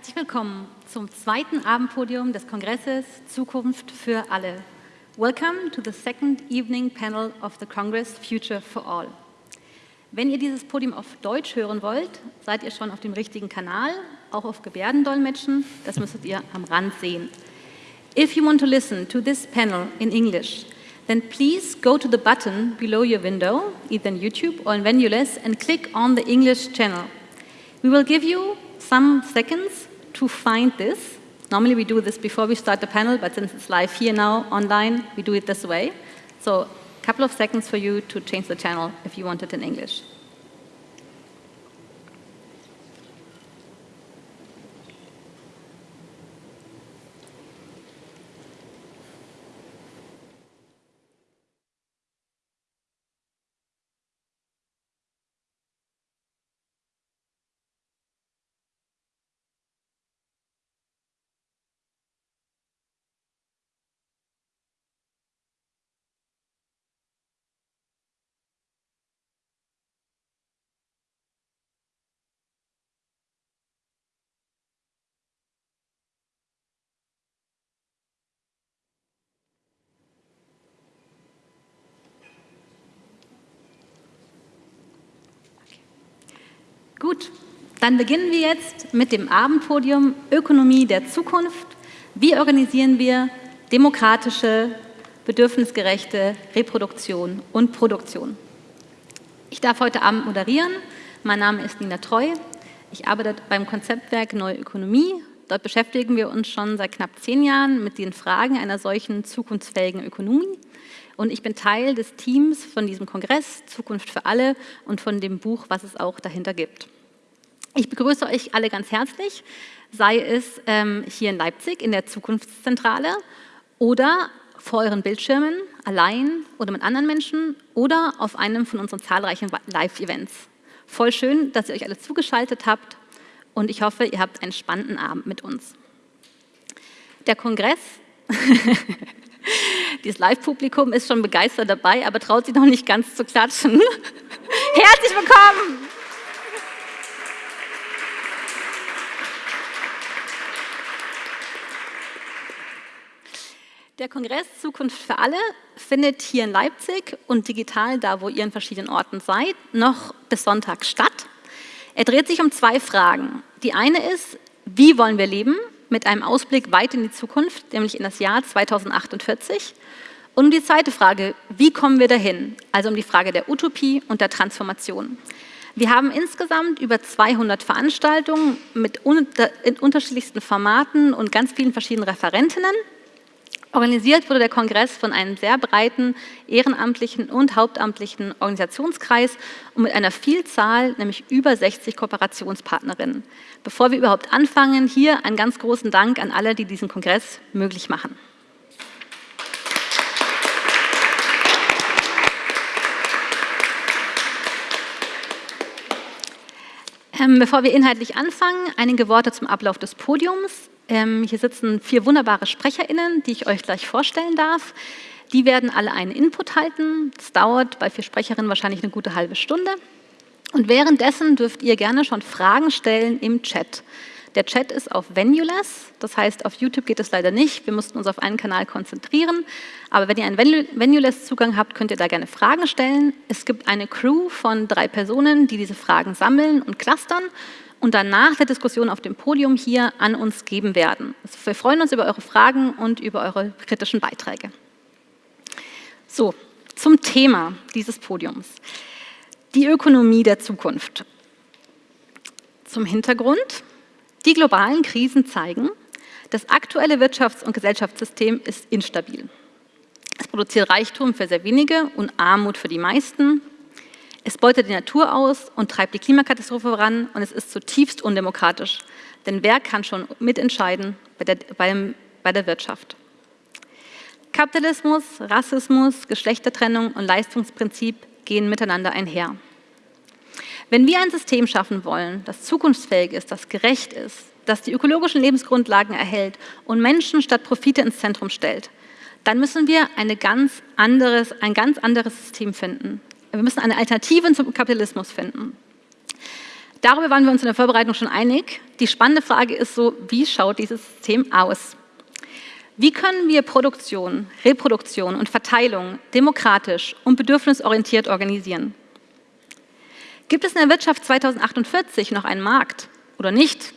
Herzlich willkommen zum zweiten Abendpodium des Kongresses Zukunft für alle. Welcome to the second evening panel of the Congress Future for All. Wenn ihr dieses Podium auf Deutsch hören wollt, seid ihr schon auf dem richtigen Kanal, auch auf Gebärdendolmetschen, das müsstet ihr am Rand sehen. If you want to listen to this panel in English, then please go to the button below your window, either in YouTube or in Venuless, and click on the English channel. We will give you some seconds to find this. Normally we do this before we start the panel, but since it's live here now, online, we do it this way. So a couple of seconds for you to change the channel if you want it in English. Gut, dann beginnen wir jetzt mit dem Abendpodium Ökonomie der Zukunft. Wie organisieren wir demokratische, bedürfnisgerechte Reproduktion und Produktion? Ich darf heute Abend moderieren. Mein Name ist Nina Treu. Ich arbeite beim Konzeptwerk Neue Ökonomie. Dort beschäftigen wir uns schon seit knapp zehn Jahren mit den Fragen einer solchen zukunftsfähigen Ökonomie. Und ich bin Teil des Teams von diesem Kongress Zukunft für alle und von dem Buch, was es auch dahinter gibt. Ich begrüße euch alle ganz herzlich, sei es ähm, hier in Leipzig in der Zukunftszentrale oder vor euren Bildschirmen, allein oder mit anderen Menschen oder auf einem von unseren zahlreichen Live-Events. Voll schön, dass ihr euch alle zugeschaltet habt und ich hoffe, ihr habt einen spannenden Abend mit uns. Der Kongress Dieses Live-Publikum ist schon begeistert dabei, aber traut sich noch nicht ganz zu klatschen. Herzlich willkommen! Der Kongress Zukunft für alle findet hier in Leipzig und digital, da wo ihr in verschiedenen Orten seid, noch bis Sonntag statt. Er dreht sich um zwei Fragen. Die eine ist, wie wollen wir leben mit einem Ausblick weit in die Zukunft, nämlich in das Jahr 2048. Und die zweite Frage, wie kommen wir dahin? Also um die Frage der Utopie und der Transformation. Wir haben insgesamt über 200 Veranstaltungen mit in unterschiedlichsten Formaten und ganz vielen verschiedenen Referentinnen. Organisiert wurde der Kongress von einem sehr breiten ehrenamtlichen und hauptamtlichen Organisationskreis und mit einer Vielzahl, nämlich über 60 Kooperationspartnerinnen. Bevor wir überhaupt anfangen, hier einen ganz großen Dank an alle, die diesen Kongress möglich machen. Ähm, bevor wir inhaltlich anfangen, einige Worte zum Ablauf des Podiums. Ähm, hier sitzen vier wunderbare SprecherInnen, die ich euch gleich vorstellen darf. Die werden alle einen Input halten. Das dauert bei vier Sprecherinnen wahrscheinlich eine gute halbe Stunde. Und währenddessen dürft ihr gerne schon Fragen stellen im Chat. Der Chat ist auf Venuless, das heißt, auf YouTube geht es leider nicht. Wir mussten uns auf einen Kanal konzentrieren. Aber wenn ihr einen Venuless-Zugang habt, könnt ihr da gerne Fragen stellen. Es gibt eine Crew von drei Personen, die diese Fragen sammeln und clustern und dann nach der Diskussion auf dem Podium hier an uns geben werden. Also wir freuen uns über eure Fragen und über eure kritischen Beiträge. So, zum Thema dieses Podiums. Die Ökonomie der Zukunft. Zum Hintergrund. Die globalen Krisen zeigen, das aktuelle Wirtschafts- und Gesellschaftssystem ist instabil. Es produziert Reichtum für sehr wenige und Armut für die meisten. Es beutet die Natur aus und treibt die Klimakatastrophe voran und es ist zutiefst undemokratisch. Denn wer kann schon mitentscheiden bei der, beim, bei der Wirtschaft? Kapitalismus, Rassismus, Geschlechtertrennung und Leistungsprinzip gehen miteinander einher. Wenn wir ein System schaffen wollen, das zukunftsfähig ist, das gerecht ist, das die ökologischen Lebensgrundlagen erhält und Menschen statt Profite ins Zentrum stellt, dann müssen wir eine ganz anderes, ein ganz anderes System finden. Wir müssen eine Alternative zum Kapitalismus finden. Darüber waren wir uns in der Vorbereitung schon einig, die spannende Frage ist so, wie schaut dieses System aus? Wie können wir Produktion, Reproduktion und Verteilung demokratisch und bedürfnisorientiert organisieren? Gibt es in der Wirtschaft 2048 noch einen Markt oder nicht?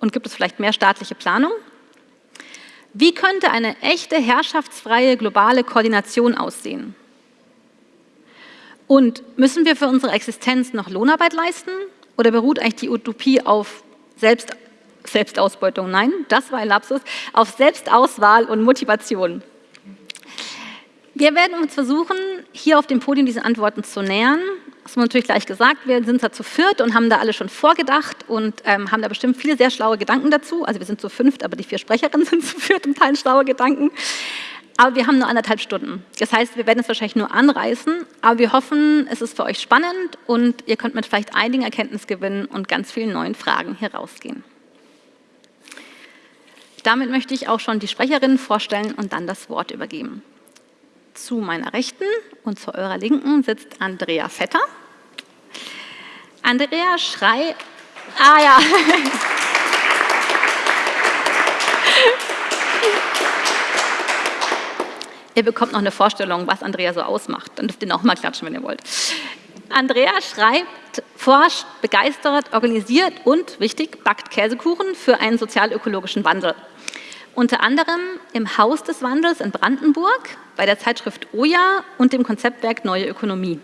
Und gibt es vielleicht mehr staatliche Planung? Wie könnte eine echte herrschaftsfreie globale Koordination aussehen? Und müssen wir für unsere Existenz noch Lohnarbeit leisten oder beruht eigentlich die Utopie auf Selbst Selbstausbeutung? Nein, das war ein Lapsus. Auf Selbstauswahl und Motivation. Wir werden uns versuchen, hier auf dem Podium diese Antworten zu nähern. Das muss natürlich gleich gesagt, wir sind da zu viert und haben da alle schon vorgedacht und ähm, haben da bestimmt viele sehr schlaue Gedanken dazu. Also wir sind zu fünft, aber die vier Sprecherinnen sind zu viert und teilen schlaue Gedanken. Aber wir haben nur anderthalb Stunden. Das heißt, wir werden es wahrscheinlich nur anreißen, aber wir hoffen, es ist für euch spannend und ihr könnt mit vielleicht einigen Erkenntnisgewinnen und ganz vielen neuen Fragen hier rausgehen. Damit möchte ich auch schon die Sprecherinnen vorstellen und dann das Wort übergeben. Zu meiner Rechten und zu eurer Linken sitzt Andrea Vetter. Andrea Schrei... Ah ja. Ihr bekommt noch eine Vorstellung, was Andrea so ausmacht. Dann dürft ihr noch mal klatschen, wenn ihr wollt. Andrea schreibt, forscht, begeistert, organisiert und, wichtig, backt Käsekuchen für einen sozial-ökologischen Wandel. Unter anderem im Haus des Wandels in Brandenburg, bei der Zeitschrift Oja und dem Konzeptwerk Neue Ökonomie.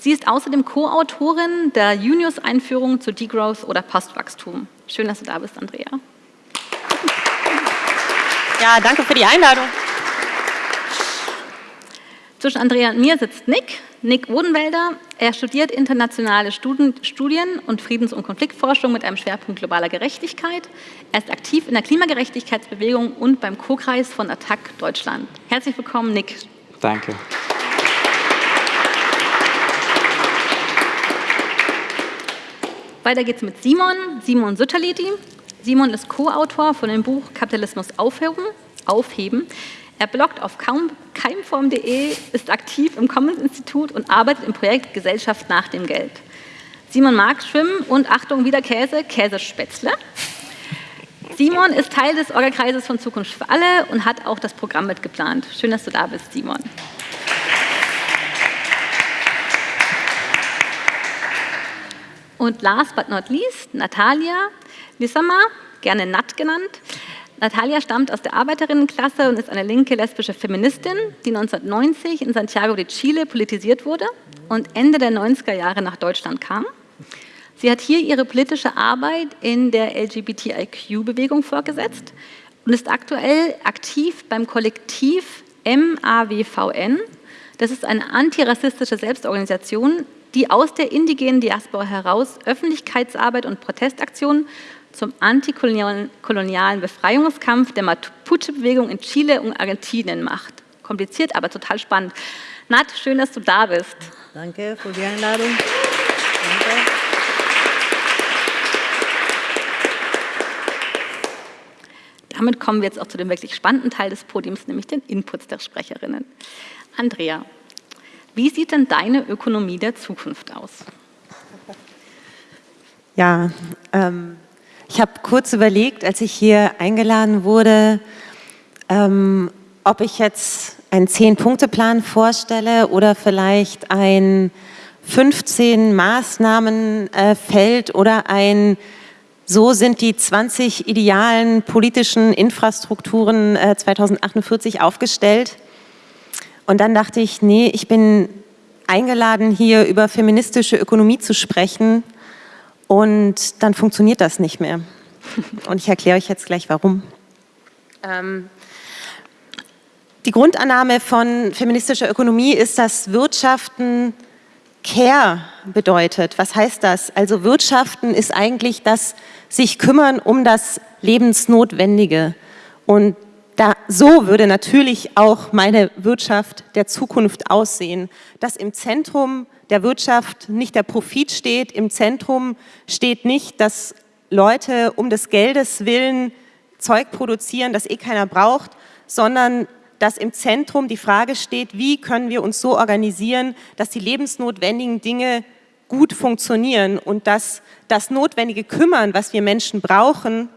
Sie ist außerdem Co-Autorin der Junius-Einführung zu Degrowth oder Postwachstum. Schön, dass du da bist, Andrea. Ja, danke für die Einladung. Zwischen Andrea und mir sitzt Nick, Nick Odenwälder. Er studiert internationale Studien und Friedens- und Konfliktforschung mit einem Schwerpunkt globaler Gerechtigkeit. Er ist aktiv in der Klimagerechtigkeitsbewegung und beim Co-Kreis von Attac Deutschland. Herzlich willkommen, Nick. Danke. Weiter geht's mit Simon, Simon Sütterleti. Simon ist Co-Autor von dem Buch Kapitalismus aufheben, aufheben er bloggt auf keimform.de, ist aktiv im Commons-Institut und arbeitet im Projekt Gesellschaft nach dem Geld. Simon mag Schwimmen und Achtung, wieder Käse, Käsespätzle. Simon ist Teil des Orga-Kreises von Zukunft für alle und hat auch das Programm mitgeplant. Schön, dass du da bist, Simon. Und last but not least, Natalia Lissama, gerne Nat genannt, Natalia stammt aus der Arbeiterinnenklasse und ist eine linke lesbische Feministin, die 1990 in Santiago de Chile politisiert wurde und Ende der 90er Jahre nach Deutschland kam. Sie hat hier ihre politische Arbeit in der LGBTIQ-Bewegung fortgesetzt und ist aktuell aktiv beim Kollektiv MAWVN. Das ist eine antirassistische Selbstorganisation, die aus der indigenen Diaspora heraus Öffentlichkeitsarbeit und Protestaktionen zum antikolonialen Befreiungskampf der Mapuche-Bewegung in Chile und Argentinien macht. Kompliziert, aber total spannend. Nat, schön, dass du da bist. Danke für die Einladung. Danke. Damit kommen wir jetzt auch zu dem wirklich spannenden Teil des Podiums, nämlich den Inputs der Sprecherinnen. Andrea, wie sieht denn deine Ökonomie der Zukunft aus? Ja, ähm, ich habe kurz überlegt, als ich hier eingeladen wurde, ähm, ob ich jetzt einen Zehn-Punkte-Plan vorstelle oder vielleicht ein 15 Maßnahmenfeld äh, oder ein so sind die 20 idealen politischen Infrastrukturen äh, 2048 aufgestellt. Und dann dachte ich, nee, ich bin eingeladen, hier über feministische Ökonomie zu sprechen und dann funktioniert das nicht mehr. Und ich erkläre euch jetzt gleich, warum. Ähm, die Grundannahme von feministischer Ökonomie ist, dass Wirtschaften Care bedeutet. Was heißt das? Also Wirtschaften ist eigentlich das sich kümmern um das Lebensnotwendige. Und da, so würde natürlich auch meine Wirtschaft der Zukunft aussehen, dass im Zentrum der Wirtschaft nicht der Profit steht, im Zentrum steht nicht, dass Leute um des Geldes willen Zeug produzieren, das eh keiner braucht, sondern dass im Zentrum die Frage steht, wie können wir uns so organisieren, dass die lebensnotwendigen Dinge gut funktionieren und dass das notwendige Kümmern, was wir Menschen brauchen,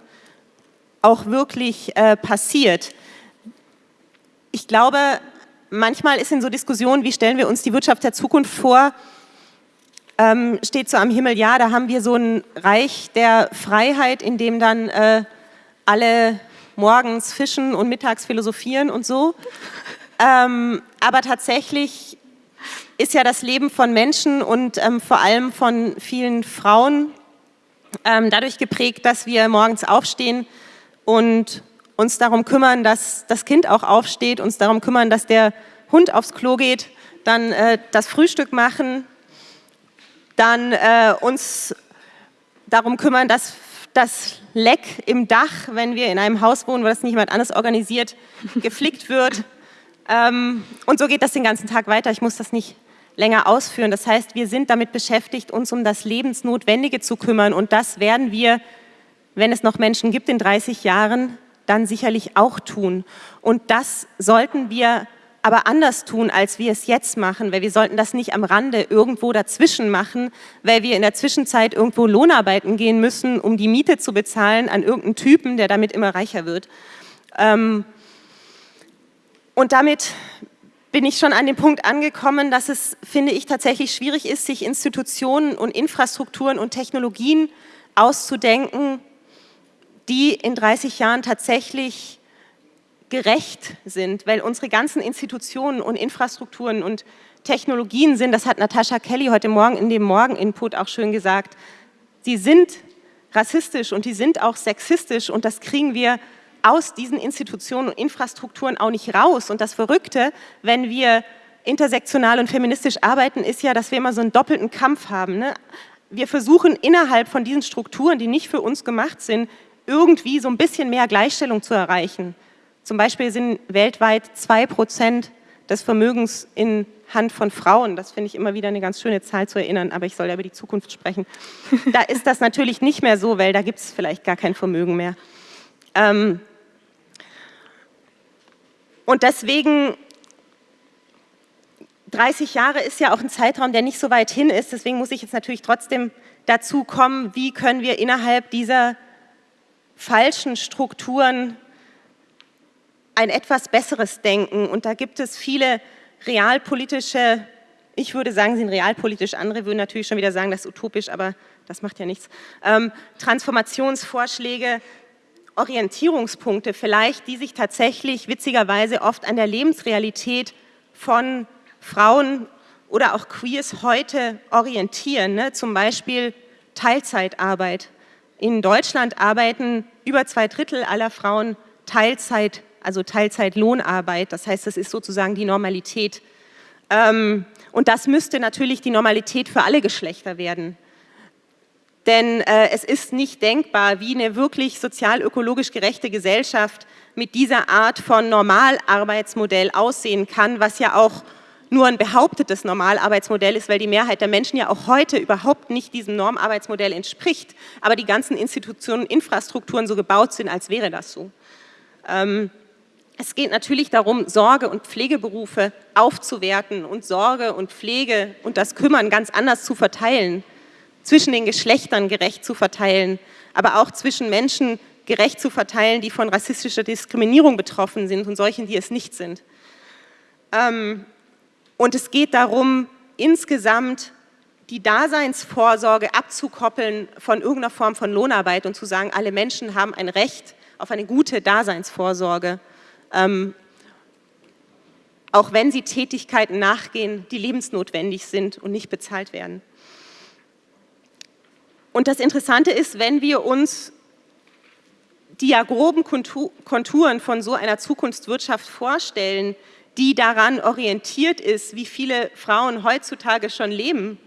auch wirklich äh, passiert. Ich glaube, manchmal ist in so Diskussionen, wie stellen wir uns die Wirtschaft der Zukunft vor, ähm, steht so am Himmel, ja, da haben wir so ein Reich der Freiheit, in dem dann äh, alle morgens fischen und mittags philosophieren und so. Ähm, aber tatsächlich ist ja das Leben von Menschen und ähm, vor allem von vielen Frauen ähm, dadurch geprägt, dass wir morgens aufstehen und uns darum kümmern, dass das Kind auch aufsteht, uns darum kümmern, dass der Hund aufs Klo geht, dann äh, das Frühstück machen, dann äh, uns darum kümmern, dass das Leck im Dach, wenn wir in einem Haus wohnen, wo das nicht jemand anders organisiert, geflickt wird. Ähm, und so geht das den ganzen Tag weiter. Ich muss das nicht länger ausführen. Das heißt, wir sind damit beschäftigt, uns um das Lebensnotwendige zu kümmern. Und das werden wir, wenn es noch Menschen gibt in 30 Jahren, dann sicherlich auch tun. Und das sollten wir aber anders tun, als wir es jetzt machen, weil wir sollten das nicht am Rande irgendwo dazwischen machen, weil wir in der Zwischenzeit irgendwo Lohnarbeiten gehen müssen, um die Miete zu bezahlen an irgendeinen Typen, der damit immer reicher wird. Ähm, und damit bin ich schon an dem Punkt angekommen, dass es, finde ich, tatsächlich schwierig ist, sich Institutionen und Infrastrukturen und Technologien auszudenken, die in 30 Jahren tatsächlich gerecht sind, weil unsere ganzen Institutionen und Infrastrukturen und Technologien sind, das hat Natascha Kelly heute Morgen in dem Morgen-Input auch schön gesagt, sie sind rassistisch und die sind auch sexistisch und das kriegen wir aus diesen Institutionen und Infrastrukturen auch nicht raus. Und das Verrückte, wenn wir intersektional und feministisch arbeiten, ist ja, dass wir immer so einen doppelten Kampf haben. Ne? Wir versuchen innerhalb von diesen Strukturen, die nicht für uns gemacht sind, irgendwie so ein bisschen mehr Gleichstellung zu erreichen. Zum Beispiel sind weltweit zwei Prozent des Vermögens in Hand von Frauen. Das finde ich immer wieder eine ganz schöne Zahl zu erinnern, aber ich soll ja über die Zukunft sprechen. Da ist das natürlich nicht mehr so, weil da gibt es vielleicht gar kein Vermögen mehr. Ähm und deswegen 30 Jahre ist ja auch ein Zeitraum, der nicht so weit hin ist. Deswegen muss ich jetzt natürlich trotzdem dazu kommen, wie können wir innerhalb dieser falschen Strukturen ein etwas besseres Denken. Und da gibt es viele realpolitische, ich würde sagen, sie sind realpolitisch, andere würden natürlich schon wieder sagen, das ist utopisch, aber das macht ja nichts, ähm, Transformationsvorschläge, Orientierungspunkte vielleicht, die sich tatsächlich witzigerweise oft an der Lebensrealität von Frauen oder auch Queers heute orientieren. Ne? Zum Beispiel Teilzeitarbeit. In Deutschland arbeiten über zwei Drittel aller Frauen Teilzeit also Teilzeitlohnarbeit. Das heißt, das ist sozusagen die Normalität. Ähm, und das müsste natürlich die Normalität für alle Geschlechter werden. Denn äh, es ist nicht denkbar, wie eine wirklich sozial-ökologisch gerechte Gesellschaft mit dieser Art von Normalarbeitsmodell aussehen kann, was ja auch nur ein behauptetes Normalarbeitsmodell ist, weil die Mehrheit der Menschen ja auch heute überhaupt nicht diesem Normarbeitsmodell entspricht, aber die ganzen Institutionen Infrastrukturen so gebaut sind, als wäre das so. Ähm, es geht natürlich darum, Sorge- und Pflegeberufe aufzuwerten und Sorge und Pflege und das Kümmern ganz anders zu verteilen, zwischen den Geschlechtern gerecht zu verteilen, aber auch zwischen Menschen gerecht zu verteilen, die von rassistischer Diskriminierung betroffen sind und solchen, die es nicht sind. Ähm, und es geht darum, insgesamt die Daseinsvorsorge abzukoppeln von irgendeiner Form von Lohnarbeit und zu sagen, alle Menschen haben ein Recht auf eine gute Daseinsvorsorge ähm, auch wenn sie Tätigkeiten nachgehen, die lebensnotwendig sind und nicht bezahlt werden. Und das Interessante ist, wenn wir uns die ja groben Konturen von so einer Zukunftswirtschaft vorstellen, die daran orientiert ist, wie viele Frauen heutzutage schon leben,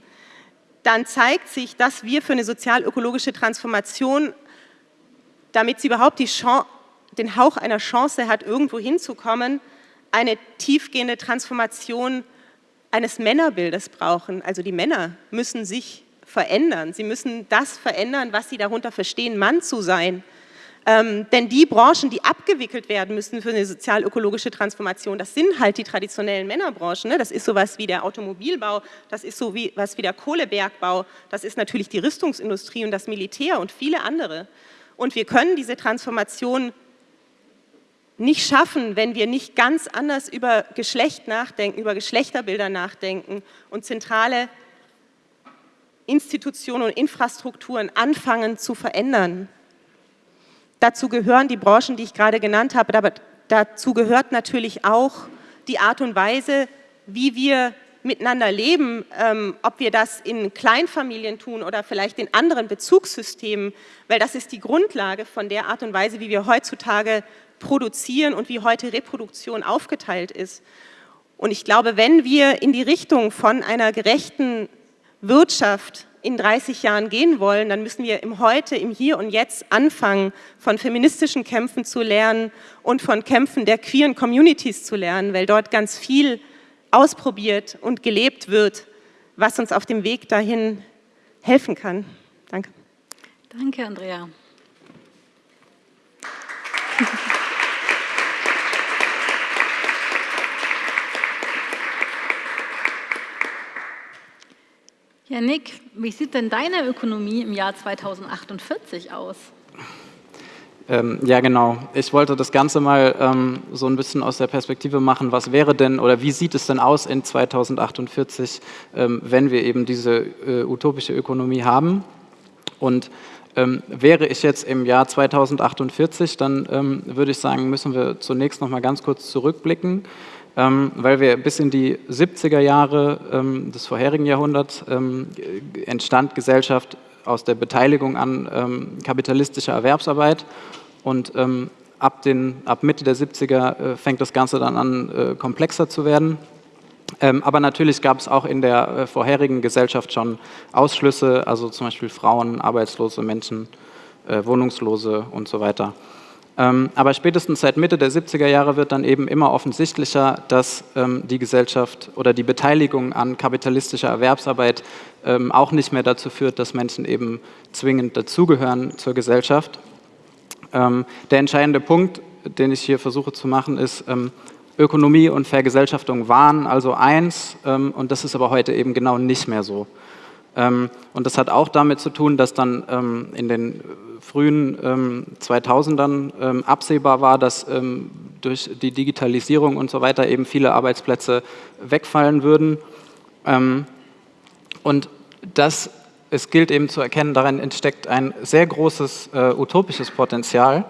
dann zeigt sich, dass wir für eine sozial-ökologische Transformation, damit sie überhaupt Chance, den Hauch einer Chance hat, irgendwo hinzukommen, eine tiefgehende Transformation eines Männerbildes brauchen. Also die Männer müssen sich verändern. Sie müssen das verändern, was sie darunter verstehen, Mann zu sein. Ähm, denn die Branchen, die abgewickelt werden müssen für eine sozial-ökologische Transformation, das sind halt die traditionellen Männerbranchen. Ne? Das ist sowas wie der Automobilbau, das ist so wie, was wie der Kohlebergbau, das ist natürlich die Rüstungsindustrie und das Militär und viele andere. Und wir können diese Transformation nicht schaffen, wenn wir nicht ganz anders über Geschlecht nachdenken, über Geschlechterbilder nachdenken und zentrale Institutionen und Infrastrukturen anfangen zu verändern. Dazu gehören die Branchen, die ich gerade genannt habe, aber dazu gehört natürlich auch die Art und Weise, wie wir miteinander leben, ähm, ob wir das in Kleinfamilien tun oder vielleicht in anderen Bezugssystemen, weil das ist die Grundlage von der Art und Weise, wie wir heutzutage produzieren und wie heute Reproduktion aufgeteilt ist. Und ich glaube, wenn wir in die Richtung von einer gerechten Wirtschaft in 30 Jahren gehen wollen, dann müssen wir im Heute, im Hier und Jetzt anfangen, von feministischen Kämpfen zu lernen und von Kämpfen der queeren Communities zu lernen, weil dort ganz viel ausprobiert und gelebt wird, was uns auf dem Weg dahin helfen kann. Danke. Danke, Andrea. Ja, Nick, wie sieht denn deine Ökonomie im Jahr 2048 aus? Ähm, ja, genau. Ich wollte das Ganze mal ähm, so ein bisschen aus der Perspektive machen, was wäre denn oder wie sieht es denn aus in 2048, ähm, wenn wir eben diese äh, utopische Ökonomie haben. Und ähm, wäre ich jetzt im Jahr 2048, dann ähm, würde ich sagen, müssen wir zunächst noch mal ganz kurz zurückblicken weil wir bis in die 70er Jahre ähm, des vorherigen Jahrhunderts ähm, entstand Gesellschaft aus der Beteiligung an ähm, kapitalistischer Erwerbsarbeit und ähm, ab, den, ab Mitte der 70er äh, fängt das Ganze dann an, äh, komplexer zu werden. Ähm, aber natürlich gab es auch in der äh, vorherigen Gesellschaft schon Ausschlüsse, also zum Beispiel Frauen, arbeitslose Menschen, äh, Wohnungslose und so weiter. Ähm, aber spätestens seit Mitte der 70er Jahre wird dann eben immer offensichtlicher, dass ähm, die Gesellschaft oder die Beteiligung an kapitalistischer Erwerbsarbeit ähm, auch nicht mehr dazu führt, dass Menschen eben zwingend dazugehören zur Gesellschaft. der entscheidende Punkt, den ich hier versuche zu machen, ist, Ökonomie und Vergesellschaftung waren also eins und das ist aber heute eben genau nicht mehr so. Und das hat auch damit zu tun, dass dann in den frühen ähm, 2000ern ähm, absehbar war, dass ähm, durch die Digitalisierung und so weiter eben viele Arbeitsplätze wegfallen würden. Ähm, und das, es gilt eben zu erkennen, darin entsteckt ein sehr großes äh, utopisches Potenzial.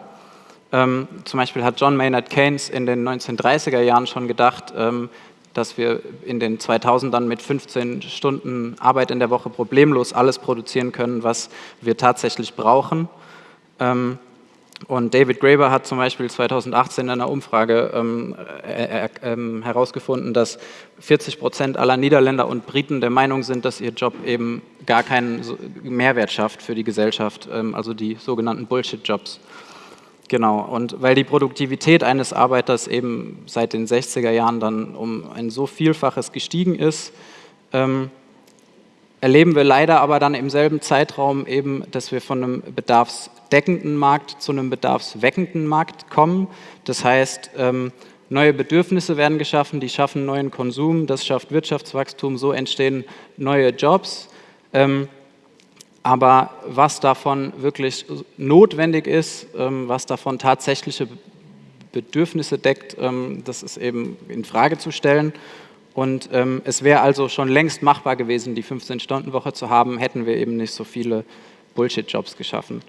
Ähm, zum Beispiel hat John Maynard Keynes in den 1930er Jahren schon gedacht, ähm, dass wir in den 2000ern mit 15 Stunden Arbeit in der Woche problemlos alles produzieren können, was wir tatsächlich brauchen. Ähm, und David Graeber hat zum Beispiel 2018 in einer Umfrage ähm, äh, äh, ähm, herausgefunden, dass 40 Prozent aller Niederländer und Briten der Meinung sind, dass ihr Job eben gar keinen Mehrwert schafft für die Gesellschaft, also die sogenannten Bullshit-Jobs. Genau, und weil die Produktivität eines Arbeiters eben seit den 60er Jahren dann um ein so Vielfaches gestiegen ist, ähm, erleben wir leider aber dann im selben Zeitraum eben, dass wir von einem bedarfsdeckenden Markt zu einem bedarfsweckenden Markt kommen. Das heißt, ähm, neue Bedürfnisse werden geschaffen, die schaffen neuen Konsum, das schafft Wirtschaftswachstum, so entstehen neue Jobs. Ähm, aber was davon wirklich notwendig ist, ähm, was davon tatsächliche Bedürfnisse deckt, das ist eben in Frage zu stellen. Und ähm, es wäre also schon längst machbar gewesen, die 15-Stunden-Woche zu haben, hätten wir eben nicht so viele Bullshit-Jobs geschaffen.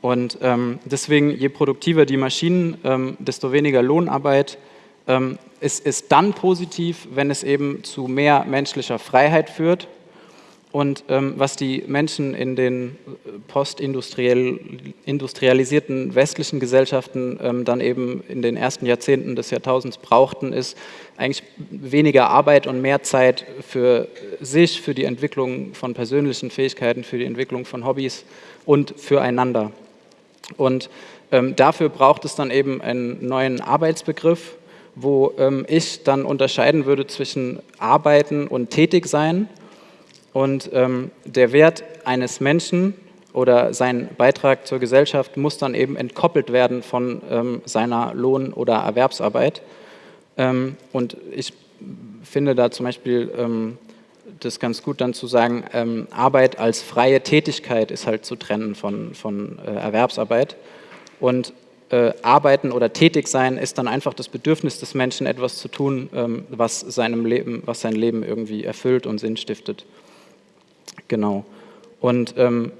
Und ähm, deswegen, je produktiver die Maschinen, ähm, desto weniger Lohnarbeit. Ähm, es ist dann positiv, wenn es eben zu mehr menschlicher Freiheit führt und ähm, was die Menschen in den äh, postindustrialisierten westlichen Gesellschaften ähm, dann eben in den ersten Jahrzehnten des Jahrtausends brauchten, ist eigentlich weniger Arbeit und mehr Zeit für sich, für die Entwicklung von persönlichen Fähigkeiten, für die Entwicklung von Hobbys und füreinander. Und ähm, dafür braucht es dann eben einen neuen Arbeitsbegriff, wo ähm, ich dann unterscheiden würde zwischen Arbeiten und Tätigsein und ähm, der Wert eines Menschen oder sein Beitrag zur Gesellschaft muss dann eben entkoppelt werden von ähm, seiner Lohn- oder Erwerbsarbeit. Ähm, und ich finde da zum Beispiel ähm, das ganz gut dann zu sagen, ähm, Arbeit als freie Tätigkeit ist halt zu trennen von, von äh, Erwerbsarbeit. Und äh, Arbeiten oder tätig sein ist dann einfach das Bedürfnis des Menschen, etwas zu tun, ähm, was, seinem Leben, was sein Leben irgendwie erfüllt und Sinn stiftet. Genau. Und ähm,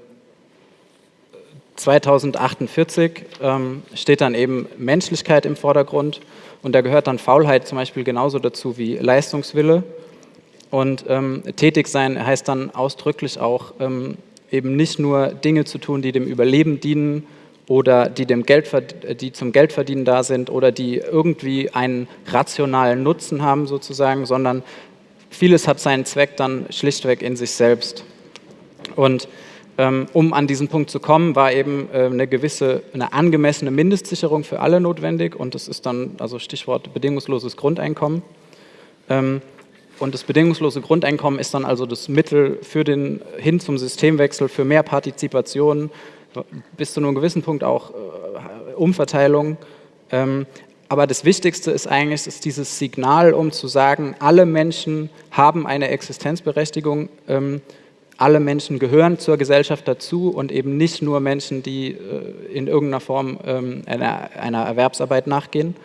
2048 ähm, steht dann eben Menschlichkeit im Vordergrund und da gehört dann Faulheit zum Beispiel genauso dazu wie Leistungswille. Und ähm, tätig sein heißt dann ausdrücklich auch ähm, eben nicht nur Dinge zu tun, die dem Überleben dienen oder die, dem Geld, die zum Geldverdienen da sind oder die irgendwie einen rationalen Nutzen haben sozusagen, sondern vieles hat seinen Zweck dann schlichtweg in sich selbst. Und ähm, um an diesen Punkt zu kommen, war eben äh, eine gewisse, eine angemessene Mindestsicherung für alle notwendig und das ist dann, also Stichwort bedingungsloses Grundeinkommen. Ähm, und das bedingungslose Grundeinkommen ist dann also das Mittel für den, hin zum Systemwechsel, für mehr Partizipation, bis zu einem gewissen Punkt auch äh, Umverteilung. Ähm, aber das Wichtigste ist eigentlich ist dieses Signal, um zu sagen, alle Menschen haben eine Existenzberechtigung alle Menschen gehören zur Gesellschaft dazu und eben nicht nur Menschen, die äh, in irgendeiner Form ähm, einer, Erwerbsarbeit nachgehen.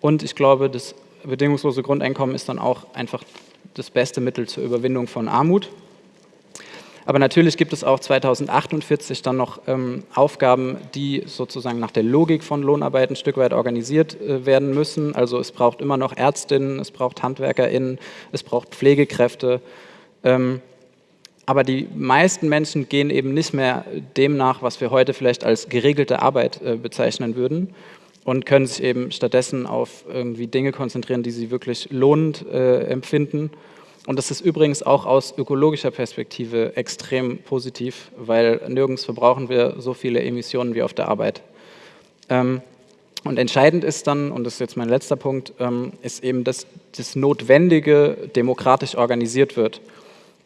Und ich glaube, das bedingungslose Grundeinkommen ist dann auch einfach das beste Mittel zur Überwindung von Armut. Aber natürlich gibt es auch 2048 dann noch ähm, Aufgaben, die sozusagen nach der Logik von Lohnarbeit ein Stück weit organisiert äh, werden müssen. Also es braucht immer noch Ärztinnen, es braucht HandwerkerInnen, es braucht Pflegekräfte. Ähm, aber die meisten Menschen gehen eben nicht mehr dem nach, was wir heute vielleicht als geregelte Arbeit äh, bezeichnen würden und können sich eben stattdessen auf irgendwie Dinge konzentrieren, die sie wirklich lohnend äh, empfinden. Und das ist übrigens auch aus ökologischer Perspektive extrem positiv, weil nirgends verbrauchen wir so viele Emissionen wie auf der Arbeit. Ähm, und entscheidend ist dann, und das ist jetzt mein letzter Punkt, ähm, ist eben, dass das Notwendige demokratisch organisiert wird.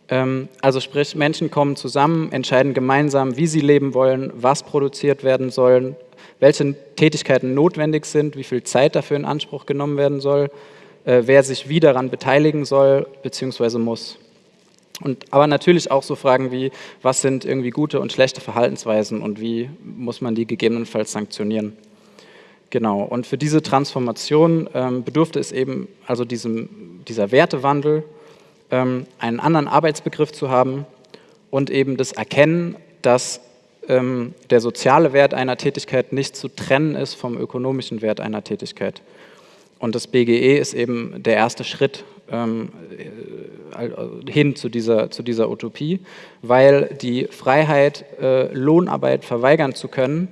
Ähm, also sprich, Menschen kommen zusammen, entscheiden gemeinsam, wie sie leben wollen, was produziert werden soll, welche Tätigkeiten notwendig sind, wie viel Zeit dafür in Anspruch genommen werden soll, äh, wer sich wie daran beteiligen soll bzw. muss. Und, aber natürlich auch so Fragen wie, was sind irgendwie gute und schlechte Verhaltensweisen und wie muss man die gegebenenfalls sanktionieren. Genau, und für diese Transformation ähm, bedurfte es eben also diesem, dieser Wertewandel, einen anderen Arbeitsbegriff zu haben und eben das Erkennen, dass ähm, der soziale Wert einer Tätigkeit nicht zu trennen ist vom ökonomischen Wert einer Tätigkeit. Und das BGE ist eben der erste Schritt ähm, äh, hin zu dieser, zu dieser Utopie, weil die Freiheit, äh, Lohnarbeit verweigern zu können,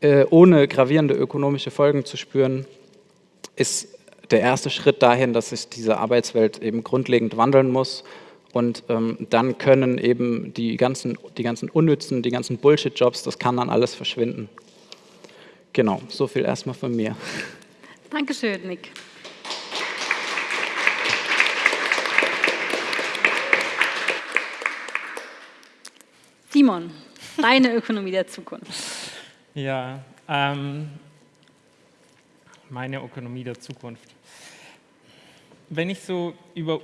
äh, ohne gravierende ökonomische Folgen zu spüren, ist der erste Schritt dahin, dass sich diese Arbeitswelt eben grundlegend wandeln muss. Und ähm, dann können eben die ganzen, die ganzen unnützen, die ganzen Bullshit-Jobs, das kann dann alles verschwinden. Genau, so viel erstmal von mir. Dankeschön, Nick. Simon, deine Ökonomie der Zukunft. Ja, ähm, meine Ökonomie der Zukunft wenn ich so über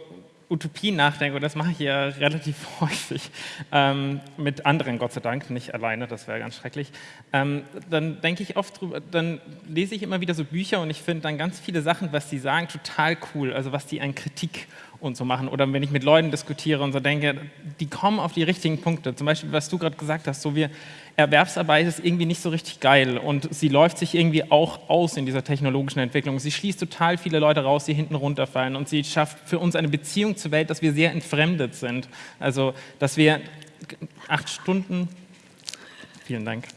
Utopien nachdenke, und das mache ich ja relativ häufig, ähm, mit anderen Gott sei Dank, nicht alleine, das wäre ganz schrecklich, ähm, dann denke ich oft drüber, dann lese ich immer wieder so Bücher und ich finde dann ganz viele Sachen, was die sagen, total cool, also was die an Kritik und so machen. Oder wenn ich mit Leuten diskutiere und so denke, die kommen auf die richtigen Punkte. Zum Beispiel, was du gerade gesagt hast, so wir Erwerbsarbeit ist irgendwie nicht so richtig geil und sie läuft sich irgendwie auch aus in dieser technologischen Entwicklung. Sie schließt total viele Leute raus, die hinten runterfallen und sie schafft für uns eine Beziehung zur Welt, dass wir sehr entfremdet sind. Also, dass wir acht Stunden, vielen Dank,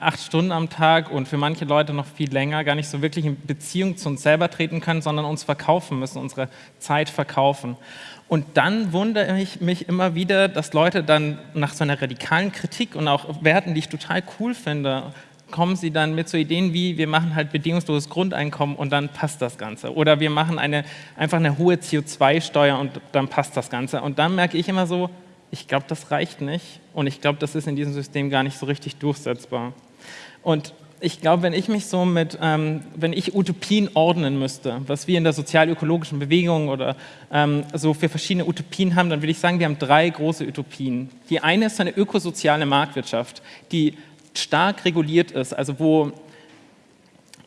acht Stunden am Tag und für manche Leute noch viel länger gar nicht so wirklich in Beziehung zu uns selber treten können, sondern uns verkaufen müssen, unsere Zeit verkaufen. Und dann wundere ich mich immer wieder, dass Leute dann nach so einer radikalen Kritik und auch Werten, die ich total cool finde, kommen sie dann mit so Ideen wie, wir machen halt bedingungsloses Grundeinkommen und dann passt das Ganze. Oder wir machen eine, einfach eine hohe CO2-Steuer und dann passt das Ganze. Und dann merke ich immer so, ich glaube, das reicht nicht und ich glaube, das ist in diesem System gar nicht so richtig durchsetzbar. Und ich glaube, wenn ich mich so mit, ähm, wenn ich Utopien ordnen müsste, was wir in der sozial-ökologischen Bewegung oder ähm, so für verschiedene Utopien haben, dann würde ich sagen, wir haben drei große Utopien. Die eine ist eine ökosoziale Marktwirtschaft, die stark reguliert ist, also wo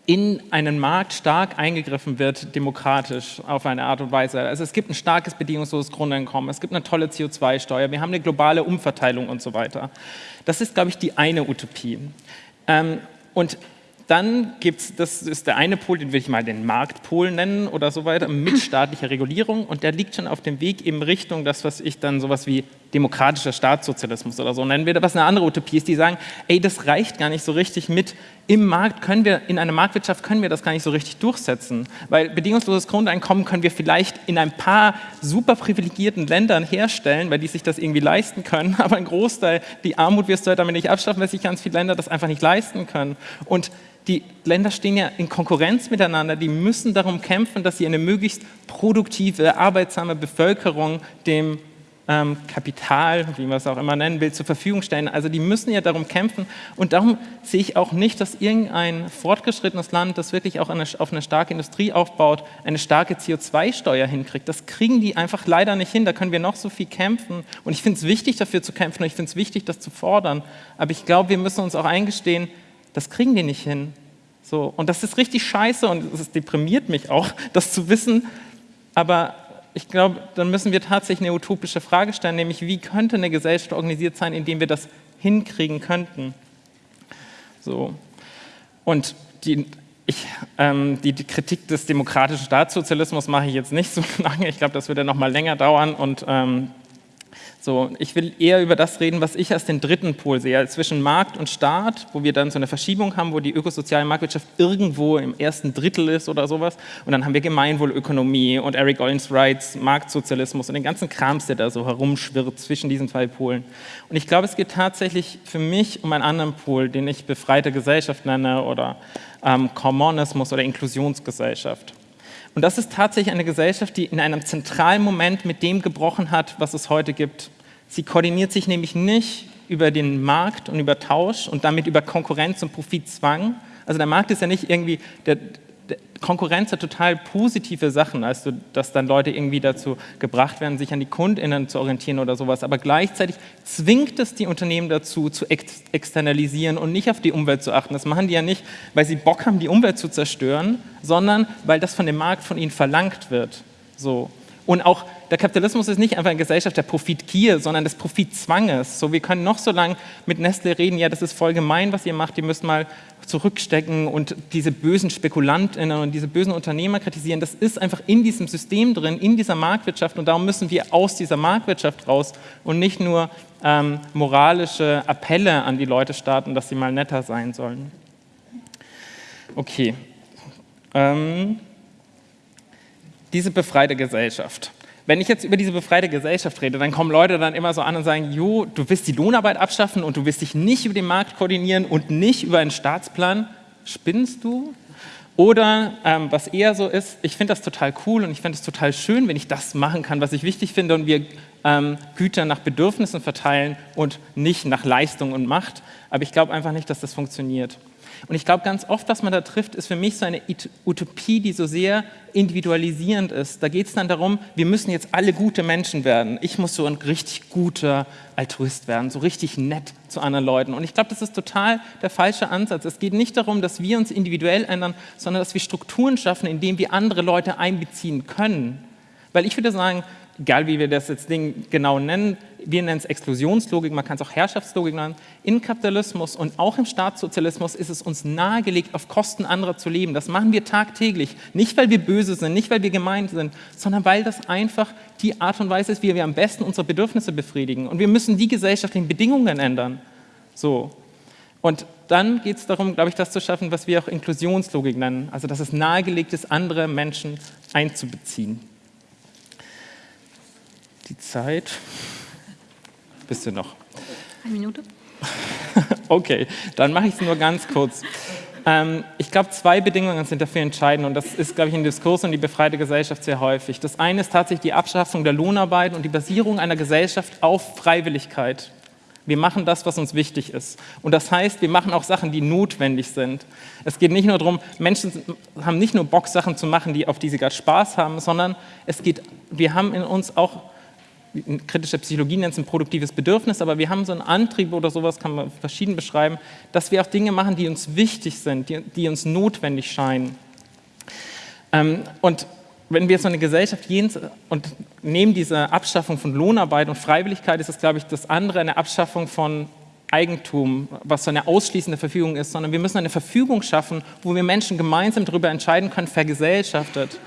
in einen Markt stark eingegriffen wird, demokratisch auf eine Art und Weise. Also es gibt ein starkes bedingungsloses Grundeinkommen, es gibt eine tolle CO2-Steuer, wir haben eine globale Umverteilung und so weiter. Das ist, glaube ich, die eine Utopie. Ähm, und dann gibt es, das ist der eine Pol, den will ich mal den Marktpol nennen oder so weiter, mit staatlicher Regulierung und der liegt schon auf dem Weg in Richtung das, was ich dann sowas wie demokratischer Staatssozialismus oder so. Nennen würde, was eine andere Utopie ist, die sagen, ey, das reicht gar nicht so richtig mit, im Markt können wir, in einer Marktwirtschaft können wir das gar nicht so richtig durchsetzen, weil bedingungsloses Grundeinkommen können wir vielleicht in ein paar super privilegierten Ländern herstellen, weil die sich das irgendwie leisten können, aber ein Großteil, die Armut wirst du halt damit nicht abschaffen, weil sich ganz viele Länder das einfach nicht leisten können. Und die Länder stehen ja in Konkurrenz miteinander, die müssen darum kämpfen, dass sie eine möglichst produktive, arbeitsame Bevölkerung dem ähm, Kapital, wie man es auch immer nennen will, zur Verfügung stellen. Also die müssen ja darum kämpfen und darum sehe ich auch nicht, dass irgendein fortgeschrittenes Land, das wirklich auch eine, auf eine starke Industrie aufbaut, eine starke CO2-Steuer hinkriegt. Das kriegen die einfach leider nicht hin, da können wir noch so viel kämpfen und ich finde es wichtig, dafür zu kämpfen und ich finde es wichtig, das zu fordern, aber ich glaube, wir müssen uns auch eingestehen, das kriegen die nicht hin. So, und das ist richtig scheiße und es deprimiert mich auch, das zu wissen. Aber ich glaube, dann müssen wir tatsächlich eine utopische Frage stellen, nämlich wie könnte eine Gesellschaft organisiert sein, indem wir das hinkriegen könnten. So. Und die, ich, ähm, die, die, Kritik des demokratischen Staatssozialismus mache ich jetzt nicht so lange. Ich glaube, das würde noch mal länger dauern und ähm, so, ich will eher über das reden, was ich als den dritten Pol sehe, zwischen Markt und Staat, wo wir dann so eine Verschiebung haben, wo die ökosoziale Marktwirtschaft irgendwo im ersten Drittel ist oder sowas. Und dann haben wir Gemeinwohlökonomie und Eric Ollens Rights, Marktsozialismus und den ganzen Krams, der da so herumschwirrt zwischen diesen zwei Polen. Und ich glaube, es geht tatsächlich für mich um einen anderen Pol, den ich befreite Gesellschaft nenne oder ähm, Kommunismus oder Inklusionsgesellschaft. Und das ist tatsächlich eine Gesellschaft, die in einem zentralen Moment mit dem gebrochen hat, was es heute gibt. Sie koordiniert sich nämlich nicht über den Markt und über Tausch und damit über Konkurrenz und Profitzwang. Also der Markt ist ja nicht irgendwie der, Konkurrenz hat total positive Sachen, also dass dann Leute irgendwie dazu gebracht werden, sich an die KundInnen zu orientieren oder sowas. Aber gleichzeitig zwingt es die Unternehmen dazu, zu ex externalisieren und nicht auf die Umwelt zu achten. Das machen die ja nicht, weil sie Bock haben, die Umwelt zu zerstören, sondern weil das von dem Markt von ihnen verlangt wird. So. Und auch der Kapitalismus ist nicht einfach eine Gesellschaft der Profitgier, sondern des Profitzwanges. So, wir können noch so lange mit Nestle reden, ja, das ist voll gemein, was ihr macht, ihr müsst mal zurückstecken und diese bösen Spekulantinnen und diese bösen Unternehmer kritisieren. Das ist einfach in diesem System drin, in dieser Marktwirtschaft und darum müssen wir aus dieser Marktwirtschaft raus und nicht nur ähm, moralische Appelle an die Leute starten, dass sie mal netter sein sollen. Okay. Ähm, diese befreite Gesellschaft. Wenn ich jetzt über diese befreite Gesellschaft rede, dann kommen Leute dann immer so an und sagen, jo, du willst die Lohnarbeit abschaffen und du willst dich nicht über den Markt koordinieren und nicht über einen Staatsplan. Spinnst du? Oder ähm, was eher so ist, ich finde das total cool und ich finde es total schön, wenn ich das machen kann, was ich wichtig finde und wir ähm, Güter nach Bedürfnissen verteilen und nicht nach Leistung und Macht. Aber ich glaube einfach nicht, dass das funktioniert. Und ich glaube, ganz oft, was man da trifft, ist für mich so eine Utopie, die so sehr individualisierend ist. Da geht es dann darum, wir müssen jetzt alle gute Menschen werden. Ich muss so ein richtig guter Altruist werden, so richtig nett zu anderen Leuten. Und ich glaube, das ist total der falsche Ansatz. Es geht nicht darum, dass wir uns individuell ändern, sondern dass wir Strukturen schaffen, in denen wir andere Leute einbeziehen können. Weil ich würde sagen, egal wie wir das jetzt Ding genau nennen, wir nennen es Exklusionslogik, man kann es auch Herrschaftslogik nennen. Im Kapitalismus und auch im Staatssozialismus ist es uns nahegelegt, auf Kosten anderer zu leben. Das machen wir tagtäglich. Nicht, weil wir böse sind, nicht, weil wir gemein sind, sondern weil das einfach die Art und Weise ist, wie wir am besten unsere Bedürfnisse befriedigen. Und wir müssen die gesellschaftlichen Bedingungen ändern. So. Und dann geht es darum, glaube ich, das zu schaffen, was wir auch Inklusionslogik nennen. Also, dass es nahegelegt ist, andere Menschen einzubeziehen die Zeit. Bist du noch? Eine Minute. okay, dann mache ich es nur ganz kurz. Ähm, ich glaube, zwei Bedingungen sind dafür entscheidend und das ist, glaube ich, in Diskurs und die befreite Gesellschaft sehr häufig. Das eine ist tatsächlich die Abschaffung der Lohnarbeit und die Basierung einer Gesellschaft auf Freiwilligkeit. Wir machen das, was uns wichtig ist. Und das heißt, wir machen auch Sachen, die notwendig sind. Es geht nicht nur darum, Menschen haben nicht nur Bock, Sachen zu machen, die, auf die sie gerade Spaß haben, sondern es geht, wir haben in uns auch kritische Psychologie nennt es ein produktives Bedürfnis, aber wir haben so einen Antrieb oder sowas, kann man verschieden beschreiben, dass wir auch Dinge machen, die uns wichtig sind, die, die uns notwendig scheinen. Ähm, und wenn wir so eine Gesellschaft gehen und neben dieser Abschaffung von Lohnarbeit und Freiwilligkeit ist es, glaube ich, das andere eine Abschaffung von Eigentum, was so eine ausschließende Verfügung ist, sondern wir müssen eine Verfügung schaffen, wo wir Menschen gemeinsam darüber entscheiden können, vergesellschaftet.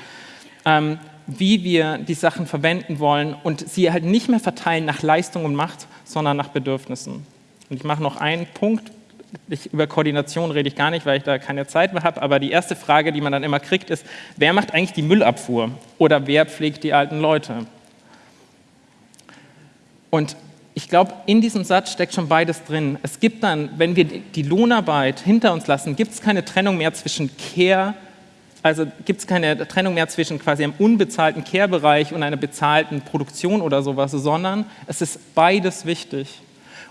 Ähm, wie wir die Sachen verwenden wollen und sie halt nicht mehr verteilen nach Leistung und Macht, sondern nach Bedürfnissen. Und ich mache noch einen Punkt. Ich, über Koordination rede ich gar nicht, weil ich da keine Zeit mehr habe. Aber die erste Frage, die man dann immer kriegt, ist, wer macht eigentlich die Müllabfuhr? Oder wer pflegt die alten Leute? Und ich glaube, in diesem Satz steckt schon beides drin. Es gibt dann, wenn wir die Lohnarbeit hinter uns lassen, gibt es keine Trennung mehr zwischen Care also gibt es keine Trennung mehr zwischen quasi einem unbezahlten Care-Bereich und einer bezahlten Produktion oder sowas, sondern es ist beides wichtig.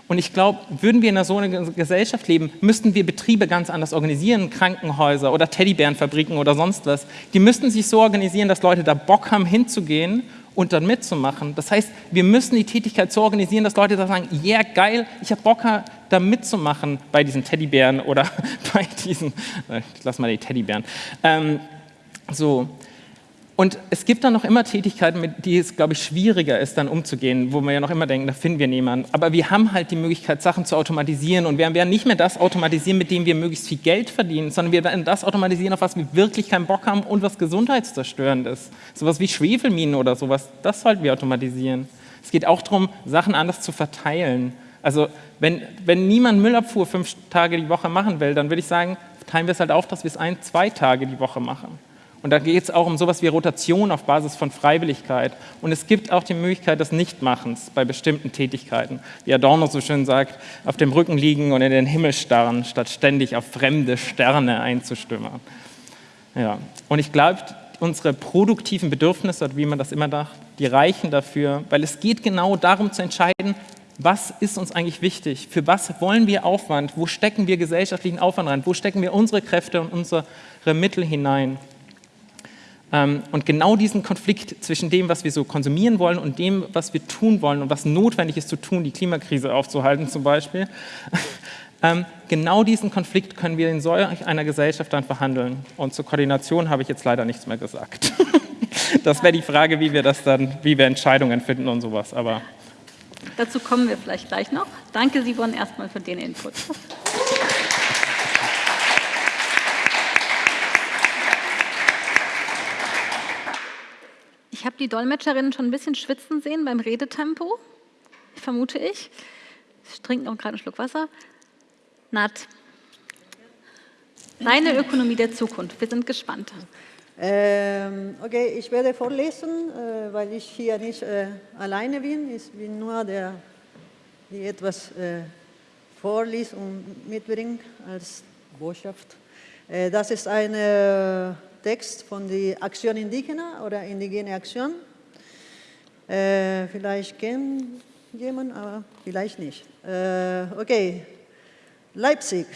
Und ich glaube, würden wir in so einer Gesellschaft leben, müssten wir Betriebe ganz anders organisieren, Krankenhäuser oder Teddybärenfabriken oder sonst was. Die müssten sich so organisieren, dass Leute da Bock haben hinzugehen und dann mitzumachen. Das heißt, wir müssen die Tätigkeit so organisieren, dass Leute sagen, ja yeah, geil, ich habe Bock da mitzumachen bei diesen Teddybären oder bei diesen, äh, ich lass mal die Teddybären. Ähm, so. Und es gibt dann noch immer Tätigkeiten, mit die es, glaube ich, schwieriger ist, dann umzugehen, wo wir ja noch immer denken, da finden wir niemanden. Aber wir haben halt die Möglichkeit, Sachen zu automatisieren und wir werden nicht mehr das automatisieren, mit dem wir möglichst viel Geld verdienen, sondern wir werden das automatisieren, auf was wir wirklich keinen Bock haben und was gesundheitszerstörend ist. Sowas wie Schwefelminen oder sowas, das sollten wir automatisieren. Es geht auch darum, Sachen anders zu verteilen. Also wenn, wenn niemand Müllabfuhr fünf Tage die Woche machen will, dann würde ich sagen, teilen wir es halt auf, dass wir es ein, zwei Tage die Woche machen. Und da geht es auch um sowas wie Rotation auf Basis von Freiwilligkeit. Und es gibt auch die Möglichkeit des Nichtmachens bei bestimmten Tätigkeiten. Wie Adorno so schön sagt, auf dem Rücken liegen und in den Himmel starren, statt ständig auf fremde Sterne einzustimmen. Ja. Und ich glaube, unsere produktiven Bedürfnisse, wie man das immer sagt, die reichen dafür, weil es geht genau darum zu entscheiden, was ist uns eigentlich wichtig? Für was wollen wir Aufwand? Wo stecken wir gesellschaftlichen Aufwand rein? Wo stecken wir unsere Kräfte und unsere Mittel hinein? Ähm, und genau diesen Konflikt zwischen dem, was wir so konsumieren wollen und dem, was wir tun wollen und was notwendig ist zu tun, die Klimakrise aufzuhalten zum Beispiel, ähm, genau diesen Konflikt können wir in solch einer Gesellschaft dann verhandeln. Und zur Koordination habe ich jetzt leider nichts mehr gesagt. Das wäre die Frage, wie wir das dann, wie wir Entscheidungen finden und sowas. Aber Dazu kommen wir vielleicht gleich noch. Danke, Simon, erstmal für den Input. Ich habe die Dolmetscherinnen schon ein bisschen schwitzen sehen beim Redetempo, vermute ich. Ich trinke noch gerade einen Schluck Wasser. Nat, deine Ökonomie der Zukunft. Wir sind gespannt. Ähm, okay, ich werde vorlesen, äh, weil ich hier nicht äh, alleine bin. Ich bin nur der, der etwas äh, vorliest und mitbringt als Botschaft. Äh, das ist ein Text von der Aktion Indigena oder Indigene Aktion. Äh, vielleicht kennt jemand, aber vielleicht nicht. Äh, okay, Leipzig,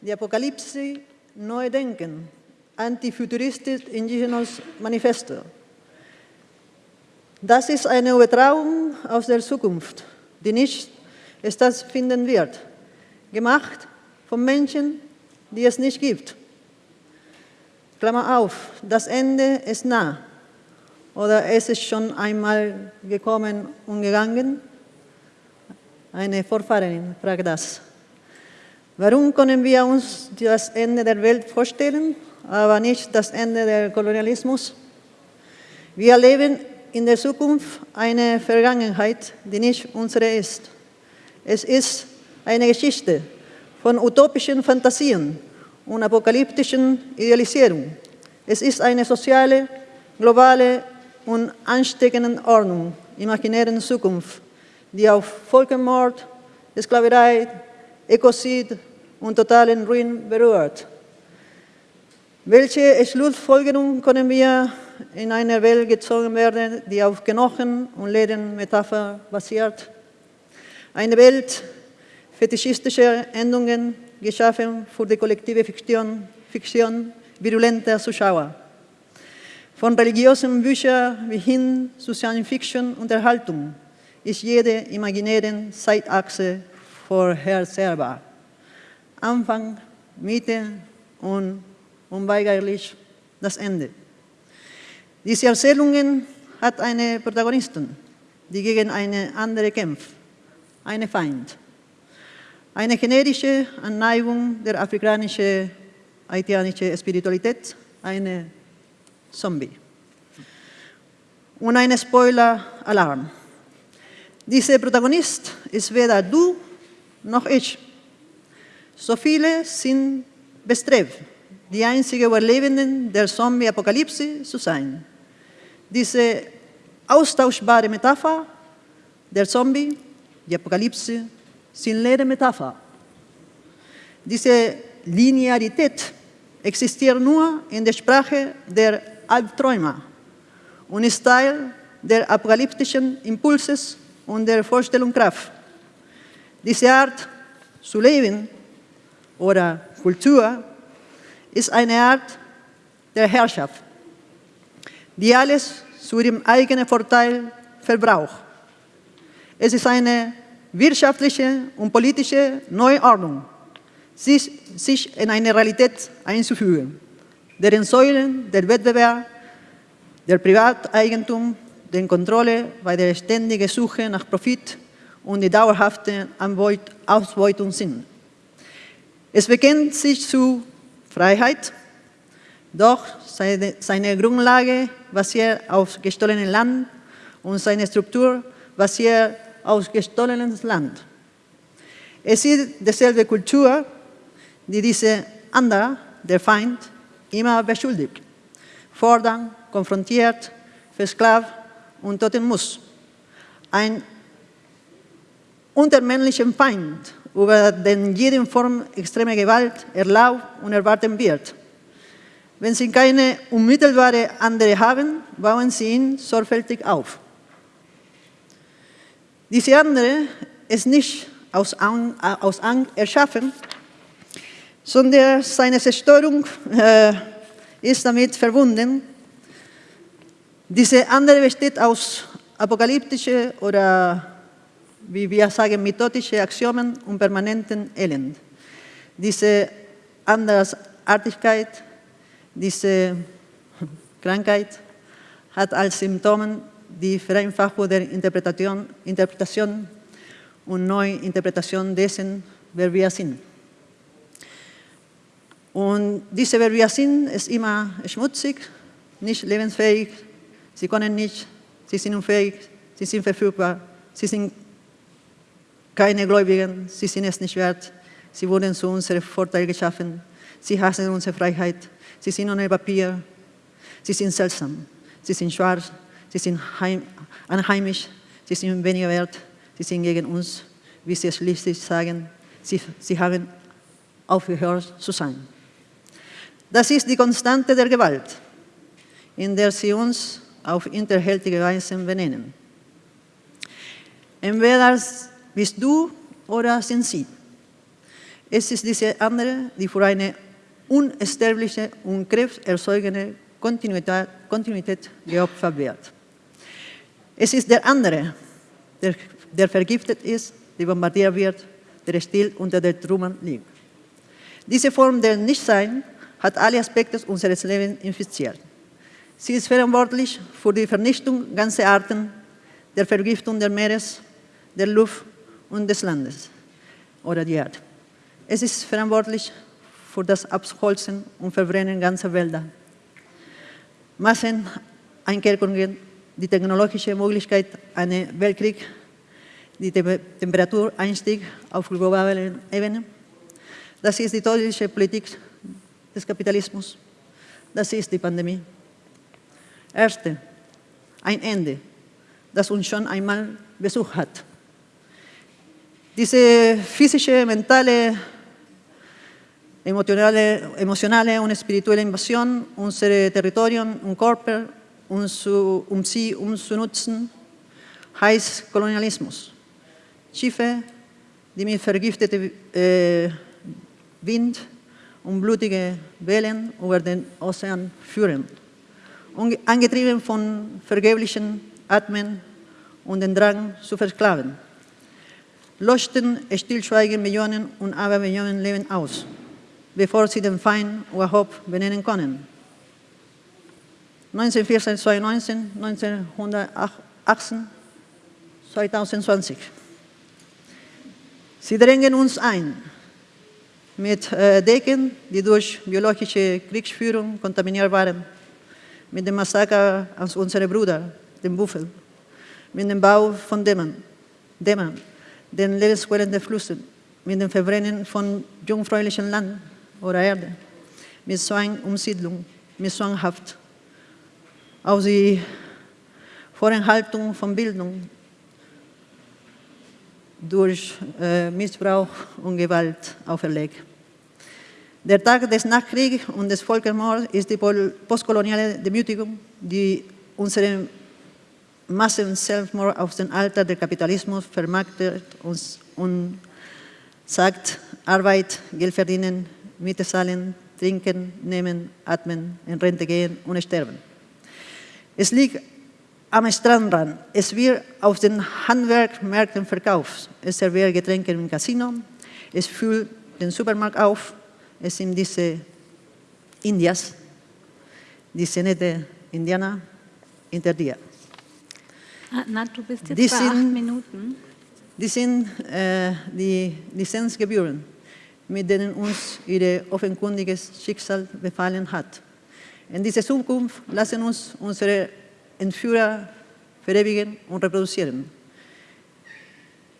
die Apokalypse Neu Denken, Antifuturistisch Indigenes Manifesto. Das ist eine Übertragung aus der Zukunft, die nicht stattfinden wird, gemacht von Menschen, die es nicht gibt. Klammer auf, das Ende ist nah. Oder es ist schon einmal gekommen und gegangen? Eine Vorfahrerin fragt das. Warum können wir uns das Ende der Welt vorstellen, aber nicht das Ende des Kolonialismus? Wir leben in der Zukunft eine Vergangenheit, die nicht unsere ist. Es ist eine Geschichte von utopischen Fantasien, und apokalyptischen Idealisierung. Es ist eine soziale, globale und ansteckende Ordnung imaginären Zukunft, die auf Völkermord, Sklaverei, Ökozid und totalen Ruin berührt. Welche Schlussfolgerung können wir in einer Welt gezogen werden, die auf Knochen und Ledermetapher basiert? Eine Welt fetischistischer Endungen, geschaffen für die kollektive Fiktion, Fiktion virulenter Zuschauer. Von religiösen Büchern wie hin zu Science Fiction und Erhaltung ist jede imaginäre Zeitachse vorhersehbar. Anfang, Mitte und unweigerlich das Ende. Diese Erzählungen hat eine Protagonistin, die gegen eine andere kämpft, eine Feind. Eine genetische Anneigung der afrikanischen haitianischen Spiritualität, eine Zombie. Und ein Spoiler-Alarm. Dieser Protagonist ist weder du noch ich. So viele sind bestrebt, die einzige Überlebenden der Zombie-Apokalypse zu sein. Diese austauschbare Metapher der Zombie, die Apokalypse, sind leere Metapher. Diese Linearität existiert nur in der Sprache der Albträume und ist Teil der apokalyptischen Impulses und der Vorstellungskraft. Diese Art zu leben oder Kultur ist eine Art der Herrschaft, die alles zu ihrem eigenen Vorteil verbraucht. Es ist eine wirtschaftliche und politische Neuordnung, sich, sich in eine Realität einzufügen, deren Säulen der Wettbewerb, der Privateigentum, die Kontrolle bei der ständigen Suche nach Profit und die dauerhafte Ausbeutung sind. Es bekennt sich zu Freiheit, doch seine, seine Grundlage basiert auf gestohlenem Land und seine Struktur basiert auf gestohlenes Land. Es ist dieselbe Kultur, die diese andere, der Feind, immer beschuldigt, fordern, konfrontiert, versklavt und töten muss. Ein untermännlicher Feind, über den jede Form extremer Gewalt erlaubt und erwarten wird. Wenn Sie keine unmittelbare andere haben, bauen Sie ihn sorgfältig auf. Diese andere ist nicht aus, aus Angst erschaffen, sondern seine Zerstörung äh, ist damit verbunden. Diese andere besteht aus apokalyptischen oder, wie wir sagen, methodischen Axiomen und permanenten Elend. Diese Andersartigkeit, diese Krankheit hat als Symptomen die Vereinfachung der Interpretation, Interpretation und Neuinterpretation dessen, wer wir sind. Und diese, wer wir sind, ist immer schmutzig, nicht lebensfähig, sie können nicht, sie sind unfähig, sie sind verfügbar, sie sind keine Gläubigen, sie sind es nicht wert, sie wurden zu unserem Vorteil geschaffen, sie hassen unsere Freiheit, sie sind ohne Papier, sie sind seltsam, sie sind schwarz, sie sind heim, anheimisch, sie sind weniger wert, sie sind gegen uns, wie sie schließlich sagen, sie, sie haben aufgehört zu sein. Das ist die Konstante der Gewalt, in der sie uns auf hinterhältige Weise benennen. Entweder bist du oder sind sie. Es ist diese andere, die für eine unsterbliche und krebserzeugende Kontinuität, Kontinuität geopfert wird. Es ist der andere, der, der vergiftet ist, der bombardiert wird, der still unter der Trümmern liegt. Diese Form der Nichtsein hat alle Aspekte unseres Lebens infiziert. Sie ist verantwortlich für die Vernichtung ganzer Arten, der Vergiftung des Meeres, der Luft und des Landes oder die Erde. Es ist verantwortlich für das Abholzen und Verbrennen ganzer Wälder. Masseneinkerkerungen die technologische Möglichkeit eines Weltkriegs, die Temperatureinstieg auf globaler Ebene. Das ist die todische Politik des Kapitalismus. Das ist die Pandemie. Erste, ein Ende, das uns schon einmal besucht hat. Diese physische, mentale emotionale, emotionale und spirituelle Invasion, unsere Territorien und Körper, um, zu, um sie umzunutzen, heißt Kolonialismus. Schiffe, die mit vergiftetem äh, Wind und blutige Wellen über den Ozean führen, angetrieben von vergeblichen Atmen und dem Drang zu versklaven. Löschten stillschweigen Millionen und Abermillionen Leben aus, bevor sie den Feind überhaupt benennen können. 1914, 2019, 1918, 2020. Sie drängen uns ein mit äh, Decken, die durch biologische Kriegsführung kontaminiert waren, mit dem Massaker an unsere Brüder, den Buffel, mit dem Bau von Dämmen, Dämmen den Lebensquellen der Flüsse, mit dem Verbrennen von jungfräulichem Land oder Erde, mit Zwangumsiedlung, mit Zwanghaft, auf die Vorenthaltung von Bildung durch äh, Missbrauch und Gewalt auferlegt. Der Tag des Nachkriegs und des Völkermords ist die postkoloniale Demütigung, die unsere Massen-Selbstmord aus dem Alter des Kapitalismus vermarktet uns und sagt, Arbeit, Geld verdienen, Miete zahlen, trinken, nehmen, atmen, in Rente gehen und sterben. Es liegt am Strandrand. Es wird auf den Handwerkmärkten verkauft. Es serviert Getränke im Casino. Es füllt den Supermarkt auf. Es sind diese Indias, diese nette Indianer hinter dir. Na, du bist jetzt die bei sind, acht Minuten. Die sind äh, die Lizenzgebühren, mit denen uns ihr offenkundiges Schicksal befallen hat. In dieser Zukunft lassen uns unsere Entführer verewigen und reproduzieren.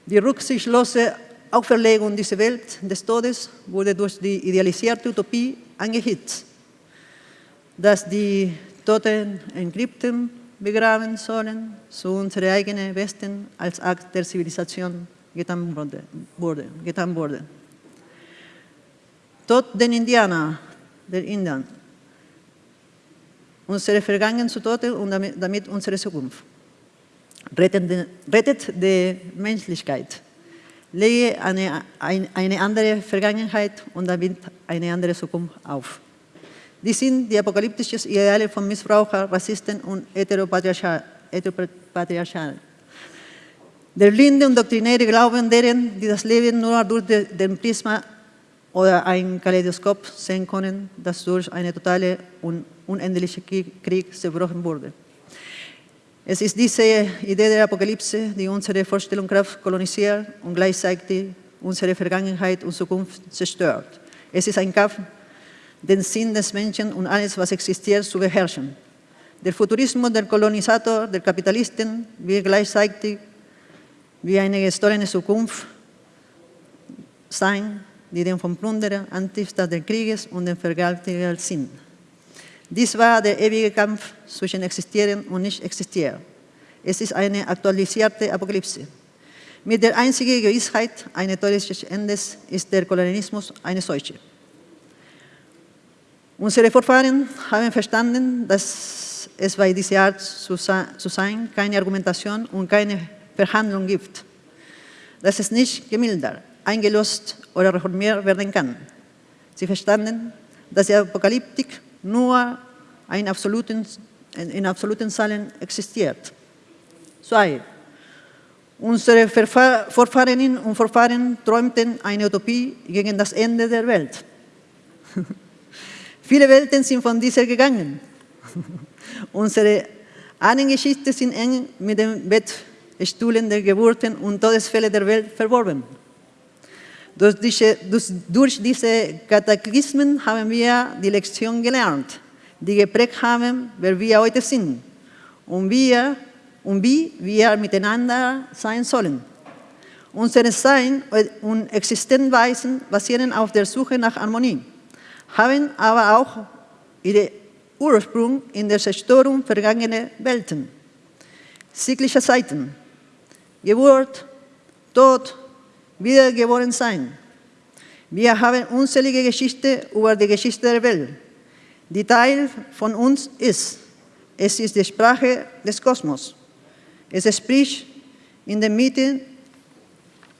Die rücksichtslose Auferlegung dieser Welt des Todes wurde durch die idealisierte Utopie angehitzt, dass die Toten in Krypten begraben sollen, zu unserem eigenen Westen als Akt der Zivilisation getan wurde. Getan wurde. Tod den Indianer, der Indern, unsere Vergangenheit zu Tode und damit, unsere Zukunft. Rettet, die Menschlichkeit. Lege eine, eine andere Vergangenheit und damit eine andere Zukunft auf. Dies sind die apokalyptischen Ideale von Missbraucher, Rassisten und Heteropatriarchal. Der blinde und doktrinäre Glauben deren, die das Leben nur durch den Prisma oder ein Kaleidoskop sehen können, das durch eine totale und unendliche Krieg zerbrochen wurde. Es ist diese Idee der Apokalypse, die unsere Vorstellungskraft kolonisiert und gleichzeitig unsere Vergangenheit und Zukunft zerstört. Es ist ein Kampf, den Sinn des Menschen und alles, was existiert, zu beherrschen. Der Futurismus der Kolonisator, der Kapitalisten, wird gleichzeitig wie eine gestohlene Zukunft sein, die den vom Plunderer, Antifter des Krieges und den Vergewaltiger sind. Dies war der ewige Kampf zwischen Existieren und Nicht-Existieren. Es ist eine aktualisierte Apokalypse. Mit der einzigen Gewissheit eines todesischen Endes ist der Kolonialismus eine solche. Unsere Vorfahren haben verstanden, dass es bei dieser Art zu sein keine Argumentation und keine Verhandlung gibt. Dass es nicht gemildert, eingelöst oder reformiert werden kann. Sie verstanden, dass die Apokalyptik nur in absoluten, in absoluten Zahlen existiert. Zwei. Unsere Vorfahrinnen und Vorfahren träumten eine Utopie gegen das Ende der Welt. Viele Welten sind von dieser gegangen. Unsere Ahnengeschichte sind eng mit den Bettstuhlen der Geburten und Todesfälle der Welt verworben. Durch diese, durch diese Kataklysmen haben wir die Lektion gelernt, die geprägt haben, wer wir heute sind und, wir, und wie wir miteinander sein sollen. Unser Sein und Existenzweisen basieren auf der Suche nach Harmonie, haben aber auch ihren Ursprung in der Zerstörung vergangener Welten, zyklischer Zeiten, Geburt, Tod, wiedergeboren sein. Wir haben unzählige Geschichten über die Geschichte der Welt, die Teil von uns ist. Es ist die Sprache des Kosmos. Es spricht in den Mitten,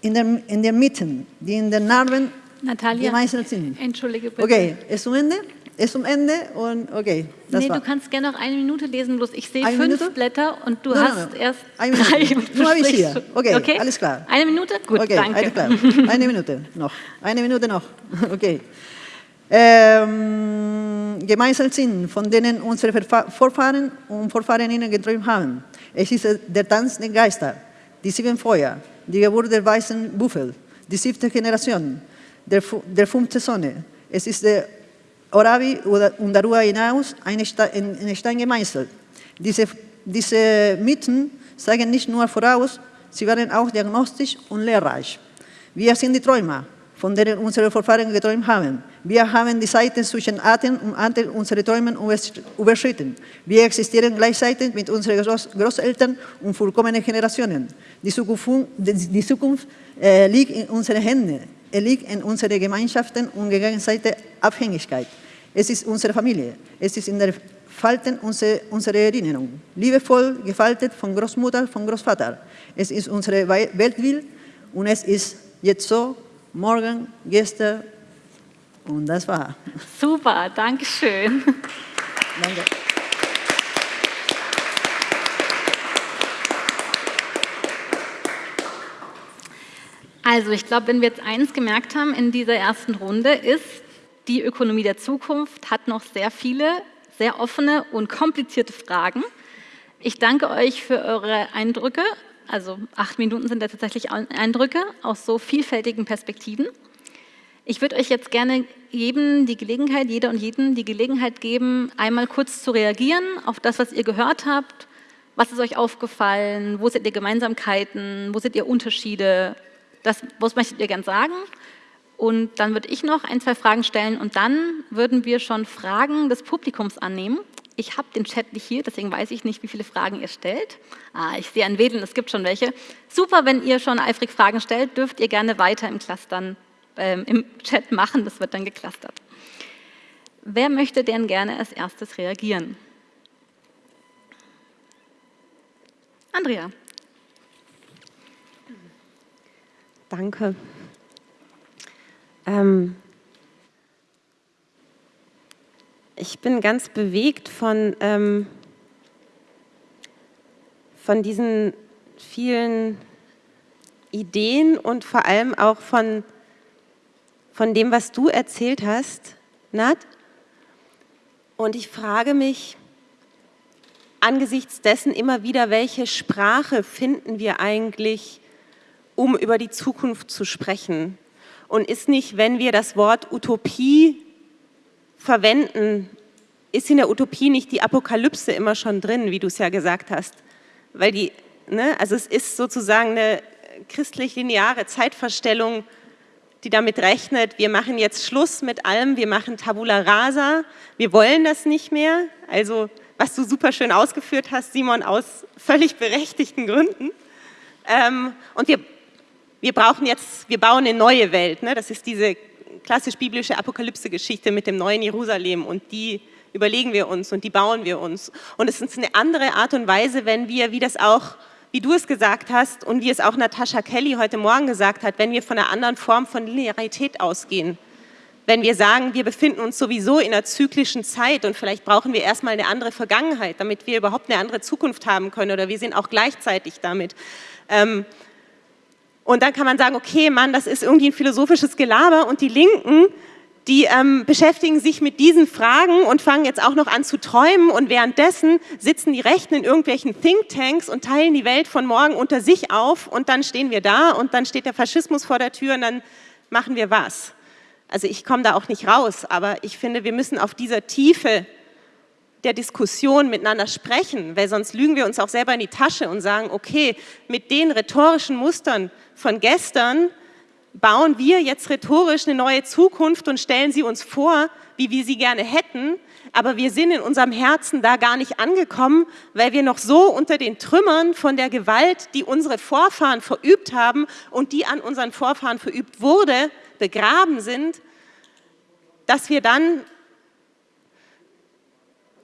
in den, in den Mitten, die in den Narben Natalia, gemeißelt sind. entschuldige bitte. Okay, ist zum Ende? Ist zum Ende und okay. Das nee, war. du kannst gerne noch eine Minute lesen, bloß ich sehe Eine fünf Minute? Blätter und du nein, hast nein. erst Eine drei. Minute. und Nur habe ich hier. schon. Okay, alles klar. Eine Minute? Gut, okay, danke. alles klar. Eine Minute noch. Eine Minute noch. Okay. Ähm, gemeinsam sind, von denen unsere Vorfahren und Vorfahrinnen geträumt haben. Es ist der Tanz der Geister, die sieben Feuer, die Geburt der weißen Buffel, die siebte Generation, der, der fünfte Sonne. Es ist der Orabi und darüber hinaus eine Sta- in in Stein gemeißelt. Diese, diese Mythen sagen nicht nur voraus, sie waren auch diagnostisch und lehrreich. Wir sind die Träumer, von denen unsere Vorfahren geträumt haben. Wir haben die Seiten zwischen Atem und Anteil unserer Träume übersch- überschritten. Wir existieren gleichzeitig mit unseren Groß Großeltern und vollkommenen Generationen. Die Zukunft, die Zukunft äh, liegt in unseren Händen. Es liegt in unseren Gemeinschaften und gegenseitiger Abhängigkeit. Es ist unsere Familie. Es ist in der Falten unserer unsere Erinnerung. Liebevoll gefaltet von Großmutter, von Großvater. Es ist unsere Weltbild und es ist jetzt so, morgen, gestern und das war. Super, danke schön. Danke. Also ich glaube, wenn wir jetzt eins gemerkt haben in dieser ersten Runde, ist, die Ökonomie der Zukunft hat noch sehr viele, sehr offene und komplizierte Fragen. Ich danke euch für eure Eindrücke. Also acht Minuten sind ja tatsächlich Eindrücke aus so vielfältigen Perspektiven. Ich würde euch jetzt gerne jedem die Gelegenheit, jeder und jeden die Gelegenheit geben, einmal kurz zu reagieren auf das, was ihr gehört habt. Was ist euch aufgefallen? Wo seht ihr Gemeinsamkeiten? Wo seht ihr Unterschiede? Das, was möchtet ihr gern sagen? Und dann würde ich noch ein, zwei Fragen stellen und dann würden wir schon Fragen des Publikums annehmen. Ich habe den Chat nicht hier, deswegen weiß ich nicht, wie viele Fragen ihr stellt. Ah, ich sehe ein Wedeln, es gibt schon welche. Super, wenn ihr schon eifrig Fragen stellt, dürft ihr gerne weiter im Clustern, ähm, im Chat machen, das wird dann geclustert. Wer möchte denn gerne als erstes reagieren? Andrea. Danke. Ähm, ich bin ganz bewegt von, ähm, von diesen vielen Ideen und vor allem auch von, von dem, was du erzählt hast, Nat. Und ich frage mich angesichts dessen immer wieder, welche Sprache finden wir eigentlich, um über die Zukunft zu sprechen? Und ist nicht, wenn wir das Wort Utopie verwenden, ist in der Utopie nicht die Apokalypse immer schon drin, wie du es ja gesagt hast? Weil die, ne, also es ist sozusagen eine christlich-lineare Zeitverstellung, die damit rechnet, wir machen jetzt Schluss mit allem, wir machen Tabula Rasa, wir wollen das nicht mehr. Also, was du super schön ausgeführt hast, Simon, aus völlig berechtigten Gründen. Ähm, und wir wir brauchen jetzt, wir bauen eine neue Welt. Ne? Das ist diese klassisch biblische Apokalypse-Geschichte mit dem neuen Jerusalem und die überlegen wir uns und die bauen wir uns. Und es ist eine andere Art und Weise, wenn wir, wie das auch, wie du es gesagt hast und wie es auch Natascha Kelly heute Morgen gesagt hat, wenn wir von einer anderen Form von Linearität ausgehen. Wenn wir sagen, wir befinden uns sowieso in einer zyklischen Zeit und vielleicht brauchen wir erstmal eine andere Vergangenheit, damit wir überhaupt eine andere Zukunft haben können oder wir sind auch gleichzeitig damit. Ähm, und dann kann man sagen, okay, Mann, das ist irgendwie ein philosophisches Gelaber. Und die Linken, die ähm, beschäftigen sich mit diesen Fragen und fangen jetzt auch noch an zu träumen. Und währenddessen sitzen die Rechten in irgendwelchen Thinktanks und teilen die Welt von morgen unter sich auf. Und dann stehen wir da und dann steht der Faschismus vor der Tür und dann machen wir was. Also ich komme da auch nicht raus, aber ich finde, wir müssen auf dieser Tiefe der Diskussion miteinander sprechen, weil sonst lügen wir uns auch selber in die Tasche und sagen, okay, mit den rhetorischen Mustern von gestern bauen wir jetzt rhetorisch eine neue Zukunft und stellen sie uns vor, wie wir sie gerne hätten, aber wir sind in unserem Herzen da gar nicht angekommen, weil wir noch so unter den Trümmern von der Gewalt, die unsere Vorfahren verübt haben und die an unseren Vorfahren verübt wurde, begraben sind, dass wir dann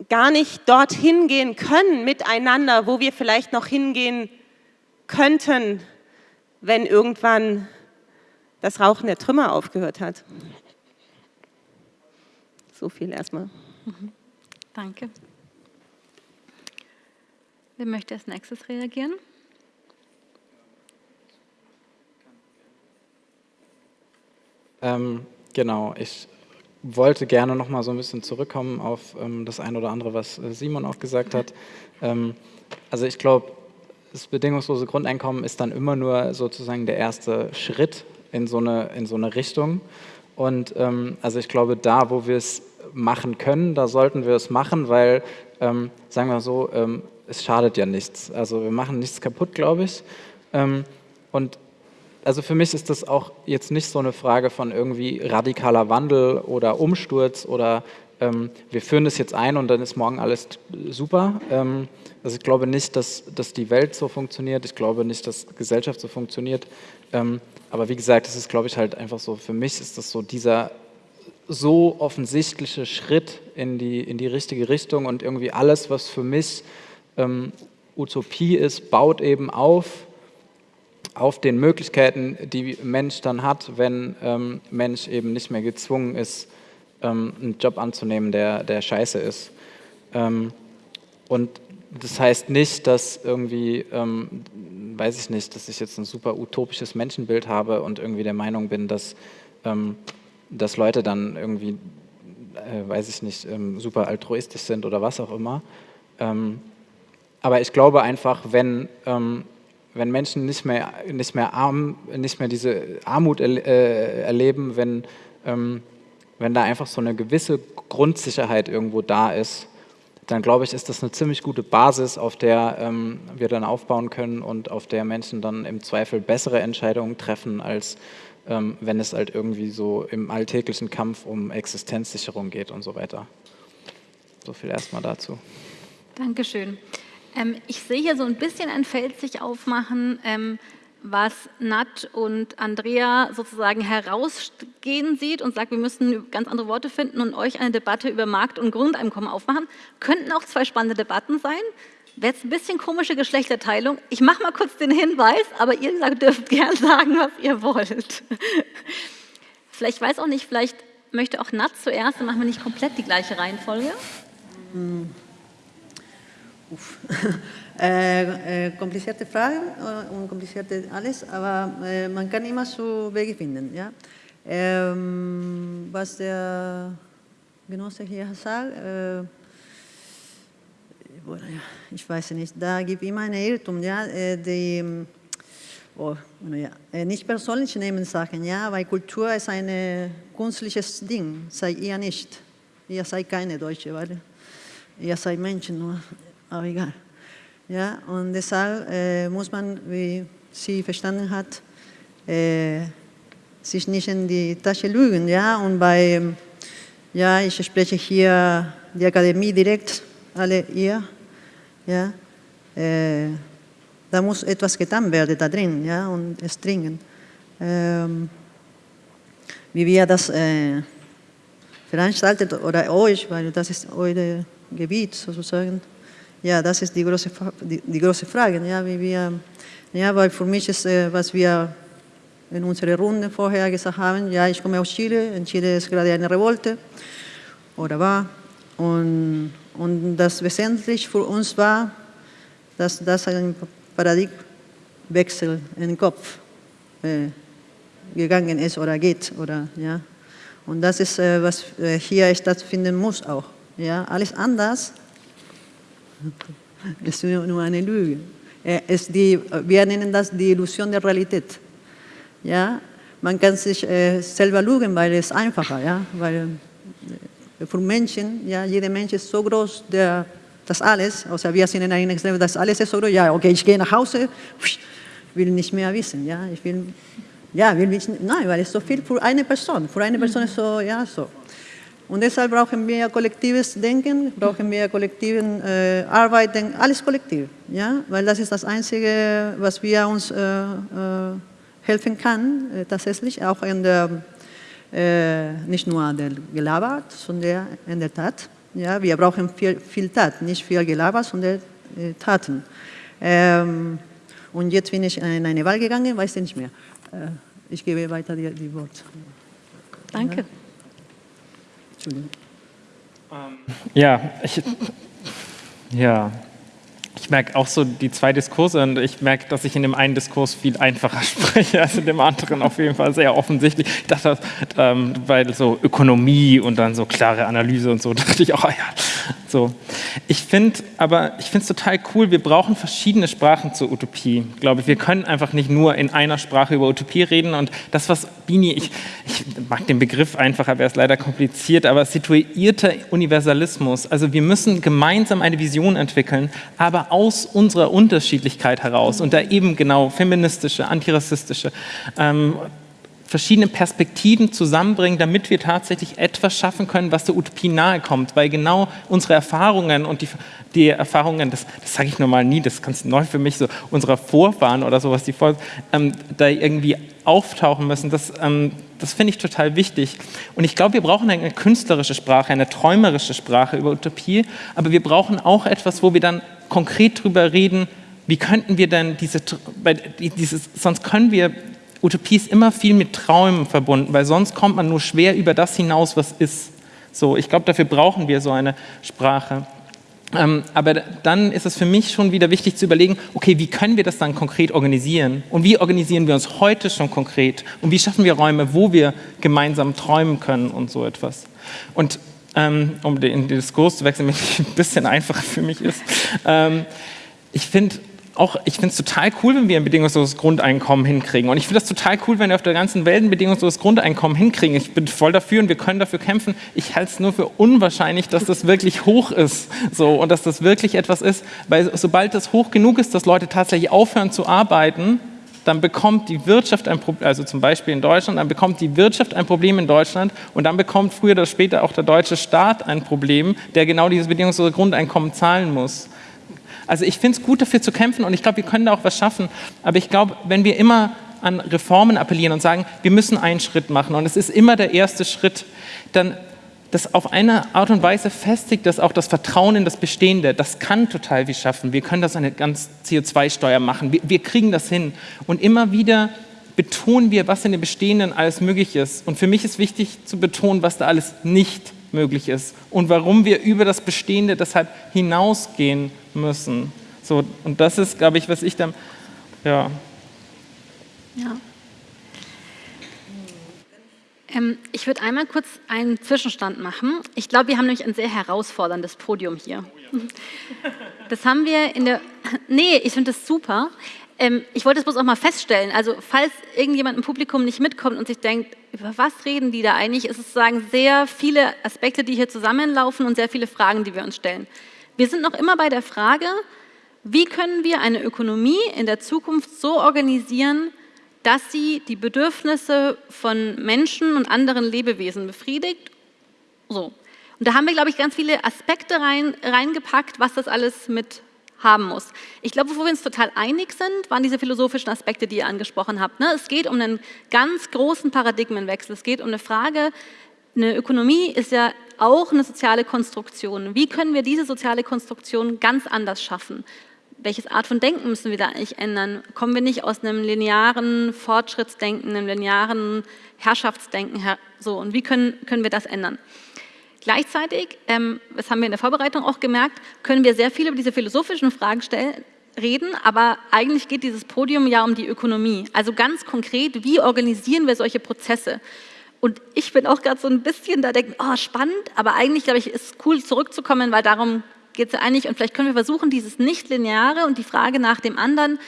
gar nicht dorthin gehen können miteinander, wo wir vielleicht noch hingehen könnten, wenn irgendwann das Rauchen der Trümmer aufgehört hat. So viel erstmal. Mhm. Danke. Wer möchte als nächstes reagieren? Ähm, genau, ich wollte gerne noch mal so ein bisschen zurückkommen auf ähm, das eine oder andere, was äh, Simon auch gesagt hat. Ähm, also ich glaube, das bedingungslose Grundeinkommen ist dann immer nur sozusagen der erste Schritt in so eine, in so eine Richtung. Und ähm, also ich glaube, da, wo wir es machen können, da sollten wir es machen, weil, ähm, sagen wir so, ähm, es schadet ja nichts. Also wir machen nichts kaputt, glaube ich. Ähm, und also für mich ist das auch jetzt nicht so eine Frage von irgendwie radikaler Wandel oder Umsturz oder ähm, wir führen das jetzt ein und dann ist morgen alles super. Also ich glaube nicht, dass, dass die Welt so funktioniert. Ich glaube nicht, dass Gesellschaft so funktioniert. Ähm, aber wie gesagt, das ist, glaube ich, halt einfach so, für mich ist das so dieser so offensichtliche Schritt in die, in die richtige Richtung und irgendwie alles, was für mich ähm, Utopie ist, baut eben auf auf den Möglichkeiten, die Mensch dann hat, wenn ähm, Mensch eben nicht mehr gezwungen ist, ähm, einen Job anzunehmen, der, der scheiße ist. Ähm, und das heißt nicht, dass irgendwie, ähm, weiß ich nicht, dass ich jetzt ein super utopisches Menschenbild habe und irgendwie der Meinung bin, dass, ähm, dass Leute dann irgendwie, äh, weiß ich nicht, ähm, super altruistisch sind oder was auch immer. aber ich glaube einfach, wenn wenn Menschen nicht mehr, nicht mehr, arm, nicht mehr diese Armut er, äh, erleben, wenn, ähm, wenn da einfach so eine gewisse Grundsicherheit irgendwo da ist, dann glaube ich, ist das eine ziemlich gute Basis, auf der ähm, wir dann aufbauen können und auf der Menschen dann im Zweifel bessere Entscheidungen treffen, als ähm, wenn es halt irgendwie so im alltäglichen Kampf um Existenzsicherung geht und so weiter. So viel erstmal dazu. Dankeschön. Ähm, ich sehe hier so ein bisschen ein Feld sich aufmachen, ähm, was Nat und Andrea sozusagen herausgehen sieht und sagt, wir müssen ganz andere Worte finden und euch eine Debatte über Markt- und Grundeinkommen aufmachen. Könnten auch zwei spannende Debatten sein. Wäre jetzt ein bisschen komische Geschlechterteilung. Ich mache mal kurz den Hinweis, aber ihr dürft gern sagen, was ihr wollt. Vielleicht weiß auch nicht, vielleicht möchte auch Nat zuerst, dann machen wir nicht komplett die gleiche Reihenfolge. Hm. äh, äh, komplizierte Fragen äh, und komplizierte alles, aber äh, man kann immer so Wege finden. Ja? Ähm, was der Genosse hier sagt, äh, ich weiß nicht, da gibt es immer einen Irrtum, ja, die, oh, ja, nicht persönlich nehmen Sachen, ja, weil Kultur ist ein künstliches Ding, seid ihr nicht. Ihr seid keine Deutsche, weil ihr seid Menschen nur aber egal. Ja, und deshalb äh, muss man, wie sie verstanden hat, äh, sich nicht in die Tasche lügen. Ja? Und bei, ja, ich spreche hier die Akademie direkt, alle ihr. Ja? Äh, da muss etwas getan werden da drin, ja, und es dringend. Ähm, wie wir das äh, veranstaltet oder euch, weil das ist euer Gebiet sozusagen, ja, das ist die große, die, die große Frage. Ja, wie wir, ja, weil für mich ist, äh, was wir in unserer Runde vorher gesagt haben, ja, ich komme aus Chile, in Chile ist gerade eine Revolte oder war. Und, und das wesentlich für uns war, dass das ein Paradigmenwechsel in den Kopf äh, gegangen ist oder geht. Oder, ja. Und das ist, äh, was äh, hier stattfinden muss auch. Ja. Alles anders es nur eine Lüge. Es die, wir nennen das die Illusion der Realität. Ja? Man kann sich äh, selber lügen, weil es einfacher ja? weil äh, für Menschen, ja, jeder Mensch ist so groß, der, das alles, also wir sind in einem Extrem, das alles ist so groß, ja, okay, ich gehe nach Hause, will nicht mehr wissen, ja, ich will, ja, will nicht, nein, weil es so viel für eine Person, für eine Person ist so, ja, so. Und deshalb brauchen wir kollektives Denken, brauchen wir kollektiven äh, Arbeiten, alles kollektiv, ja? weil das ist das Einzige, was wir uns äh, äh, helfen kann, äh, tatsächlich, auch in der äh, nicht nur der gelabert, sondern in der Tat. Ja, wir brauchen viel, viel Tat, nicht viel Gelaber, sondern Taten. Ähm, und jetzt bin ich in eine Wahl gegangen, weiß ich nicht mehr. Ich gebe weiter die, die Wort. Danke. Ja. Entschuldigung. Ja, ich, ja, ich merke auch so die zwei Diskurse und ich merke, dass ich in dem einen Diskurs viel einfacher spreche als in dem anderen auf jeden Fall sehr offensichtlich. Ich dachte, ähm, weil so Ökonomie und dann so klare Analyse und so, dachte ich auch, oh ja, so. Ich finde aber, ich finde es total cool, wir brauchen verschiedene Sprachen zur Utopie, glaube ich. Wir können einfach nicht nur in einer Sprache über Utopie reden und das, was Bini, ich, ich mag den Begriff einfach, aber er ist leider kompliziert, aber situierter Universalismus, also wir müssen gemeinsam eine Vision entwickeln, aber aus unserer Unterschiedlichkeit heraus und da eben genau feministische, antirassistische, ähm, verschiedene Perspektiven zusammenbringen, damit wir tatsächlich etwas schaffen können, was der Utopie nahe kommt, weil genau unsere Erfahrungen und die, die Erfahrungen, das, das sage ich normal nie, das ist ganz neu für mich, so unserer Vorfahren oder sowas, die vor, ähm, da irgendwie auftauchen müssen, das, ähm, das finde ich total wichtig. Und ich glaube, wir brauchen eine künstlerische Sprache, eine träumerische Sprache über Utopie, aber wir brauchen auch etwas, wo wir dann konkret drüber reden, wie könnten wir denn diese, dieses, sonst können wir Utopie ist immer viel mit Träumen verbunden, weil sonst kommt man nur schwer über das hinaus, was ist. So, ich glaube, dafür brauchen wir so eine Sprache. Ähm, aber dann ist es für mich schon wieder wichtig zu überlegen, okay, wie können wir das dann konkret organisieren? Und wie organisieren wir uns heute schon konkret? Und wie schaffen wir Räume, wo wir gemeinsam träumen können und so etwas? Und ähm, um den, Diskurs zu wechseln, wenn es ein bisschen einfacher für mich ist, ähm, ich finde, auch, ich finde es total cool, wenn wir ein bedingungsloses Grundeinkommen hinkriegen. Und ich finde das total cool, wenn wir auf der ganzen Welt ein bedingungsloses Grundeinkommen hinkriegen. Ich bin voll dafür und wir können dafür kämpfen. Ich halte es nur für unwahrscheinlich, dass das wirklich hoch ist. So, und dass das wirklich etwas ist. Weil sobald es hoch genug ist, dass Leute tatsächlich aufhören zu arbeiten, dann bekommt die Wirtschaft ein Problem, also zum Beispiel in Deutschland, dann bekommt die Wirtschaft ein Problem in Deutschland und dann bekommt früher oder später auch der deutsche Staat ein Problem, der genau dieses bedingungslose Grundeinkommen zahlen muss. Also ich finde es gut, dafür zu kämpfen und ich glaube, wir können da auch was schaffen. Aber ich glaube, wenn wir immer an Reformen appellieren und sagen, wir müssen einen Schritt machen und es ist immer der erste Schritt, dann das auf eine Art und Weise festigt das auch das Vertrauen in das Bestehende. Das kann total wie schaffen. Wir können das eine ganz CO2-Steuer machen. Wir, wir, kriegen das hin. Und immer wieder betonen wir, was in dem Bestehenden alles möglich ist. Und für mich ist wichtig zu betonen, was da alles nicht möglich ist und warum wir über das Bestehende deshalb hinausgehen müssen. So, und das ist, glaube ich, was ich dann, ja. Ja. Ähm, ich würde einmal kurz einen Zwischenstand machen. Ich glaube, wir haben nämlich ein sehr herausforderndes Podium hier. Das haben wir in der, nee, ich finde das super. Ähm, ich wollte es bloß auch mal feststellen, also falls irgendjemand im Publikum nicht mitkommt und sich denkt, über was reden die da eigentlich, ist es sozusagen sehr viele Aspekte, die hier zusammenlaufen und sehr viele Fragen, die wir uns stellen. Wir sind noch immer bei der Frage, wie können wir eine Ökonomie in der Zukunft so organisieren, dass sie die Bedürfnisse von Menschen und anderen Lebewesen befriedigt. So. Und da haben wir, glaube ich, ganz viele Aspekte rein, reingepackt, was das alles mit haben muss. Ich glaube, wo wir uns total einig sind, waren diese philosophischen Aspekte, die ihr angesprochen habt. Ne? Es geht um einen ganz großen Paradigmenwechsel. Es geht um eine Frage, eine Ökonomie ist ja auch eine soziale Konstruktion. Wie können wir diese soziale Konstruktion ganz anders schaffen? Welches Art von Denken müssen wir da eigentlich ändern? Kommen wir nicht aus einem linearen Fortschrittsdenken, einem linearen Herrschaftsdenken her? So, und wie können, können wir das ändern? Gleichzeitig, ähm, das haben wir in der Vorbereitung auch gemerkt, können wir sehr viel über diese philosophischen Fragen stellen, reden, aber eigentlich geht dieses Podium ja um die Ökonomie. Also ganz konkret, wie organisieren wir solche Prozesse? Und ich bin auch gerade so ein bisschen da denken, oh spannend, aber eigentlich glaube ich, ist cool zurückzukommen, weil darum geht es ja eigentlich. Und vielleicht können wir versuchen, dieses Nicht-Lineare und die Frage nach dem anderen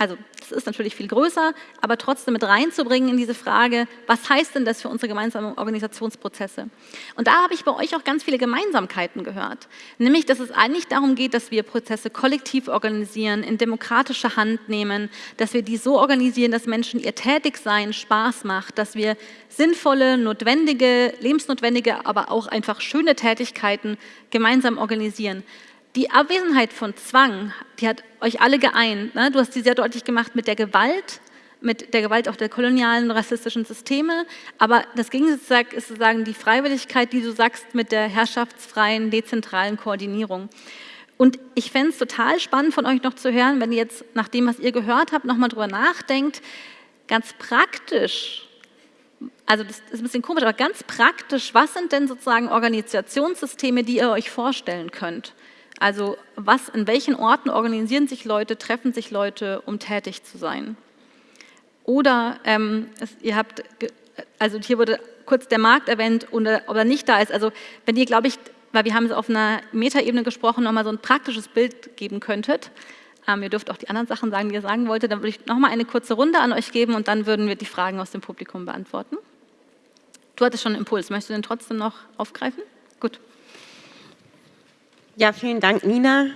also das ist natürlich viel größer, aber trotzdem mit reinzubringen in diese Frage, was heißt denn das für unsere gemeinsamen Organisationsprozesse? Und da habe ich bei euch auch ganz viele Gemeinsamkeiten gehört, nämlich, dass es eigentlich darum geht, dass wir Prozesse kollektiv organisieren, in demokratische Hand nehmen, dass wir die so organisieren, dass Menschen ihr Tätigsein Spaß macht, dass wir sinnvolle, notwendige, lebensnotwendige, aber auch einfach schöne Tätigkeiten gemeinsam organisieren die Abwesenheit von Zwang, die hat euch alle geeint. Ne? Du hast sie sehr deutlich gemacht mit der Gewalt, mit der Gewalt auch der kolonialen rassistischen Systeme. Aber das Gegenteil ist sozusagen die Freiwilligkeit, die du sagst, mit der herrschaftsfreien, dezentralen Koordinierung. Und ich fände es total spannend von euch noch zu hören, wenn ihr jetzt nach dem, was ihr gehört habt, nochmal drüber nachdenkt, ganz praktisch, also das ist ein bisschen komisch, aber ganz praktisch, was sind denn sozusagen Organisationssysteme, die ihr euch vorstellen könnt? Also was, in welchen Orten organisieren sich Leute, treffen sich Leute, um tätig zu sein? Oder ähm, es, ihr habt, also hier wurde kurz der Markt erwähnt oder, oder nicht da ist. Also wenn ihr, glaube ich, weil wir haben es auf einer Metaebene gesprochen, nochmal so ein praktisches Bild geben könntet. Ähm, ihr dürft auch die anderen Sachen sagen, die ihr sagen wolltet. Dann würde ich nochmal eine kurze Runde an euch geben und dann würden wir die Fragen aus dem Publikum beantworten. Du hattest schon einen Impuls. Möchtest du den trotzdem noch aufgreifen? Gut. Ja, vielen Dank, Nina.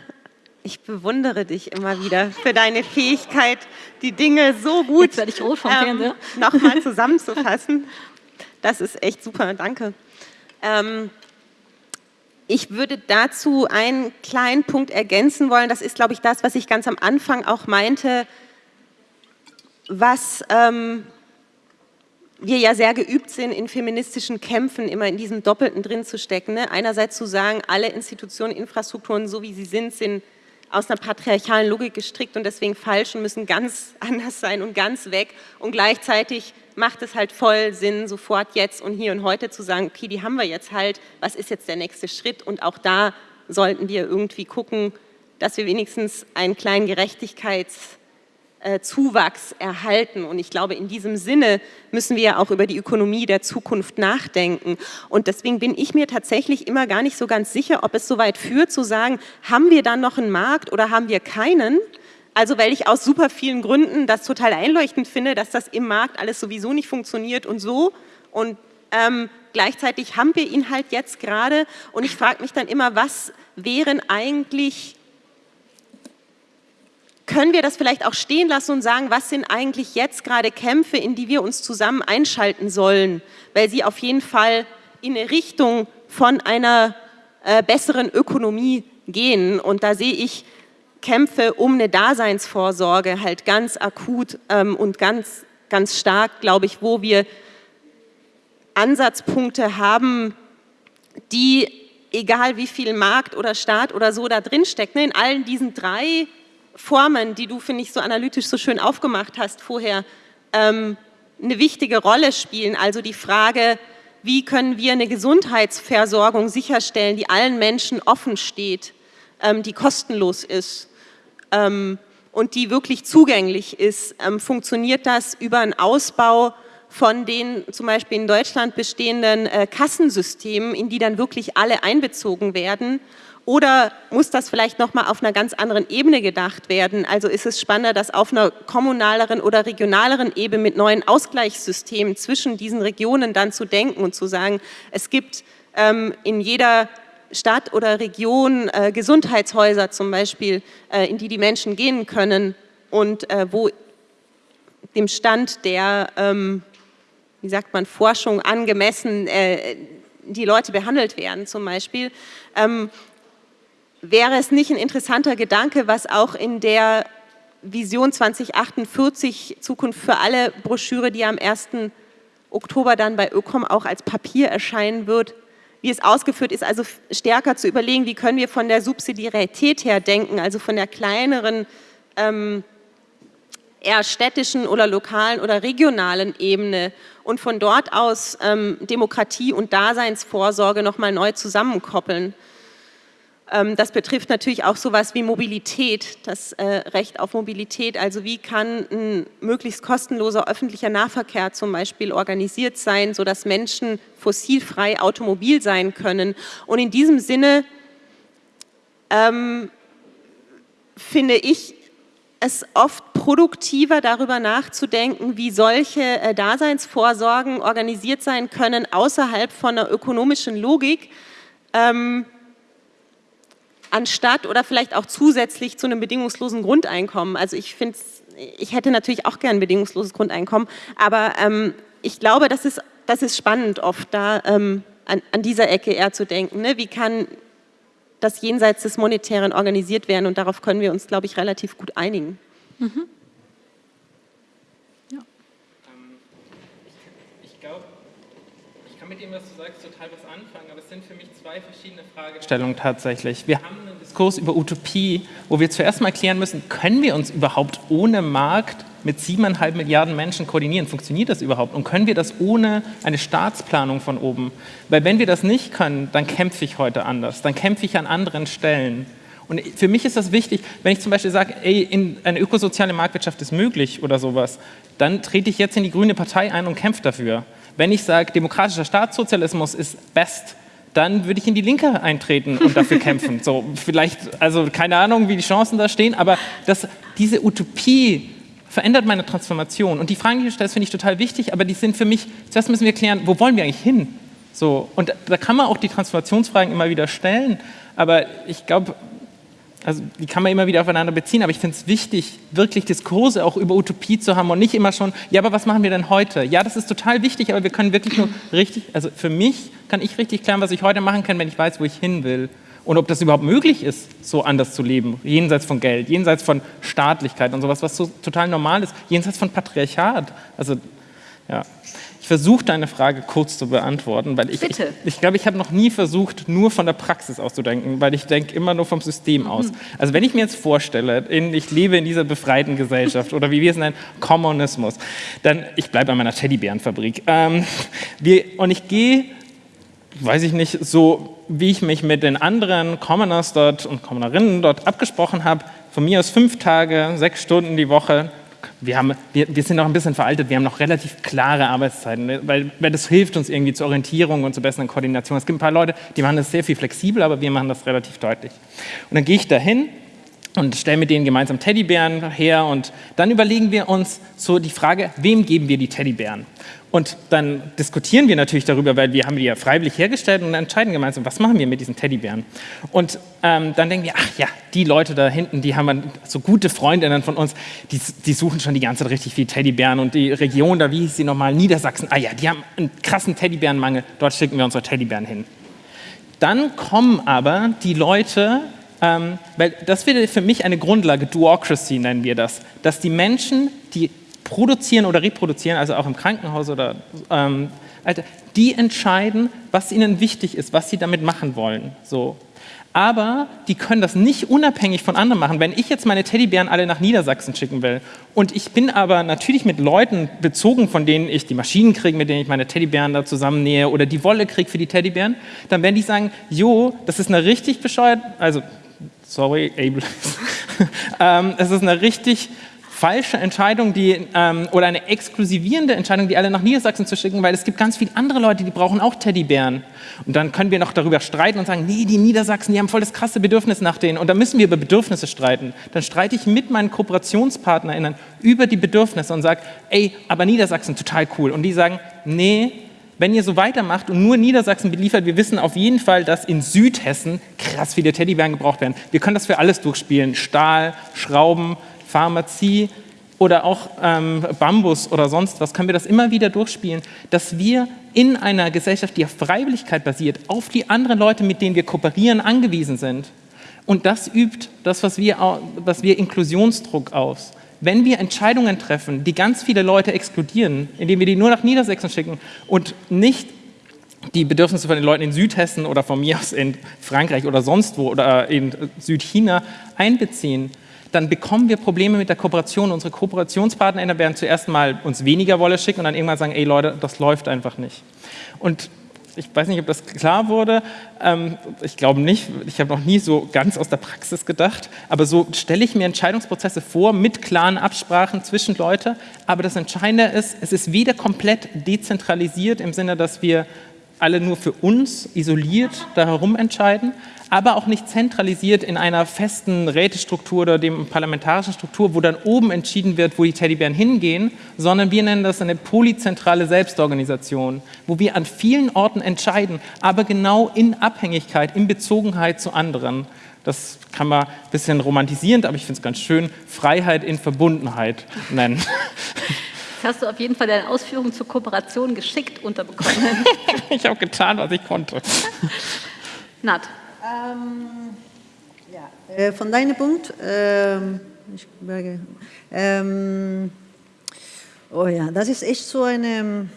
Ich bewundere dich immer wieder für deine Fähigkeit, die Dinge so gut ähm, nochmal zusammenzufassen. Das ist echt super, danke. Ähm, ich würde dazu einen kleinen Punkt ergänzen wollen. Das ist, glaube ich, das, was ich ganz am Anfang auch meinte, was ähm, wir ja sehr geübt sind, in feministischen Kämpfen immer in diesem Doppelten drin zu stecken. Ne? Einerseits zu sagen, alle Institutionen, Infrastrukturen, so wie sie sind, sind aus einer patriarchalen Logik gestrickt und deswegen falsch und müssen ganz anders sein und ganz weg. Und gleichzeitig macht es halt voll Sinn, sofort jetzt und hier und heute zu sagen, okay, die haben wir jetzt halt, was ist jetzt der nächste Schritt? Und auch da sollten wir irgendwie gucken, dass wir wenigstens einen kleinen Gerechtigkeits- Zuwachs erhalten. Und ich glaube, in diesem Sinne müssen wir ja auch über die Ökonomie der Zukunft nachdenken. Und deswegen bin ich mir tatsächlich immer gar nicht so ganz sicher, ob es so weit führt, zu sagen, haben wir dann noch einen Markt oder haben wir keinen? Also weil ich aus super vielen Gründen das total einleuchtend finde, dass das im Markt alles sowieso nicht funktioniert und so. Und ähm, gleichzeitig haben wir ihn halt jetzt gerade. Und ich frage mich dann immer, was wären eigentlich können wir das vielleicht auch stehen lassen und sagen, was sind eigentlich jetzt gerade Kämpfe, in die wir uns zusammen einschalten sollen, weil sie auf jeden Fall in eine Richtung von einer äh, besseren Ökonomie gehen. Und da sehe ich Kämpfe um eine Daseinsvorsorge halt ganz akut ähm, und ganz, ganz stark, glaube ich, wo wir Ansatzpunkte haben, die, egal wie viel Markt oder Staat oder so da drin steckt, ne, in allen diesen drei Formen, die du, finde ich, so analytisch so schön aufgemacht hast vorher, ähm, eine wichtige Rolle spielen. Also die Frage, wie können wir eine Gesundheitsversorgung sicherstellen, die allen Menschen offen steht, ähm, die kostenlos ist ähm, und die wirklich zugänglich ist. Ähm, funktioniert das über einen Ausbau von den zum Beispiel in Deutschland bestehenden äh, Kassensystemen, in die dann wirklich alle einbezogen werden? Oder muss das vielleicht nochmal auf einer ganz anderen Ebene gedacht werden? Also ist es spannender, das auf einer kommunaleren oder regionaleren Ebene mit neuen Ausgleichssystemen zwischen diesen Regionen dann zu denken und zu sagen, es gibt ähm, in jeder Stadt oder Region äh, Gesundheitshäuser zum Beispiel, äh, in die die Menschen gehen können und äh, wo dem Stand der, ähm, wie sagt man, Forschung angemessen äh, die Leute behandelt werden zum Beispiel. Ähm, wäre es nicht ein interessanter Gedanke, was auch in der Vision 2048 Zukunft für alle Broschüre, die am 1. Oktober dann bei Ökom auch als Papier erscheinen wird, wie es ausgeführt ist, also stärker zu überlegen, wie können wir von der Subsidiarität her denken, also von der kleineren, ähm, eher städtischen oder lokalen oder regionalen Ebene und von dort aus ähm, Demokratie und Daseinsvorsorge nochmal neu zusammenkoppeln. Ähm, das betrifft natürlich auch sowas wie Mobilität, das äh, Recht auf Mobilität. Also wie kann ein möglichst kostenloser öffentlicher Nahverkehr zum Beispiel organisiert sein, sodass Menschen fossilfrei automobil sein können. Und in diesem Sinne ähm, finde ich es oft produktiver, darüber nachzudenken, wie solche äh, Daseinsvorsorgen organisiert sein können außerhalb von einer ökonomischen Logik. Ähm, anstatt oder vielleicht auch zusätzlich zu einem bedingungslosen Grundeinkommen. Also ich finde, ich hätte natürlich auch gern ein bedingungsloses Grundeinkommen, aber ähm, ich glaube, das ist, das ist spannend oft da ähm, an, an, dieser Ecke eher zu denken. Ne? Wie kann das jenseits des Monetären organisiert werden und darauf können wir uns, glaube ich, relativ gut einigen. Mhm. Ähm, ich glaube, ich kann mit dem, was du sagst, total was anfangen, sind für mich zwei verschiedene Fragestellungen tatsächlich. Wir haben einen Diskurs über Utopie, wo wir zuerst mal klären müssen, können wir uns überhaupt ohne Markt mit siebeneinhalb Milliarden Menschen koordinieren? Funktioniert das überhaupt? Und können wir das ohne eine Staatsplanung von oben? Weil wenn wir das nicht können, dann kämpfe ich heute anders, dann kämpfe ich an anderen Stellen. Und für mich ist das wichtig, wenn ich zum Beispiel sage, ey, in eine ökosoziale Marktwirtschaft ist möglich oder sowas, dann trete ich jetzt in die grüne Partei ein und kämpfe dafür. Wenn ich sage, demokratischer Staatssozialismus ist best, dann würde ich in die Linke eintreten und dafür kämpfen. So, vielleicht, also keine Ahnung, wie die Chancen da stehen, aber das, diese Utopie verändert meine Transformation. Und die Fragen, die du stellst, finde ich total wichtig, aber die sind für mich, zuerst müssen wir klären, wo wollen wir eigentlich hin? So, und da kann man auch die Transformationsfragen immer wieder stellen, aber ich glaube, also die kann man immer wieder aufeinander beziehen, aber ich finde es wichtig, wirklich Diskurse auch über Utopie zu haben und nicht immer schon, ja, aber was machen wir denn heute? Ja, das ist total wichtig, aber wir können wirklich nur richtig, also für mich kann ich richtig klären, was ich heute machen kann, wenn ich weiß, wo ich hin will. Und ob das überhaupt möglich ist, so anders zu leben, jenseits von Geld, jenseits von Staatlichkeit und sowas, was so total normal ist, jenseits von Patriarchat. Also, ja. Ich versuche deine Frage kurz zu beantworten, weil ich, ich, ich glaube, ich habe noch nie versucht, nur von der Praxis auszudenken, weil ich denke immer nur vom System mhm. aus. Also wenn ich mir jetzt vorstelle, in, ich lebe in dieser befreiten Gesellschaft oder wie wir es nennen, Kommunismus, dann, ich bleibe an meiner Teddybärenfabrik. Ähm, wir, und ich gehe, weiß ich nicht, so wie ich mich mit den anderen Commoners dort und Commonerinnen dort abgesprochen habe, von mir aus fünf Tage, sechs Stunden die Woche, wir, haben, wir, wir, sind noch ein bisschen veraltet, wir haben noch relativ klare Arbeitszeiten, ne? weil, weil das hilft uns irgendwie zur Orientierung und zur besseren Koordination. Es gibt ein paar Leute, die machen das sehr viel flexibler, aber wir machen das relativ deutlich. Und dann gehe ich dahin und stelle mit denen gemeinsam Teddybären her und dann überlegen wir uns so die Frage, wem geben wir die Teddybären? Und dann diskutieren wir natürlich darüber, weil wir haben die ja freiwillig hergestellt und entscheiden gemeinsam, was machen wir mit diesen Teddybären. Und ähm, dann denken wir, ach ja, die Leute da hinten, die haben so gute Freundinnen von uns, die, die suchen schon die ganze Zeit richtig viel Teddybären. Und die Region da, wie hieß sie nochmal, Niedersachsen, ah ja, die haben einen krassen Teddybärenmangel, dort schicken wir unsere Teddybären hin. Dann kommen aber die Leute, ähm, weil das wäre für mich eine Grundlage, Duocracy nennen wir das, dass die Menschen, die produzieren oder reproduzieren, also auch im Krankenhaus oder ähm, die entscheiden, was ihnen wichtig ist, was sie damit machen wollen. So. Aber die können das nicht unabhängig von anderen machen. Wenn ich jetzt meine Teddybären alle nach Niedersachsen schicken will und ich bin aber natürlich mit Leuten bezogen, von denen ich die Maschinen kriege, mit denen ich meine Teddybären da zusammennähe oder die Wolle kriege für die Teddybären, dann werden die sagen, jo, das ist eine richtig bescheuert, also sorry, Ableist, ähm, es ist eine richtig falsche Entscheidung die, ähm, oder eine exklusivierende Entscheidung, die alle nach Niedersachsen zu schicken, weil es gibt ganz viele andere Leute, die brauchen auch Teddybären. Und dann können wir noch darüber streiten und sagen, nee, die Niedersachsen, die haben voll das krasse Bedürfnis nach denen. Und dann müssen wir über Bedürfnisse streiten. Dann streite ich mit meinen KooperationspartnerInnen über die Bedürfnisse und sage, ey, aber Niedersachsen, total cool. Und die sagen, nee, wenn ihr so weitermacht und nur Niedersachsen beliefert, wir wissen auf jeden Fall, dass in Südhessen krass viele Teddybären gebraucht werden. Wir können das für alles durchspielen. Stahl, Schrauben, Pharmazie oder auch ähm, Bambus oder sonst was, können wir das immer wieder durchspielen, dass wir in einer Gesellschaft, die auf Freiwilligkeit basiert, auf die anderen Leute, mit denen wir kooperieren, angewiesen sind. Und das übt das, was wir, was wir Inklusionsdruck aus. Wenn wir Entscheidungen treffen, die ganz viele Leute exkludieren, indem wir die nur nach Niedersachsen schicken und nicht die Bedürfnisse von den Leuten in Südhessen oder von mir aus in Frankreich oder sonst wo oder in Südchina einbeziehen, dann bekommen wir Probleme mit der Kooperation. Unsere KooperationspartnerInnen werden zuerst mal uns weniger Wolle schicken und dann irgendwann sagen, ey Leute, das läuft einfach nicht. Und ich weiß nicht, ob das klar wurde. Ähm, ich glaube nicht. Ich habe noch nie so ganz aus der Praxis gedacht. Aber so stelle ich mir Entscheidungsprozesse vor mit klaren Absprachen zwischen Leuten. Aber das Entscheidende ist, es ist weder komplett dezentralisiert im Sinne, dass wir alle nur für uns isoliert da herum entscheiden, aber auch nicht zentralisiert in einer festen Rätestruktur oder dem parlamentarischen Struktur, wo dann oben entschieden wird, wo die Teddybären hingehen, sondern wir nennen das eine polyzentrale Selbstorganisation, wo wir an vielen Orten entscheiden, aber genau in Abhängigkeit, in Bezogenheit zu anderen. Das kann man ein bisschen romantisierend, aber ich finde es ganz schön, Freiheit in Verbundenheit nennen. hast du auf jeden Fall deine Ausführungen zur Kooperation geschickt unterbekommen. ich habe getan, was ich konnte. Nat. Ähm, ja, äh, von deinem Punkt, ähm, ich, ähm, oh ja, das ist echt so eine,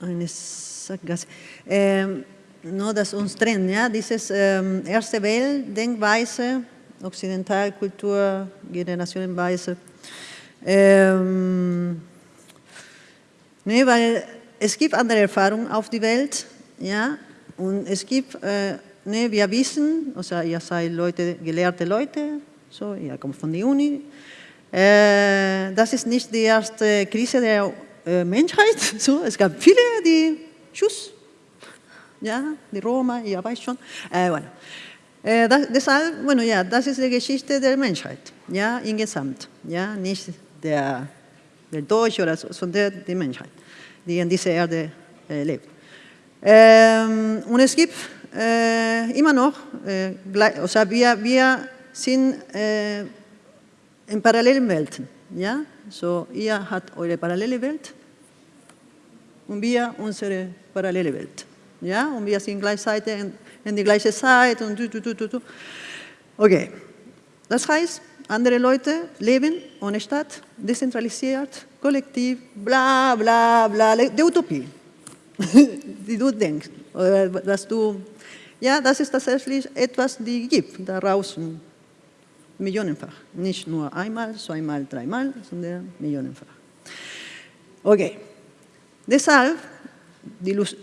eine Sackgasse. Ähm, nur das uns trennt, ja, dieses ähm, erste Welt-Denkweise, Occidentalkultur, Generationenweise. Ähm, nee, weil es gibt andere Erfahrungen auf die Welt, ja, und es gibt, äh, nee, wir wissen, also ihr seid Leute, gelehrte Leute, so, ihr kommt von der Uni, äh, das ist nicht die erste Krise der äh, Menschheit, so, es gab viele, die, tschüss, ja, die Roma, ihr weißt schon, äh, bueno. Äh, das, deshalb, bueno, ja, das ist die Geschichte der Menschheit, ja, insgesamt, ja, nicht der, der Deutsche oder so, sondern die Menschheit, die in dieser Erde äh, lebt. Ähm, und es gibt äh, immer noch, äh, also wir, wir sind äh, in parallelen Welten, ja, so ihr habt eure parallele Welt und wir unsere parallele Welt. Ja? Und wir sind gleichzeitig in, in die gleiche Zeit und du, du, du, du. Okay. Das heißt, andere Leute leben ohne Stadt, dezentralisiert, kollektiv, bla bla bla, die Utopie, die du denkst, oder dass du, ja, das ist tatsächlich etwas, die gibt da draußen, millionenfach, nicht nur einmal, zweimal, dreimal, sondern millionenfach. Okay, deshalb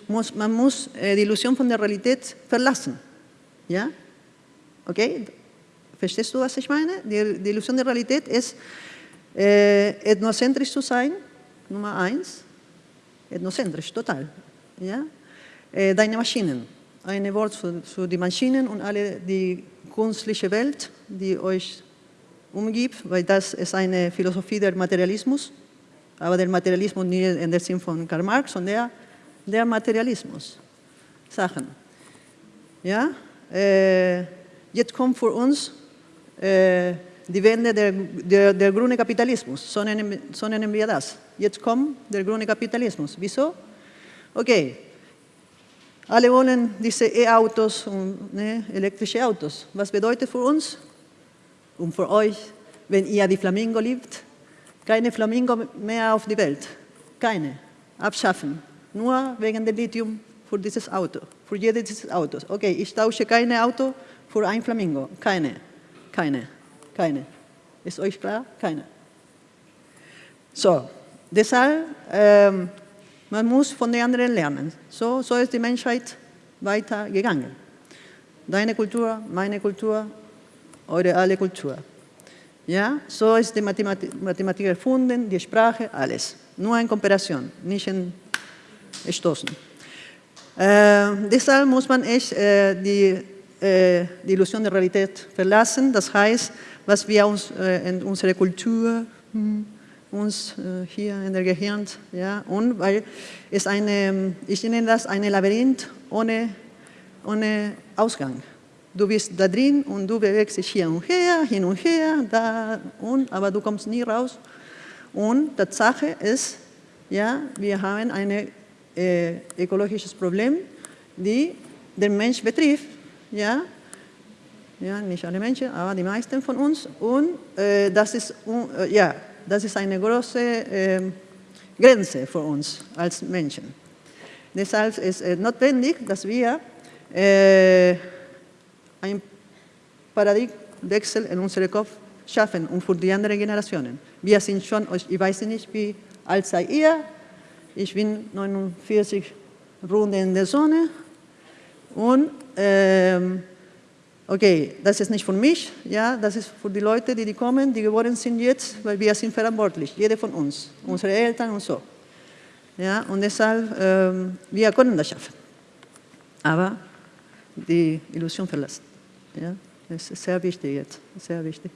muss, man muss die Illusion von der Realität verlassen. Ja? Okay? Verstehst du, was ich meine? Die, die Illusion der Realität ist, äh, ethnozentrisch zu sein, Nummer eins. Ethnozentrisch, total. Ja? Äh, deine Maschinen. Ein Wort für, für die Maschinen und alle die künstliche Welt, die euch umgibt, weil das ist eine Philosophie der Materialismus, aber der Materialismus nicht in der Sinn von Karl Marx, sondern der Materialismus. Sachen. Ja? Äh, jetzt kommt für uns äh, die Wende der, der, der grüne Kapitalismus, so nennen, wir das. Jetzt kommt der grüne Kapitalismus. Wieso? Okay, alle wollen diese E-Autos und ne, elektrische Autos. Was bedeutet für uns und für euch, wenn ihr die Flamingo liebt? Keine Flamingo mehr auf die Welt. Keine. Abschaffen nur wegen dem Lithium für dieses Auto, für jedes dieses Autos. Okay, ich tausche kein Auto für ein Flamingo. Keine, keine, keine. Ist euch klar? Keine. So, deshalb, ähm, man muss von den anderen lernen. So, so ist die Menschheit weitergegangen. Deine Kultur, meine Kultur, eure alle Kultur. Ja, so ist die Mathematik, Mathematik erfunden, die Sprache, alles. Nur in Kooperation, nicht in stoßen. Äh, deshalb muss man echt äh, die, äh, die, Illusion der Realität verlassen. Das heißt, was wir uns äh, in unserer Kultur, hm, uns äh, hier in der Gehirn, ja, und weil es eine, ich nenne das ein Labyrinth ohne, ohne Ausgang. Du bist da drin und du bewegst dich hier und her, hin und her, da und, aber du kommst nie raus. Und Tatsache ist, ja, wir haben eine äh, ökologisches Problem, die den Mensch betrifft, ja, ja, nicht alle Menschen, aber die meisten von uns. Und äh, das, ist, äh, ja, das ist eine große äh, Grenze für uns als Menschen. Deshalb ist es notwendig, dass wir äh, einen Paradigmenwechsel in unserem Kopf schaffen und für die anderen Generationen. Wir sind schon, ich weiß nicht, wie alt seid ihr, ich bin 49 Runden in der Sonne und ähm, okay, das ist nicht für mich, ja, das ist für die Leute, die, die kommen, die geworden sind jetzt, weil wir sind verantwortlich, jeder von uns, unsere Eltern und so. Ja, und deshalb, ähm, wir können das schaffen. Aber die Illusion verlassen. Ja, das ist sehr wichtig jetzt, sehr wichtig.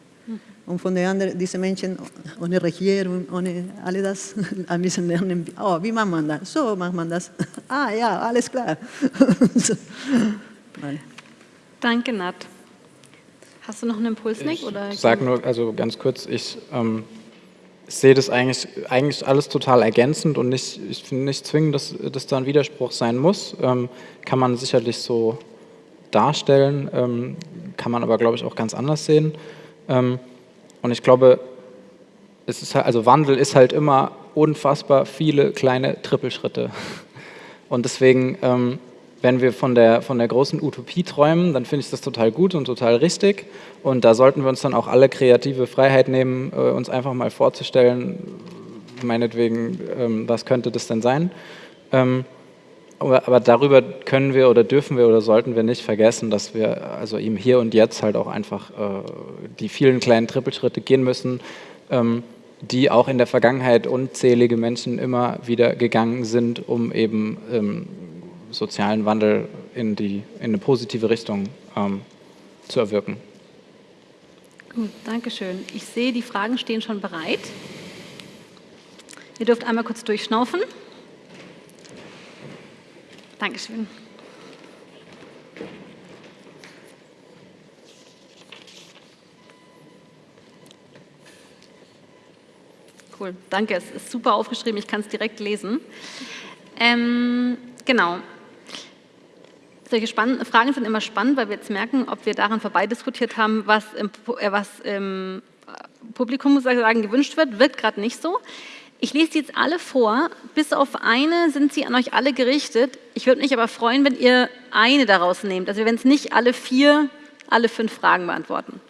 Und von den anderen, diese Menschen ohne Regierung, ohne all das, ein bisschen lernen, oh, wie macht man das? So macht man das. Ah ja, alles klar. Danke, Nat. Hast du noch einen Impuls, Nick? Ich sage nur, also ganz kurz, ich ähm, sehe das eigentlich, eigentlich alles total ergänzend und nicht, ich finde nicht zwingend, dass, dass da ein Widerspruch sein muss. Ähm, kann man sicherlich so darstellen, ähm, kann man aber, glaube ich, auch ganz anders sehen. Ähm, und ich glaube, es ist halt, also Wandel ist halt immer unfassbar viele kleine Trippelschritte. Und deswegen, ähm, wenn wir von der, von der großen Utopie träumen, dann finde ich das total gut und total richtig. Und da sollten wir uns dann auch alle kreative Freiheit nehmen, äh, uns einfach mal vorzustellen, meinetwegen, ähm, was könnte das denn sein? Ähm, aber, darüber können wir oder dürfen wir oder sollten wir nicht vergessen, dass wir also eben hier und jetzt halt auch einfach äh, die vielen kleinen Trippelschritte gehen müssen, ähm, die auch in der Vergangenheit unzählige Menschen immer wieder gegangen sind, um eben sozialen Wandel in, die, in eine positive Richtung ähm, zu erwirken. Gut, danke schön. Ich sehe, die Fragen stehen schon bereit. Ihr dürft einmal kurz durchschnaufen. Dankeschön. Cool, danke. Es ist super aufgeschrieben, ich kann es direkt lesen. Ähm, genau. Solche Fragen sind immer spannend, weil wir jetzt merken, ob wir daran vorbei diskutiert haben, was im, äh, was im Publikum sozusagen gewünscht wird. Wird gerade nicht so. Ich lese die jetzt alle vor, bis auf eine sind sie an euch alle gerichtet. Ich würde mich aber freuen, wenn ihr eine daraus nehmt. Also wenn es nicht alle vier, alle fünf Fragen beantworten.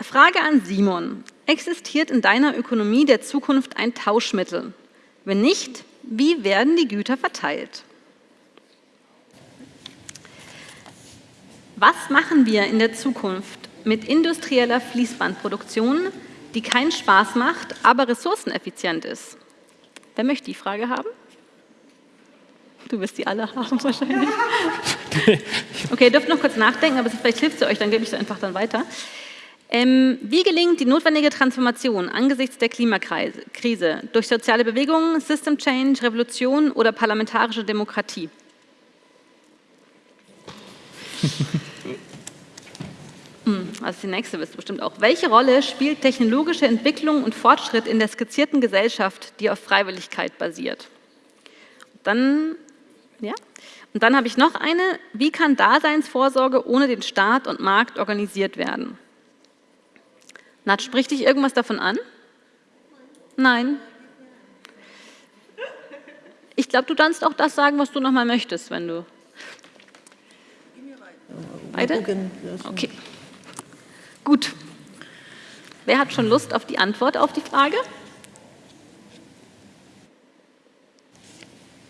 Frage an Simon. Existiert in deiner Ökonomie der Zukunft ein Tauschmittel? Wenn nicht, wie werden die Güter verteilt? Was machen wir in der Zukunft mit industrieller Fließbandproduktion, die keinen Spaß macht, aber ressourceneffizient ist? Wer möchte die Frage haben? Du wirst die alle haben wahrscheinlich. Okay, ihr dürft noch kurz nachdenken, aber vielleicht hilft sie euch, dann gebe ich es einfach dann weiter. Ähm, wie gelingt die notwendige Transformation angesichts der Klimakrise durch soziale Bewegungen, System Change, Revolution oder parlamentarische Demokratie? Also die nächste wisst ihr bestimmt auch. Welche Rolle spielt technologische Entwicklung und Fortschritt in der skizzierten Gesellschaft, die auf Freiwilligkeit basiert? Dann, ja. Und dann habe ich noch eine. Wie kann Daseinsvorsorge ohne den Staat und Markt organisiert werden? Nat, spricht dich irgendwas davon an? Nein. Ich glaube, du kannst auch das sagen, was du nochmal möchtest, wenn du. Beide? Okay. Gut. Wer hat schon Lust auf die Antwort auf die Frage?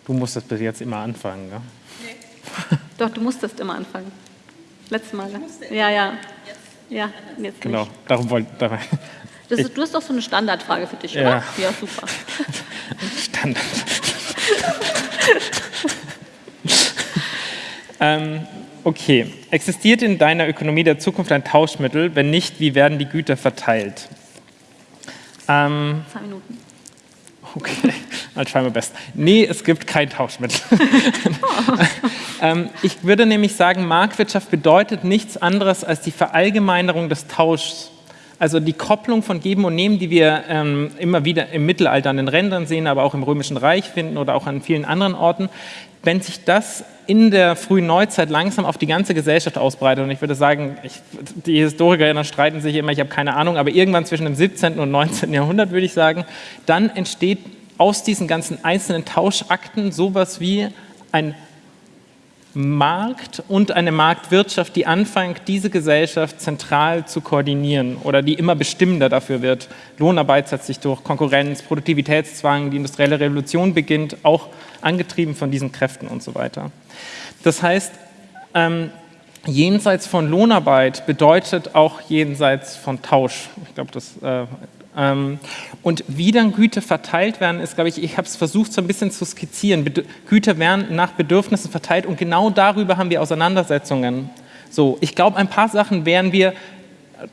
Du musstest bis jetzt immer anfangen, ja? Nee. Doch, du musstest immer anfangen. Letztes Mal. Ja, ja. Ja, jetzt Genau, nicht. darum wollte das ist, Du hast doch so eine Standardfrage für dich, ja. oder? Ja, super. Standard. ähm, okay, existiert in deiner Ökonomie der Zukunft ein Tauschmittel? Wenn nicht, wie werden die Güter verteilt? Ähm, Zwei Minuten. Okay, dann schauen wir best. Nee, es gibt kein Tauschmittel. Oh. ähm, ich würde nämlich sagen, Marktwirtschaft bedeutet nichts anderes als die Verallgemeinerung des Tauschs. Also die Kopplung von Geben und Nehmen, die wir ähm, immer wieder im Mittelalter an den Rändern sehen, aber auch im Römischen Reich finden oder auch an vielen anderen Orten. Wenn sich das in der frühen Neuzeit langsam auf die ganze Gesellschaft ausbreitet, und ich würde sagen, ich, die Historiker streiten sich immer, ich habe keine Ahnung, aber irgendwann zwischen dem 17. und 19. Jahrhundert würde ich sagen, dann entsteht aus diesen ganzen einzelnen Tauschakten sowas wie ein Markt und eine Marktwirtschaft, die anfängt, diese Gesellschaft zentral zu koordinieren oder die immer bestimmender dafür wird. Lohnarbeit setzt sich durch, Konkurrenz, Produktivitätszwang, die industrielle Revolution beginnt, auch angetrieben von diesen Kräften und so weiter. Das heißt, ähm, jenseits von Lohnarbeit bedeutet auch jenseits von Tausch. Ich glaube, das äh, und wie dann Güter verteilt werden, ist, glaube ich, ich habe es versucht so ein bisschen zu skizzieren. Güter werden nach Bedürfnissen verteilt und genau darüber haben wir Auseinandersetzungen. So, ich glaube, ein paar Sachen werden wir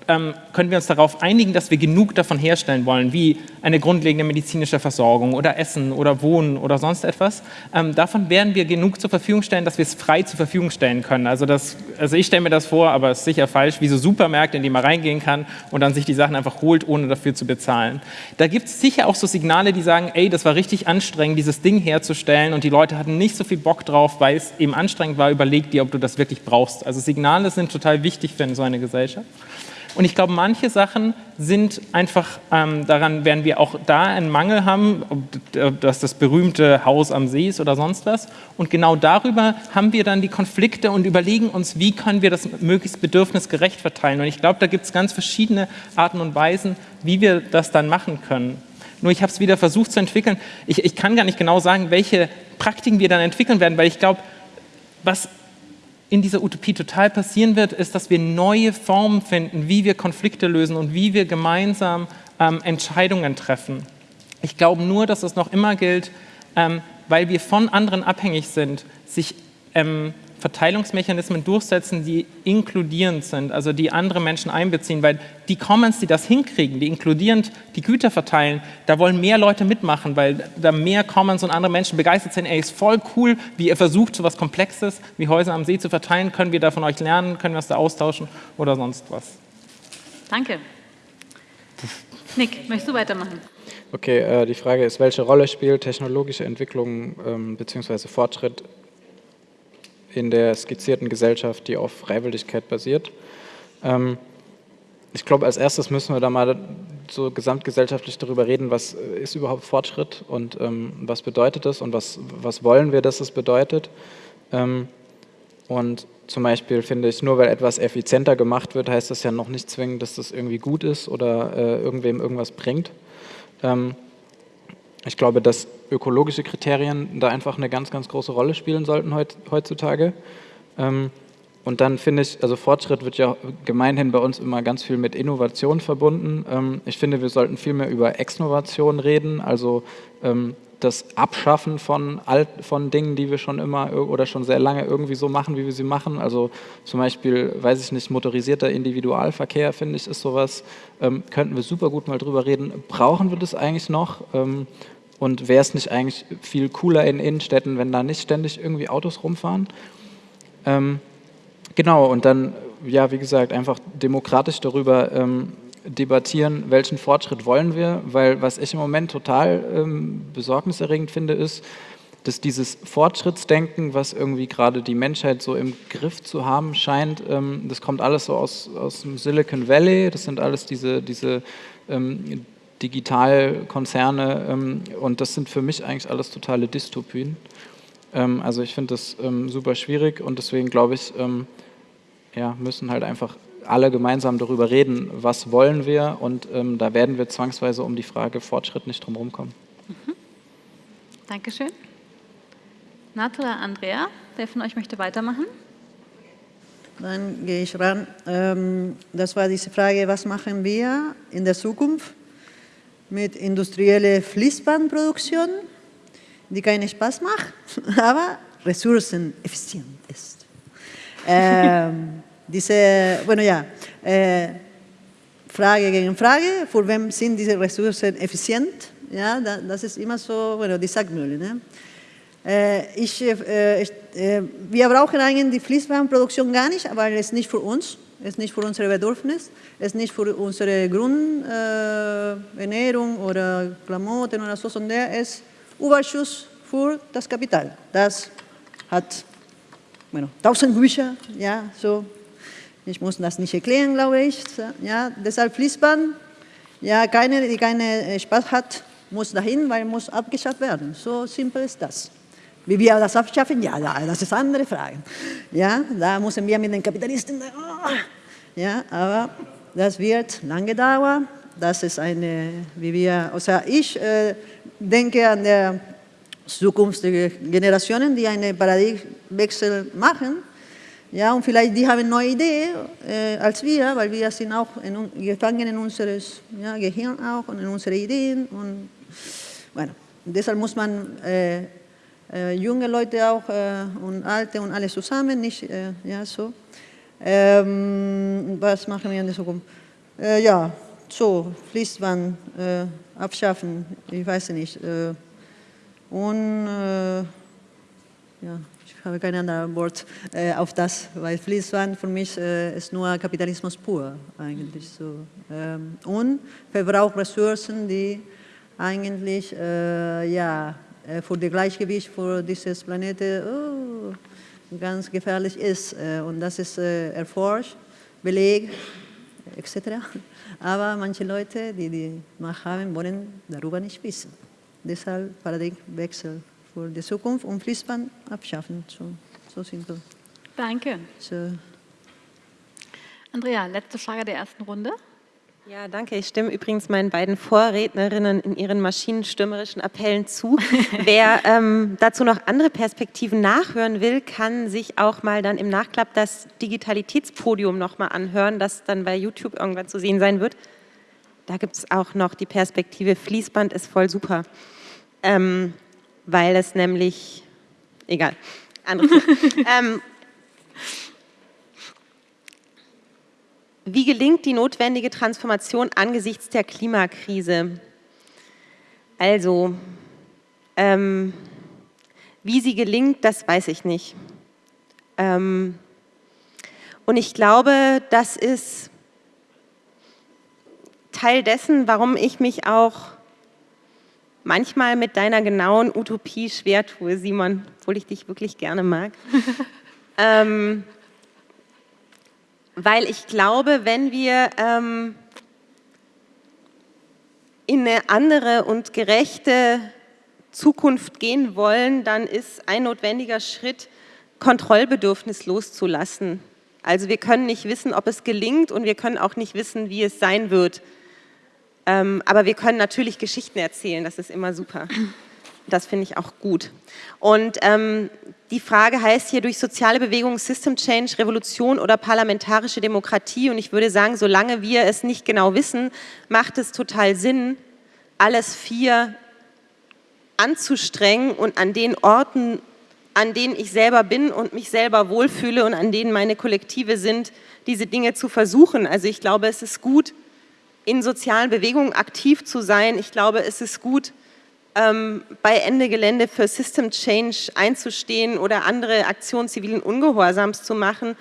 ähm, können wir uns darauf einigen, dass wir genug davon herstellen wollen, wie eine grundlegende medizinische Versorgung oder Essen oder Wohnen oder sonst etwas. Ähm, davon werden wir genug zur Verfügung stellen, dass wir es frei zur Verfügung stellen können. Also, das, also ich stelle mir das vor, aber es ist sicher falsch, wie so Supermärkte, in die man reingehen kann und dann sich die Sachen einfach holt, ohne dafür zu bezahlen. Da gibt es sicher auch so Signale, die sagen, ey, das war richtig anstrengend, dieses Ding herzustellen und die Leute hatten nicht so viel Bock drauf, weil es eben anstrengend war, überleg dir, ob du das wirklich brauchst. Also Signale sind total wichtig für so eine Gesellschaft. Und ich glaube, manche Sachen sind einfach, ähm, daran werden wir auch da einen Mangel haben, ob das das berühmte Haus am See ist oder sonst was. Und genau darüber haben wir dann die Konflikte und überlegen uns, wie können wir das möglichst bedürfnisgerecht verteilen. Und ich glaube, da gibt es ganz verschiedene Arten und Weisen, wie wir das dann machen können. Nur ich habe es wieder versucht zu entwickeln. Ich, ich kann gar nicht genau sagen, welche Praktiken wir dann entwickeln werden, weil ich glaube, was in dieser Utopie total passieren wird, ist, dass wir neue Formen finden, wie wir Konflikte lösen und wie wir gemeinsam ähm, Entscheidungen treffen. Ich glaube nur, dass es noch immer gilt, ähm, weil wir von anderen abhängig sind, sich ähm, Verteilungsmechanismen durchsetzen, die inkludierend sind, also die andere Menschen einbeziehen, weil die Commons, die das hinkriegen, die inkludierend die Güter verteilen, da wollen mehr Leute mitmachen, weil da mehr Commons und andere Menschen begeistert sind, ey, ist voll cool, wie ihr versucht, so was Komplexes wie Häuser am See zu verteilen, können wir da von euch lernen, können wir das da austauschen oder sonst was. Danke. Nick, möchtest du weitermachen? Okay, äh, die Frage ist, welche Rolle spielt technologische Entwicklung ähm, bzw. Fortschritt in der skizzierten Gesellschaft, die auf Freiwilligkeit basiert. Ähm, ich glaube, als erstes müssen wir da mal so gesamtgesellschaftlich darüber reden, was ist überhaupt Fortschritt und ähm, was bedeutet das und was, was wollen wir, dass es bedeutet. Ähm, und zum Beispiel finde ich, nur weil etwas effizienter gemacht wird, heißt das ja noch nicht zwingend, dass das irgendwie gut ist oder äh, irgendwem irgendwas bringt. Ich glaube, dass ökologische Kriterien da einfach eine ganz, ganz große Rolle spielen sollten heutzutage. Ähm, und dann finde ich, also Fortschritt wird ja gemeinhin bei uns immer ganz viel mit Innovation verbunden. Ähm, ich finde, wir sollten viel mehr über Exnovation reden, also ähm, das Abschaffen von, alt, von Dingen, die wir schon immer oder schon sehr lange irgendwie so machen, wie wir sie machen. Also zum Beispiel, weiß ich nicht, motorisierter Individualverkehr, finde ich, ist sowas, ähm, könnten wir super gut mal drüber reden. Brauchen wir das eigentlich noch? Ähm, und wäre es nicht eigentlich viel cooler in Innenstädten, wenn da nicht ständig irgendwie Autos rumfahren? Ähm, genau, und dann, ja, wie gesagt, einfach demokratisch darüber ähm, debattieren, welchen Fortschritt wollen wir, weil was ich im Moment total ähm, besorgniserregend finde, ist, dass dieses Fortschrittsdenken, was irgendwie gerade die Menschheit so im Griff zu haben scheint, ähm, das kommt alles so aus, aus dem Silicon Valley, das sind alles diese, diese ähm, Digitalkonzerne ähm, und das sind für mich eigentlich alles totale Dystopien. Ähm, also ich finde das ähm, super schwierig und deswegen glaube ich, ähm, ja, müssen halt einfach alle gemeinsam darüber reden, was wollen wir und ähm, da werden wir zwangsweise um die Frage Fortschritt nicht drum kommen. Mhm. Dankeschön. Nat oder Andrea, wer von euch möchte weitermachen? Dann gehe ich ran. Ähm, das war diese Frage, was machen wir in der Zukunft? Mit industrieller Fließbandproduktion, die keinen Spaß macht, aber ressourceneffizient ist. ähm, diese, bueno, ja, äh, Frage gegen Frage, für wem sind diese Ressourcen effizient? Ja, das ist immer so, bueno, die Sackmühle. Ne? Äh, ich, äh, ich, äh, wir brauchen eigentlich die Fließbandproduktion gar nicht, aber es ist nicht für uns ist nicht für unsere Bedürfnisse, ist nicht für unsere Grundernährung äh, oder Klamotten oder so, sondern ist Überschuss für das Kapital. Das hat bueno, tausend Bücher, ja, so. Ich muss das nicht erklären, glaube ich. Ja, deshalb Fließband, ja, keine, die keinen Spaß hat, muss dahin, weil muss abgeschafft werden. So simpel ist das. Wie wir das abschaffen, ja, das ist eine andere Frage. Ja, da müssen wir mit den Kapitalisten, oh, ja, aber das wird lange dauern. Das ist eine, wie wir, also ich äh, denke an der Zukunft der Generationen, die einen Paradigmenwechsel machen. Ja, und vielleicht die haben neue Ideen äh, als wir, weil wir sind auch in, gefangen in unseres ja, Gehirn auch und in unsere Ideen. Und, bueno, deshalb muss man äh, äh, junge Leute auch äh, und alte und alle zusammen, nicht äh, ja, so. Ähm, was machen wir in der Zukunft? Äh, ja, so, Fließband äh, abschaffen, ich weiß nicht. Äh, und ja, ich habe kein anderes Wort auf das, weil Fließband für mich ist nur Kapitalismus pur eigentlich. So. Ähm, und verbraucht Ressourcen, die eigentlich ja, äh, für das Gleichgewicht für dieses Planeten oh, ganz gefährlich ist. Äh, und das ist äh, erforscht, belegt, etc. Aber manche Leute, die die Macht haben, wollen darüber nicht wissen. Deshalb Paradigmenwechsel für die Zukunft und Fließband abschaffen. So, so simpel. Danke. So. Andrea, letzte Frage der ersten Runde. Ja, danke. Ich stimme übrigens meinen beiden Vorrednerinnen in ihren maschinenstürmerischen Appellen zu. Wer ähm, dazu noch andere Perspektiven nachhören will, kann sich auch mal dann im Nachklapp das Digitalitätspodium nochmal anhören, das dann bei YouTube irgendwann zu sehen sein wird. Da gibt es auch noch die Perspektive Fließband ist voll super, ähm, weil es nämlich, egal, andere. ähm, Wie gelingt die notwendige Transformation angesichts der Klimakrise? Also, ähm, wie sie gelingt, das weiß ich nicht. Ähm, und ich glaube, das ist Teil dessen, warum ich mich auch manchmal mit deiner genauen Utopie schwer tue, Simon, obwohl ich dich wirklich gerne mag. ähm, weil ich glaube, wenn wir ähm, in eine andere und gerechte Zukunft gehen wollen, dann ist ein notwendiger Schritt, Kontrollbedürfnis loszulassen. Also wir können nicht wissen, ob es gelingt und wir können auch nicht wissen, wie es sein wird. Ähm, aber wir können natürlich Geschichten erzählen, das ist immer super. Das finde ich auch gut. Und ähm, die Frage heißt hier durch soziale Bewegungen System Change, Revolution oder parlamentarische Demokratie. Und ich würde sagen, solange wir es nicht genau wissen, macht es total Sinn, alles vier anzustrengen und an den Orten, an denen ich selber bin und mich selber wohlfühle und an denen meine Kollektive sind, diese Dinge zu versuchen. Also ich glaube, es ist gut, in sozialen Bewegungen aktiv zu sein. Ich glaube, es ist gut, ähm, bei Ende Gelände für System Change einzustehen oder andere Aktionen zivilen Ungehorsams zu machen.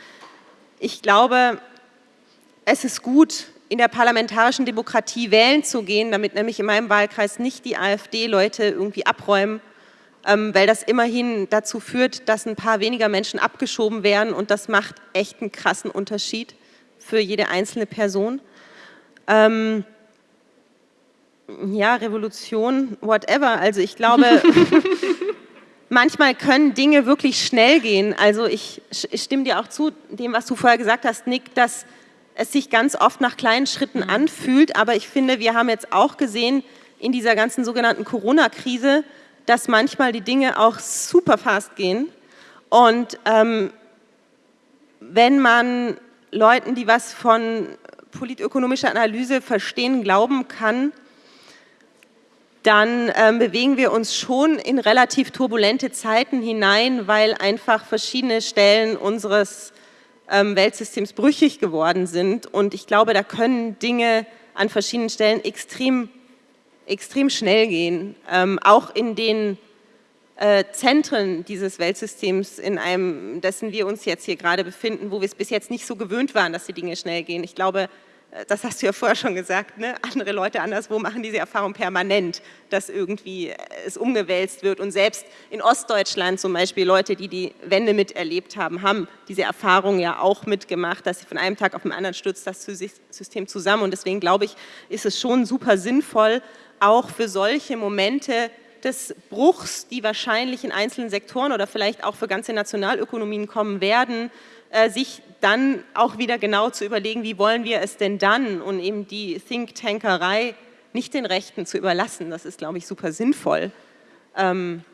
Ich glaube, es ist gut, in der parlamentarischen Demokratie wählen zu gehen, damit nämlich in meinem Wahlkreis nicht die AfD-Leute irgendwie abräumen, ähm, weil das immerhin dazu führt, dass ein paar weniger Menschen abgeschoben werden und das macht echt einen krassen Unterschied für jede einzelne Person. Ähm, ja, Revolution, whatever. Also ich glaube, manchmal können Dinge wirklich schnell gehen. Also ich, ich, stimme dir auch zu, dem, was du vorher gesagt hast, Nick, dass es sich ganz oft nach kleinen Schritten mhm. anfühlt. Aber ich finde, wir haben jetzt auch gesehen in dieser ganzen sogenannten Corona-Krise, dass manchmal die Dinge auch super fast gehen. Und ähm, wenn man Leuten, die was von politökonomischer Analyse verstehen, glauben kann, dann ähm, bewegen wir uns schon in relativ turbulente Zeiten hinein, weil einfach verschiedene Stellen unseres ähm, Weltsystems brüchig geworden sind. Und ich glaube, da können Dinge an verschiedenen Stellen extrem, extrem schnell gehen. Ähm, auch in den äh, Zentren dieses Weltsystems, in einem, dessen wir uns jetzt hier gerade befinden, wo wir es bis jetzt nicht so gewöhnt waren, dass die Dinge schnell gehen. Ich glaube, das hast du ja vorher schon gesagt, ne? andere Leute anderswo machen diese Erfahrung permanent, dass irgendwie es umgewälzt wird. Und selbst in Ostdeutschland zum Beispiel Leute, die die Wende miterlebt haben, haben diese Erfahrung ja auch mitgemacht, dass sie von einem Tag auf den anderen stürzt das System zusammen. Und deswegen glaube ich, ist es schon super sinnvoll, auch für solche Momente des Bruchs, die wahrscheinlich in einzelnen Sektoren oder vielleicht auch für ganze Nationalökonomien kommen werden, äh, sich dann auch wieder genau zu überlegen, wie wollen wir es denn dann und eben die Think-Tankerei nicht den Rechten zu überlassen. Das ist, glaube ich, super sinnvoll. Ähm,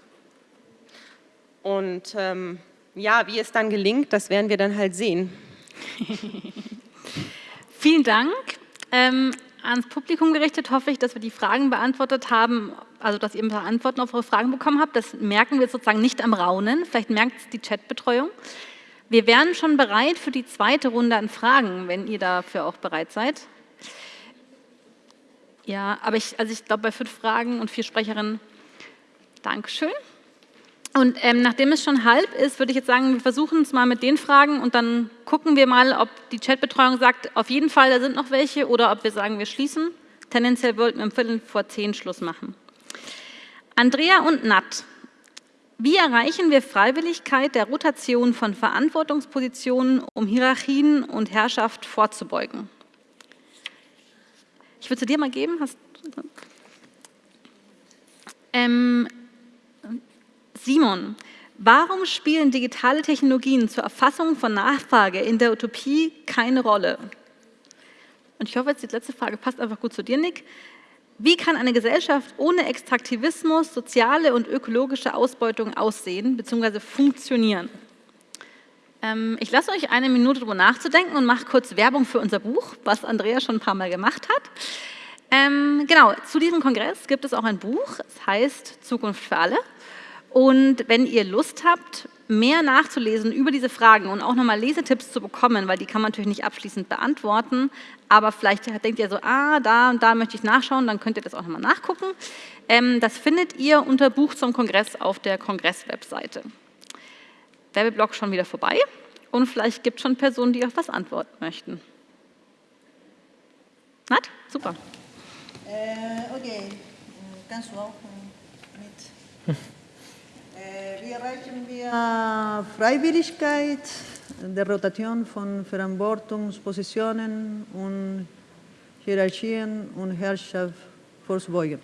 und ähm, ja, wie es dann gelingt, das werden wir dann halt sehen. Vielen Dank. Ähm, ans Publikum gerichtet hoffe ich, dass wir die Fragen beantwortet haben, also dass ihr ein paar Antworten auf eure Fragen bekommen habt. Das merken wir sozusagen nicht am Raunen, vielleicht merkt es die Chatbetreuung. Wir wären schon bereit für die zweite Runde an Fragen, wenn ihr dafür auch bereit seid. Ja, aber ich, also ich glaube, bei fünf Fragen und vier Sprecherinnen, Dankeschön. Und ähm, nachdem es schon halb ist, würde ich jetzt sagen, wir versuchen es mal mit den Fragen und dann gucken wir mal, ob die Chatbetreuung sagt, auf jeden Fall, da sind noch welche, oder ob wir sagen, wir schließen. Tendenziell wollten wir um Viertel vor zehn Schluss machen. Andrea und Nat wie erreichen wir Freiwilligkeit der Rotation von Verantwortungspositionen, um Hierarchien und Herrschaft vorzubeugen? Ich würde zu dir mal geben. Ähm, Simon, warum spielen digitale Technologien zur Erfassung von Nachfrage in der Utopie keine Rolle? Und ich hoffe, jetzt die letzte Frage passt einfach gut zu dir, Nick. Wie kann eine Gesellschaft ohne Extraktivismus, soziale und ökologische Ausbeutung aussehen bzw. funktionieren? Ähm, ich lasse euch eine Minute darüber nachzudenken und mache kurz Werbung für unser Buch, was Andrea schon ein paar Mal gemacht hat. Ähm, genau, zu diesem Kongress gibt es auch ein Buch, es heißt Zukunft für alle. Und wenn ihr Lust habt, mehr nachzulesen über diese Fragen und auch nochmal Lesetipps zu bekommen, weil die kann man natürlich nicht abschließend beantworten, aber vielleicht denkt ihr so, ah, da und da möchte ich nachschauen, dann könnt ihr das auch nochmal nachgucken. Ähm, das findet ihr unter Buch zum Kongress auf der Kongress-Webseite. Werbeblock schon wieder vorbei und vielleicht gibt es schon Personen, die auf was antworten möchten. Nat? Super. Äh, okay, kannst du auch mit. äh, wie erreichen wir Freiwilligkeit, der Rotation von Verantwortungspositionen und Hierarchien und Herrschaft vorzubeugen?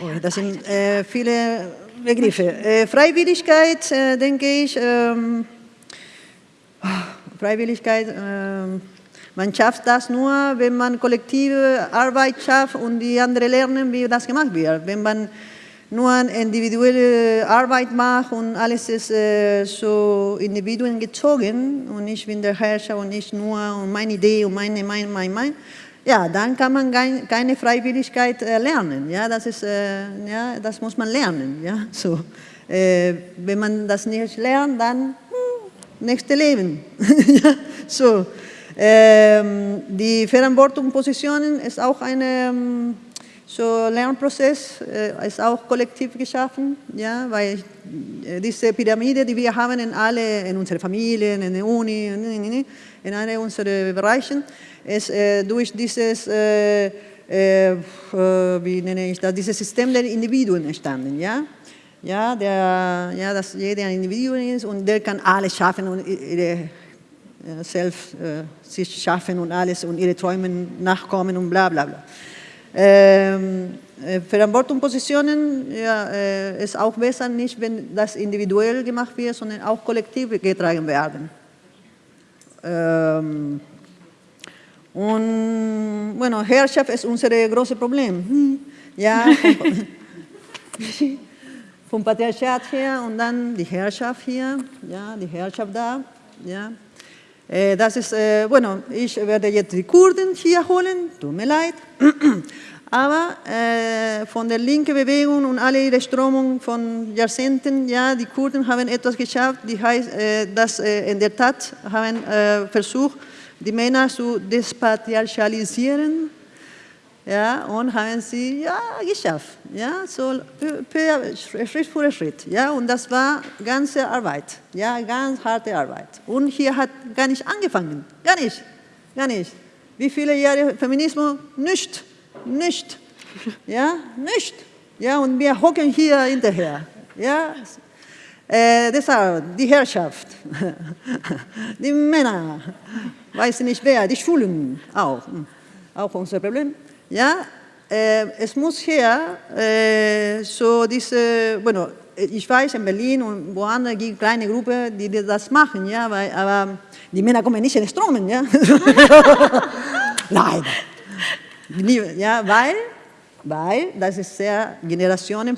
Oh, das sind äh, viele Begriffe. Äh, Freiwilligkeit, äh, denke ich, ähm, Freiwilligkeit, ähm, man schafft das nur, wenn man kollektive Arbeit schafft und die anderen lernen, wie das gemacht wird. Wenn man nur individuelle Arbeit macht und alles ist äh, so Individuen gezogen und ich bin der Herrscher und ich nur und meine Idee und meine, mein, mein, mein, ja, dann kann man keine Freiwilligkeit äh, lernen. Ja, das, ist, äh, ja, das muss man lernen. Ja, so. Äh, wenn man das nicht lernt, dann hm, nächste Leben. ja, so. Ähm, die Verantwortungspositionen ist auch ein ähm, so Lernprozess, äh, ist auch kollektiv geschaffen, ja, weil äh, diese Pyramide, die wir haben in alle, in unsere Familien, in der Uni, in, in alle unsere Bereichen, ist äh, durch dieses, äh, äh, wie nenne ich das, dieses System der Individuen entstanden. Ja? Ja, der, ja, dass jeder ein Individuum ist und der kann alles schaffen und ihre selbst sich schaffen und alles und ihre Träume nachkommen und bla bla bla. Ähm, Verantwortungspositionen ja, äh, ist auch besser nicht, wenn das individuell gemacht wird, sondern auch kollektiv getragen werden. Ähm, und bueno, Herrschaft ist unser großes Problem. Ja, vom, vom Patriarchat her und dann die Herrschaft hier, ja, die Herrschaft da. Ja. Äh, das ist, äh, bueno, ich werde jetzt die Kurden hier holen, tut mir leid. Aber äh, von der linken Bewegung und alle ihre Strömungen von Jahrzehnten, ja, die Kurden haben etwas geschafft, die heißt, äh, dass äh, in der Tat haben äh, versucht, die Männer zu despatriarchalisieren. Ja, und haben sie ja, geschafft. Ja, so Schritt für Schritt. Ja, und das war ganze Arbeit. Ja, ganz harte Arbeit. Und hier hat gar nicht angefangen. Gar nicht. Gar nicht. Wie viele Jahre Feminismus? Nicht. Nicht. Ja, nicht. Ja, und wir hocken hier hinterher. Ja, äh, deshalb die Herrschaft, die Männer, weiß nicht wer, die Schulen auch, auch unser Problem. Ja, äh, es muss hier äh, so diese, bueno, ich weiß, in Berlin und woanders gibt es kleine Gruppen, die das machen, ja, weil, aber die Männer kommen nicht in Stromen, ja. Nein. Ja, weil, weil das ist sehr Generationen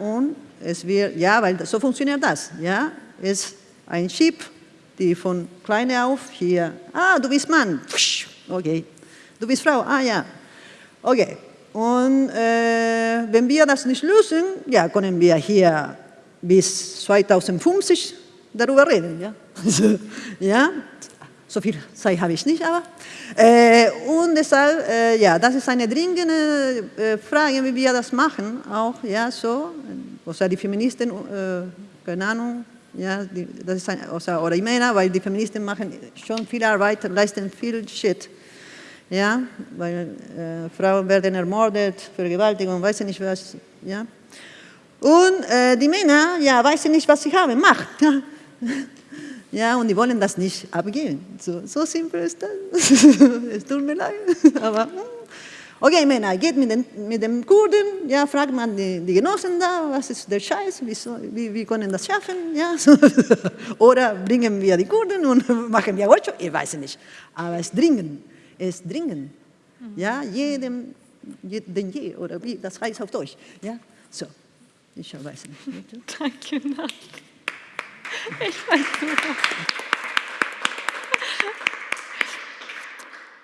und es wird, ja, weil so funktioniert das, ja, ist ein Chip, die von klein auf hier, ah, du bist Mann, okay, du bist Frau, ah ja, okay. Und äh, wenn wir das nicht lösen, ja, können wir hier bis 2050 darüber reden, ja. ja, so viel Zeit habe ich nicht, aber. Äh, und deshalb, äh, ja, das ist eine dringende äh, Frage, wie wir das machen, auch, ja, so, also die Feministen, äh, keine Ahnung, ja, die, das ist ein, also, oder ich meine, weil die Feministen machen schon viel Arbeit, leisten viel Shit. Ja, weil äh, Frauen werden ermordet, Vergewaltigung, weiß ich nicht was. Ja. Und äh, die Männer, ja, weiß ich nicht, was sie haben, Macht. Ja. und die wollen das nicht abgeben. So, so simpel ist das. es tut mir leid. Aber, hm. Okay, Männer, geht mit, den, mit dem Kurden, ja, fragt man die, die Genossen da, was ist der Scheiß, wie, wie, wie können das schaffen, ja, oder bringen wir die Kurden und machen wir Workshop, ich weiß nicht, aber es dringend, es ist dringend, ja, jedem, den je, oder wie, das heißt auf Deutsch, ja, so, ich weiß nicht. Danke, Dank. Ich weiß super.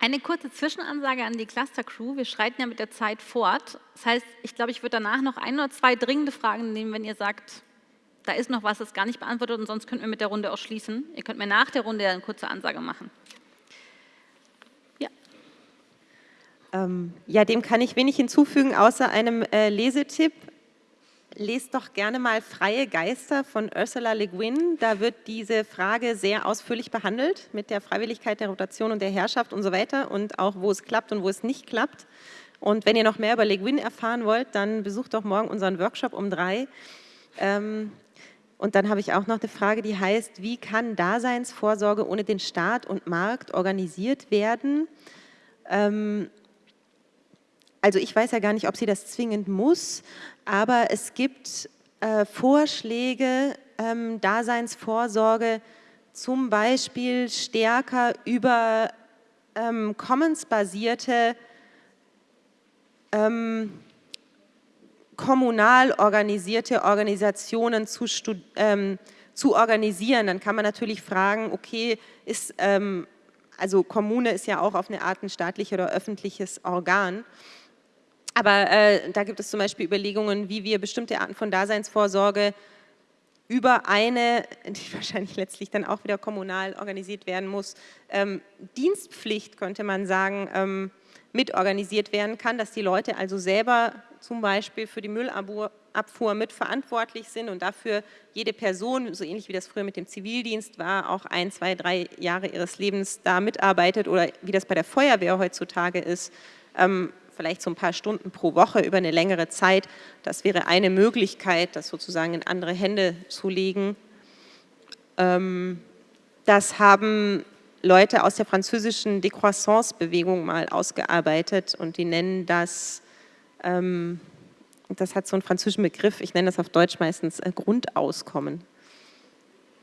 Eine kurze Zwischenansage an die Cluster-Crew. Wir schreiten ja mit der Zeit fort. Das heißt, ich glaube, ich würde danach noch ein oder zwei dringende Fragen nehmen, wenn ihr sagt, da ist noch was, das gar nicht beantwortet und sonst könnten wir mit der Runde auch schließen. Ihr könnt mir nach der Runde eine kurze Ansage machen. Ja. Ähm, ja, dem kann ich wenig hinzufügen, außer einem äh, Lesetipp lest doch gerne mal Freie Geister von Ursula Le Guin. Da wird diese Frage sehr ausführlich behandelt mit der Freiwilligkeit der Rotation und der Herrschaft und so weiter und auch wo es klappt und wo es nicht klappt. Und wenn ihr noch mehr über Le Guin erfahren wollt, dann besucht doch morgen unseren Workshop um drei. Ähm, und dann habe ich auch noch eine Frage, die heißt, wie kann Daseinsvorsorge ohne den Staat und Markt organisiert werden? Ähm, also ich weiß ja gar nicht, ob sie das zwingend muss, aber es gibt äh, Vorschläge, ähm, Daseinsvorsorge zum Beispiel stärker über ähm, Commons-basierte ähm, kommunal organisierte Organisationen zu, ähm, zu, organisieren. Dann kann man natürlich fragen, okay, ist, ähm, also Kommune ist ja auch auf eine Art ein staatliches oder öffentliches Organ. Aber äh, da gibt es zum Beispiel Überlegungen, wie wir bestimmte Arten von Daseinsvorsorge über eine, die wahrscheinlich letztlich dann auch wieder kommunal organisiert werden muss, ähm, Dienstpflicht, könnte man sagen, ähm, mitorganisiert werden kann, dass die Leute also selber zum Beispiel für die Müllabfuhr mitverantwortlich sind und dafür jede Person, so ähnlich wie das früher mit dem Zivildienst war, auch ein, zwei, drei Jahre ihres Lebens da mitarbeitet oder wie das bei der Feuerwehr heutzutage ist, ähm, vielleicht so ein paar Stunden pro Woche über eine längere Zeit. Das wäre eine Möglichkeit, das sozusagen in andere Hände zu legen. Ähm, das haben Leute aus der französischen Décroissance-Bewegung mal ausgearbeitet und die nennen das, ähm, das hat so einen französischen Begriff, ich nenne das auf Deutsch meistens äh, Grundauskommen.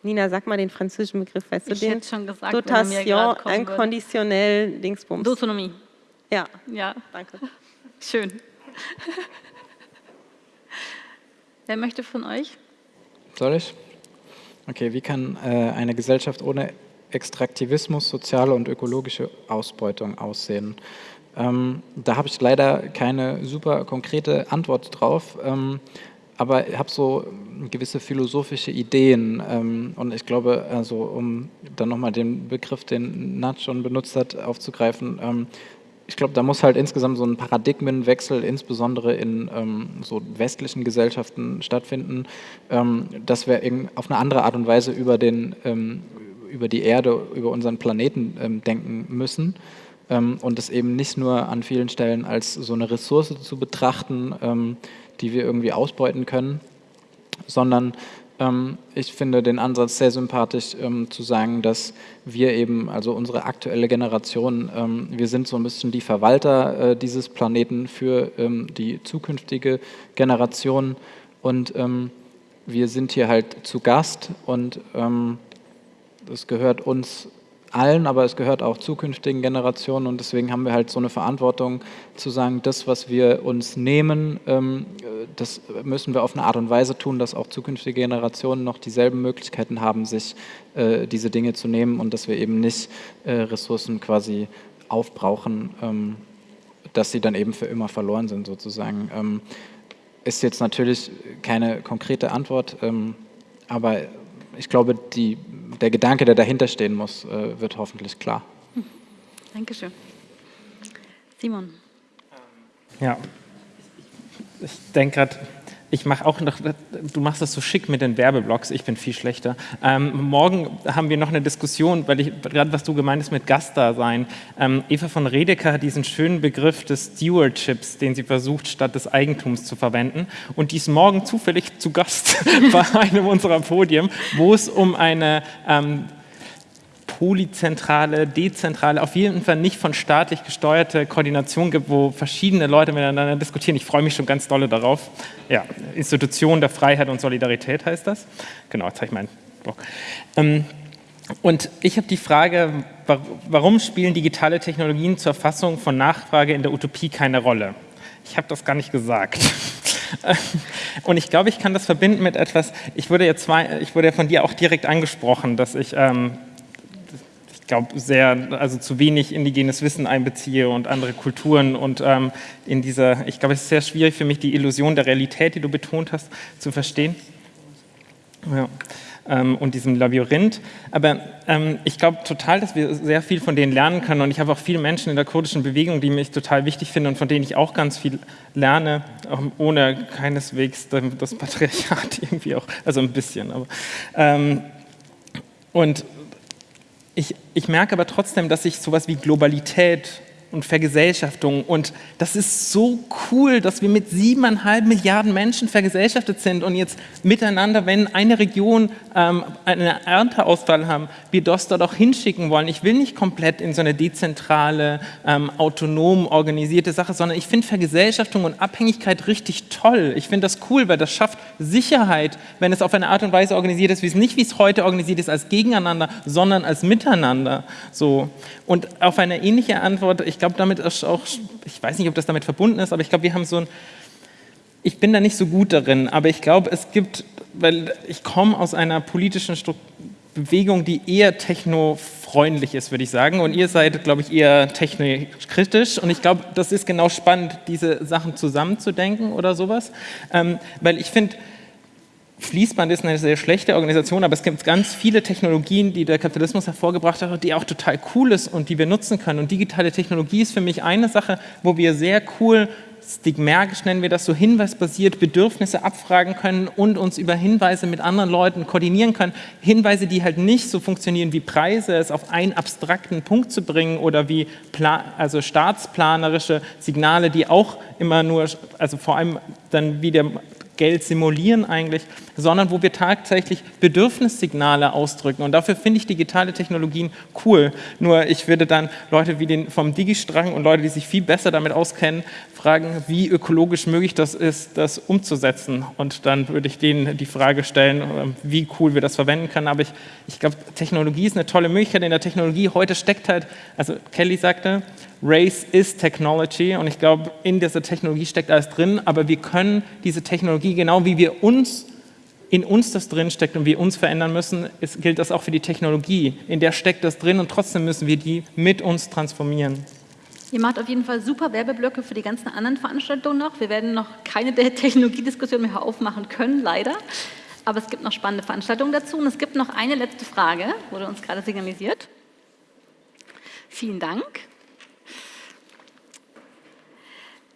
Nina, sag mal den französischen Begriff, weißt ich du den? Ich schon gesagt, Dotation inconditionnelle Dingsbums. D'autonomie. Ja. Ja. Danke. Schön. Wer möchte von euch? Soll ich? Okay, wie kann äh, eine Gesellschaft ohne Extraktivismus, soziale und ökologische Ausbeutung aussehen? Ähm, da habe ich leider keine super konkrete Antwort drauf, ähm, aber ich habe so gewisse philosophische Ideen ähm, und ich glaube, also um dann nochmal den Begriff, den Nat schon benutzt hat, aufzugreifen, ähm, ich glaube, da muss halt insgesamt so ein Paradigmenwechsel, insbesondere in ähm, so westlichen Gesellschaften stattfinden, ähm, dass wir auf eine andere Art und Weise über, den, ähm, über die Erde, über unseren Planeten ähm, denken müssen. Ähm, und es eben nicht nur an vielen Stellen als so eine Ressource zu betrachten, ähm, die wir irgendwie ausbeuten können, sondern ich finde den Ansatz sehr sympathisch, ähm, zu sagen, dass wir eben, also unsere aktuelle Generation, ähm, wir sind so ein bisschen die Verwalter äh, dieses Planeten für die zukünftige Generation. Und wir sind hier halt zu Gast und es gehört uns allen, aber es gehört auch zukünftigen Generationen und deswegen haben wir halt so eine Verantwortung zu sagen, das, was wir uns nehmen, ähm, das müssen wir auf eine Art und Weise tun, dass auch zukünftige Generationen noch dieselben Möglichkeiten haben, sich äh, diese Dinge zu nehmen und dass wir eben nicht äh, Ressourcen quasi aufbrauchen, ähm, dass sie dann eben für immer verloren sind sozusagen. Ähm, ist jetzt natürlich keine konkrete Antwort, aber ich glaube, die der Gedanke, der dahinter stehen muss, äh, wird hoffentlich klar. Dankeschön. Simon. Ja, ich denke gerade, ich mache auch noch, du machst das so schick mit den Werbeblocks, ich bin viel schlechter. Ähm, morgen haben wir noch eine Diskussion, weil ich gerade, was du gemeint hast mit Gastdasein. Ähm, Eva von Redeker hat diesen schönen Begriff des Stewardships, den sie versucht, statt des Eigentums zu verwenden. Und die ist morgen zufällig zu Gast bei einem unserer Podien, wo es um eine ähm, polyzentrale, dezentrale, auf jeden Fall nicht von staatlich gesteuerte Koordination gibt, wo verschiedene Leute miteinander diskutieren. Ich freue mich schon ganz dolle darauf. Ja, Institution der Freiheit und Solidarität heißt das. Genau, jetzt habe ich meinen Blog. Ähm, und ich habe die Frage, warum spielen digitale Technologien zur Erfassung von Nachfrage in der Utopie keine Rolle? Ich habe das gar nicht gesagt. Und ich glaube, ich kann das verbinden mit etwas, ich wurde ja, zwei, ich wurde ja von dir auch direkt angesprochen, dass ich, ähm, ich glaube, sehr, also zu wenig indigenes Wissen einbeziehe und andere Kulturen und ähm, in dieser, ich glaube, es ist sehr schwierig für mich, die Illusion der Realität, die du betont hast, zu verstehen. Ja ähm, und diesem Labyrinth. Aber ähm, ich glaube total, dass wir sehr viel von denen lernen können und ich habe auch viele Menschen in der kurdischen Bewegung, die mich total wichtig finden und von denen ich auch ganz viel lerne, ohne keineswegs das Patriarchat irgendwie auch, also ein bisschen. Aber, ähm, und ich, ich merke aber trotzdem, dass ich sowas wie Globalität und Vergesellschaftung. Und das ist so cool, dass wir mit siebeneinhalb Milliarden Menschen vergesellschaftet sind und jetzt miteinander, wenn eine Region ähm, einen Ernteausfall haben, wir das dort auch hinschicken wollen. Ich will nicht komplett in so eine dezentrale, ähm, autonom organisierte Sache, sondern ich finde Vergesellschaftung und Abhängigkeit richtig toll. Ich finde das cool, weil das schafft Sicherheit, wenn es auf eine Art und Weise organisiert ist, wie es nicht wie es heute organisiert ist, als Gegeneinander, sondern als Miteinander. So. Und auf eine ähnliche Antwort, ich glaube, damit ist auch, ich weiß nicht, ob das damit verbunden ist, aber ich glaube, wir haben so ein, ich bin da nicht so gut darin, aber ich glaube, es gibt, weil ich komme aus einer politischen Struktur, Bewegung, die eher technofreundlich ist, würde ich sagen. Und ihr seid, glaube ich, eher technikritisch. Und ich glaube, das ist genau spannend, diese Sachen zusammenzudenken oder sowas. Ähm, weil ich finde, Fließband ist eine sehr schlechte Organisation, aber es gibt ganz viele Technologien, die der Kapitalismus hervorgebracht hat, die auch total cool ist und die wir nutzen können. Und digitale Technologie ist für mich eine Sache, wo wir sehr cool stigmergisch nennen wir das so, hinweisbasiert Bedürfnisse abfragen können und uns über Hinweise mit anderen Leuten koordinieren können. Hinweise, die halt nicht so funktionieren wie Preise, es auf einen abstrakten Punkt zu bringen oder wie also staatsplanerische Signale, die auch immer nur, also vor allem dann wie der Geld simulieren eigentlich, sondern wo wir tatsächlich Bedürfnissignale ausdrücken. Und dafür finde ich digitale Technologien cool. Nur ich würde dann Leute wie den vom Digistrang und Leute, die sich viel besser damit auskennen, fragen, wie ökologisch möglich das ist, das umzusetzen. Und dann würde ich denen die Frage stellen, ähm, wie cool wir das verwenden können. Aber ich, ich glaube, Technologie ist eine tolle Möglichkeit. In der Technologie heute steckt halt, also Kelly sagte, Race is Technology und ich glaube, in dieser Technologie steckt alles drin, aber wir können diese Technologie, genau wie wir uns, in uns das drin steckt und wir uns verändern müssen, ist, gilt das auch für die Technologie. In der steckt das drin und trotzdem müssen wir die mit uns transformieren. Ihr macht auf jeden Fall super Werbeblöcke für die ganzen anderen Veranstaltungen noch. Wir werden noch keine der Technologiediskussionen mehr aufmachen können, leider. Aber es gibt noch spannende Veranstaltungen dazu. Und es gibt noch eine letzte Frage, wurde uns gerade signalisiert. Vielen Dank.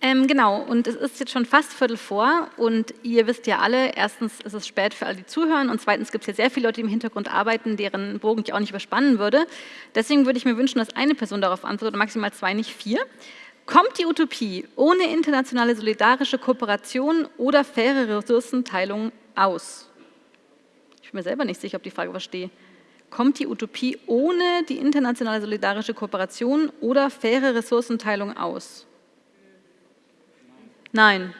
Ähm, genau, und es ist jetzt schon fast Viertel vor und ihr wisst ja alle, erstens ist es spät für alle, die zuhören und zweitens gibt es ja sehr viele Leute, die im Hintergrund arbeiten, deren Bogen ich auch nicht überspannen würde. Deswegen würde ich mir wünschen, dass eine Person darauf antwortet, maximal zwei, nicht vier. Kommt die Utopie ohne internationale solidarische Kooperation oder faire Ressourcenteilung aus? Ich bin mir selber nicht sicher, ob die Frage verstehe. Kommt die Utopie ohne die internationale solidarische Kooperation oder faire Ressourcenteilung aus? Nein.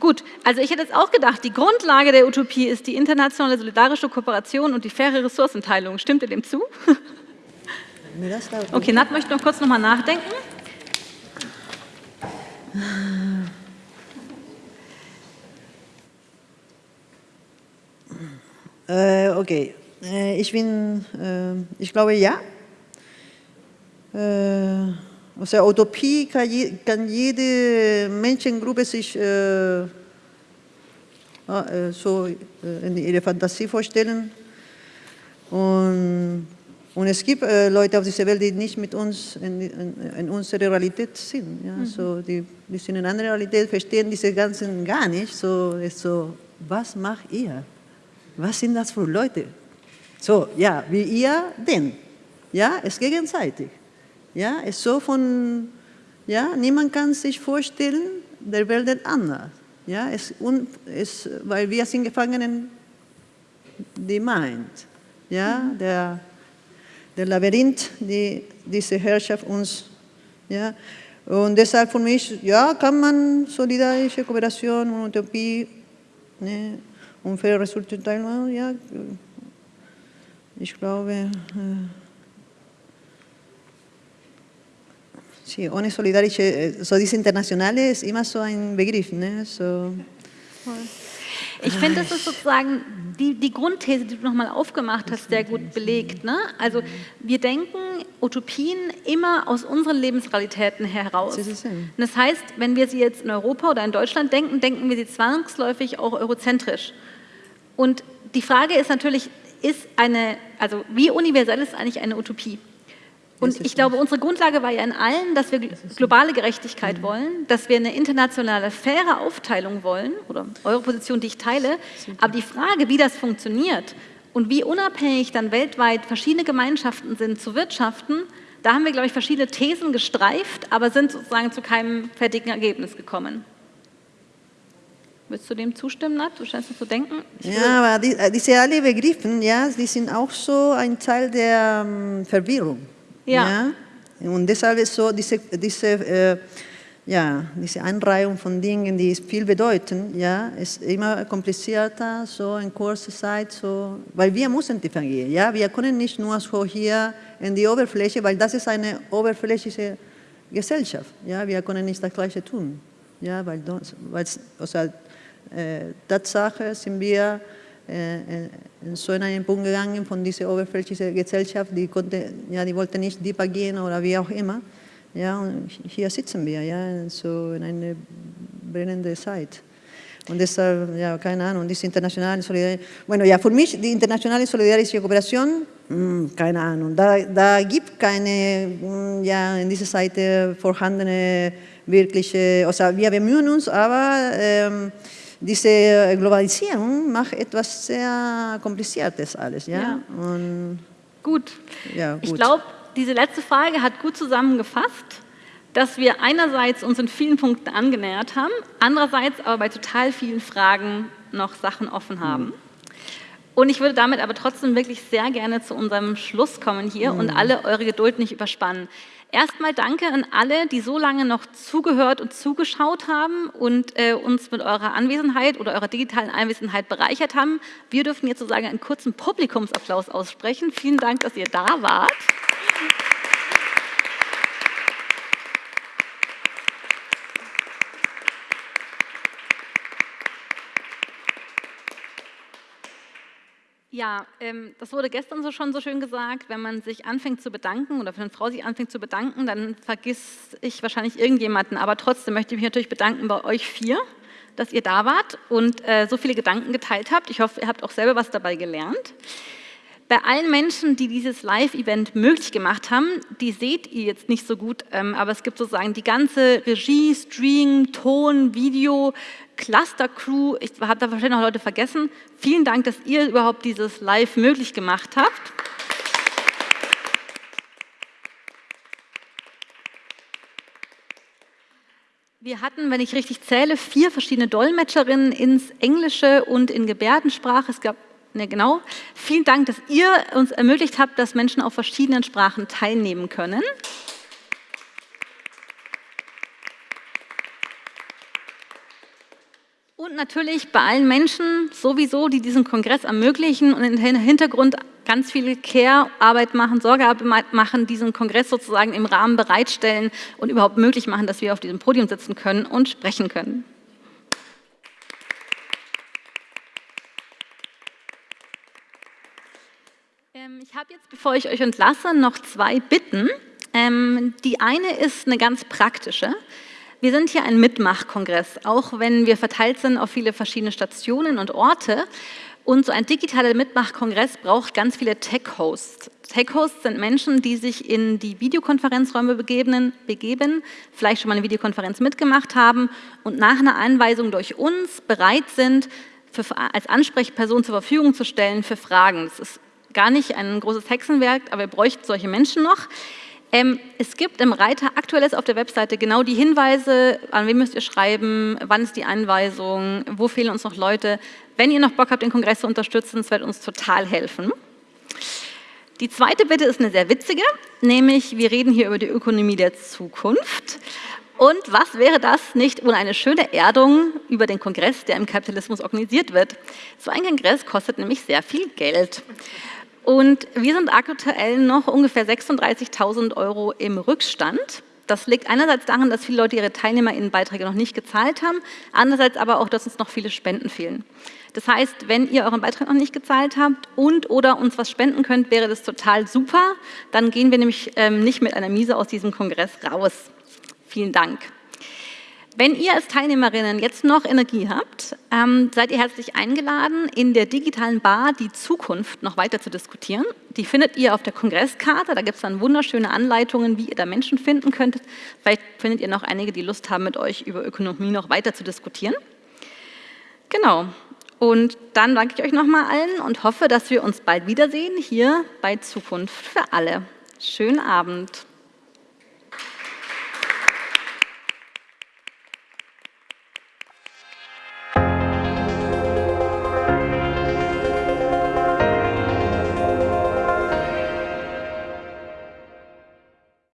Gut, also ich hätte jetzt auch gedacht, die Grundlage der Utopie ist die internationale solidarische Kooperation und die faire Ressourcenteilung. Stimmt ihr dem zu? Okay, Nat möchte noch kurz nochmal nachdenken. Äh, okay, äh, ich bin, äh, ich glaube ja. Der Utopie kann, je, kann jede Menschengruppe sich äh, so in ihre Fantasie vorstellen. Und, und es gibt äh, Leute auf dieser Welt, die nicht mit uns in, in, in unserer Realität sind. Ja? Mhm. So, die, die sind in einer anderen Realität, verstehen diese ganzen gar nicht. So, ist so, was macht ihr? Was sind das für Leute? So, ja, wie ihr denn? Ja, es ist gegenseitig. Ja, ist so von, ja, niemand kann sich vorstellen, der Welt ist anders. Ja, es, es, weil wir sind gefangen in die Mind. Ja, der, der Labyrinth, die diese Herrschaft uns, ja, und deshalb für mich, ja, kann man solidarische Kooperation und Utopie ne, und faire Resultate, ja, ich glaube, äh, sí, ohne solidarische, so diese Internationale ist immer so ein Begriff, ne, so. Ich finde, das ist sozusagen die, die Grundthese, die du nochmal aufgemacht hast, sehr gut belegt. Ne? Also wir denken Utopien immer aus unseren Lebensrealitäten heraus. Das heißt, wenn wir sie jetzt in Europa oder in Deutschland denken, denken wir sie zwangsläufig auch eurozentrisch. Und die Frage ist natürlich, ist eine, also wie universell ist eigentlich eine Utopie? Und ich glaube, unsere Grundlage war ja in allen, dass wir globale Gerechtigkeit mhm. wollen, dass wir eine internationale, faire Aufteilung wollen, oder eure Position, die ich teile. Aber die Frage, wie das funktioniert und wie unabhängig dann weltweit verschiedene Gemeinschaften sind zu wirtschaften, da haben wir, glaube ich, verschiedene Thesen gestreift, aber sind sozusagen zu keinem fertigen Ergebnis gekommen. Willst du dem zustimmen, Nat? Du scheinst zu denken. Ja, aber die, äh, diese alle Begriffe, ja, die sind auch so ein Teil der um, Verwirrung. Ja. ja? Und deshalb ist so diese, diese, äh, ja, diese Einreihung von Dingen, die viel bedeuten, ja, ist immer komplizierter, so in kurzer Zeit, so, weil wir müssen differenzieren, ja, wir können nicht nur so hier in die Oberfläche, weil das ist eine oberflächliche Gesellschaft, ja, wir können nicht das Gleiche tun, ja, weil, weil also, äh, Tatsache sind wir äh, äh, in so einen Punkt gegangen von dieser oberflächlichen Gesellschaft, die, konnte, ja, die wollte nicht tiefer gehen oder wie auch immer. Ja, und hier sitzen wir, ja, so in einer brennenden Zeit. Und deshalb, ja, keine Ahnung, diese internationale Solidarität. Bueno, ja, für mich, die internationale solidarische Kooperation, mh, hm, keine Ahnung, da, da gibt keine, mh, hm, ja, in dieser Seite vorhandene wirkliche, also wir bemühen uns, aber ähm, diese Globalisierung macht etwas sehr Kompliziertes alles. Ja? ja. Und, gut. Ja, gut. Ich glaube, diese letzte Frage hat gut zusammengefasst, dass wir einerseits uns in vielen Punkten angenähert haben, andererseits aber bei total vielen Fragen noch Sachen offen haben. Mhm. Und ich würde damit aber trotzdem wirklich sehr gerne zu unserem Schluss kommen hier mhm. und alle eure Geduld nicht überspannen. Erstmal danke an alle, die so lange noch zugehört und zugeschaut haben und äh, uns mit eurer Anwesenheit oder eurer digitalen Anwesenheit bereichert haben. Wir dürfen jetzt sozusagen einen kurzen Publikumsapplaus aussprechen. Vielen Dank, dass ihr da wart. Ja, ähm, das wurde gestern so schon so schön gesagt, wenn man sich anfängt zu bedanken oder wenn eine Frau sich anfängt zu bedanken, dann vergiss ich wahrscheinlich irgendjemanden. Aber trotzdem möchte ich mich natürlich bedanken bei euch vier, dass ihr da wart und äh, so viele Gedanken geteilt habt. Ich hoffe, ihr habt auch selber was dabei gelernt. Bei allen Menschen, die dieses Live-Event möglich gemacht haben, die seht ihr jetzt nicht so gut, ähm, aber es gibt sozusagen die ganze Regie, Stream, Ton, Video, Cluster-Crew, ich habe da wahrscheinlich noch Leute vergessen. Vielen Dank, dass ihr überhaupt dieses Live möglich gemacht habt. Wir hatten, wenn ich richtig zähle, vier verschiedene Dolmetscherinnen ins Englische und in Gebärdensprache. Es gab Ne, genau. Vielen Dank, dass ihr uns ermöglicht habt, dass Menschen auf verschiedenen Sprachen teilnehmen können. Und natürlich bei allen Menschen sowieso, die diesen Kongress ermöglichen und im Hintergrund ganz viel Care-Arbeit machen, Sorgearbeit machen, diesen Kongress sozusagen im Rahmen bereitstellen und überhaupt möglich machen, dass wir auf diesem Podium sitzen können und sprechen können. Ähm, ich habe jetzt, bevor ich euch entlasse, noch zwei Bitten. Ähm, die eine ist eine ganz praktische. Wir sind hier ein Mitmachkongress, auch wenn wir verteilt sind auf viele verschiedene Stationen und Orte. Und so ein digitaler Mitmachkongress braucht ganz viele Tech-Hosts. Tech-Hosts sind Menschen, die sich in die Videokonferenzräume begeben, begeben, vielleicht schon mal eine Videokonferenz mitgemacht haben und nach einer Einweisung durch uns bereit sind, für, als Ansprechperson zur Verfügung zu stellen für Fragen. Das ist gar nicht ein großes Hexenwerk, aber wir bräuchten solche Menschen noch. Ähm, es gibt im Reiter aktuelles auf der Webseite genau die Hinweise, an wen müsst ihr schreiben, wann ist die Einweisung, wo fehlen uns noch Leute. Wenn ihr noch Bock habt, den Kongress zu unterstützen, das wird uns total helfen. Die zweite Bitte ist eine sehr witzige, nämlich wir reden hier über die Ökonomie der Zukunft. Und was wäre das nicht ohne eine schöne Erdung über den Kongress, der im Kapitalismus organisiert wird? So ein Kongress kostet nämlich sehr viel Geld. Und wir sind aktuell noch ungefähr 36.000 Euro im Rückstand. Das liegt einerseits daran, dass viele Leute ihre Teilnehmerinnenbeiträge noch nicht gezahlt haben, andererseits aber auch, dass uns noch viele Spenden fehlen. Das heißt, wenn ihr euren Beitrag noch nicht gezahlt habt und oder uns was spenden könnt, wäre das total super. Dann gehen wir nämlich ähm, nicht mit einer Miese aus diesem Kongress raus. Vielen Dank. Wenn ihr als Teilnehmerinnen jetzt noch Energie habt, ähm, seid ihr herzlich eingeladen, in der digitalen Bar die Zukunft noch weiter zu diskutieren. Die findet ihr auf der Kongresskarte. Da gibt es dann wunderschöne Anleitungen, wie ihr da Menschen finden könntet. Vielleicht findet ihr noch einige, die Lust haben, mit euch über Ökonomie noch weiter zu diskutieren. Genau. Und dann danke ich euch nochmal allen und hoffe, dass wir uns bald wiedersehen hier bei Zukunft für alle. Schönen Abend.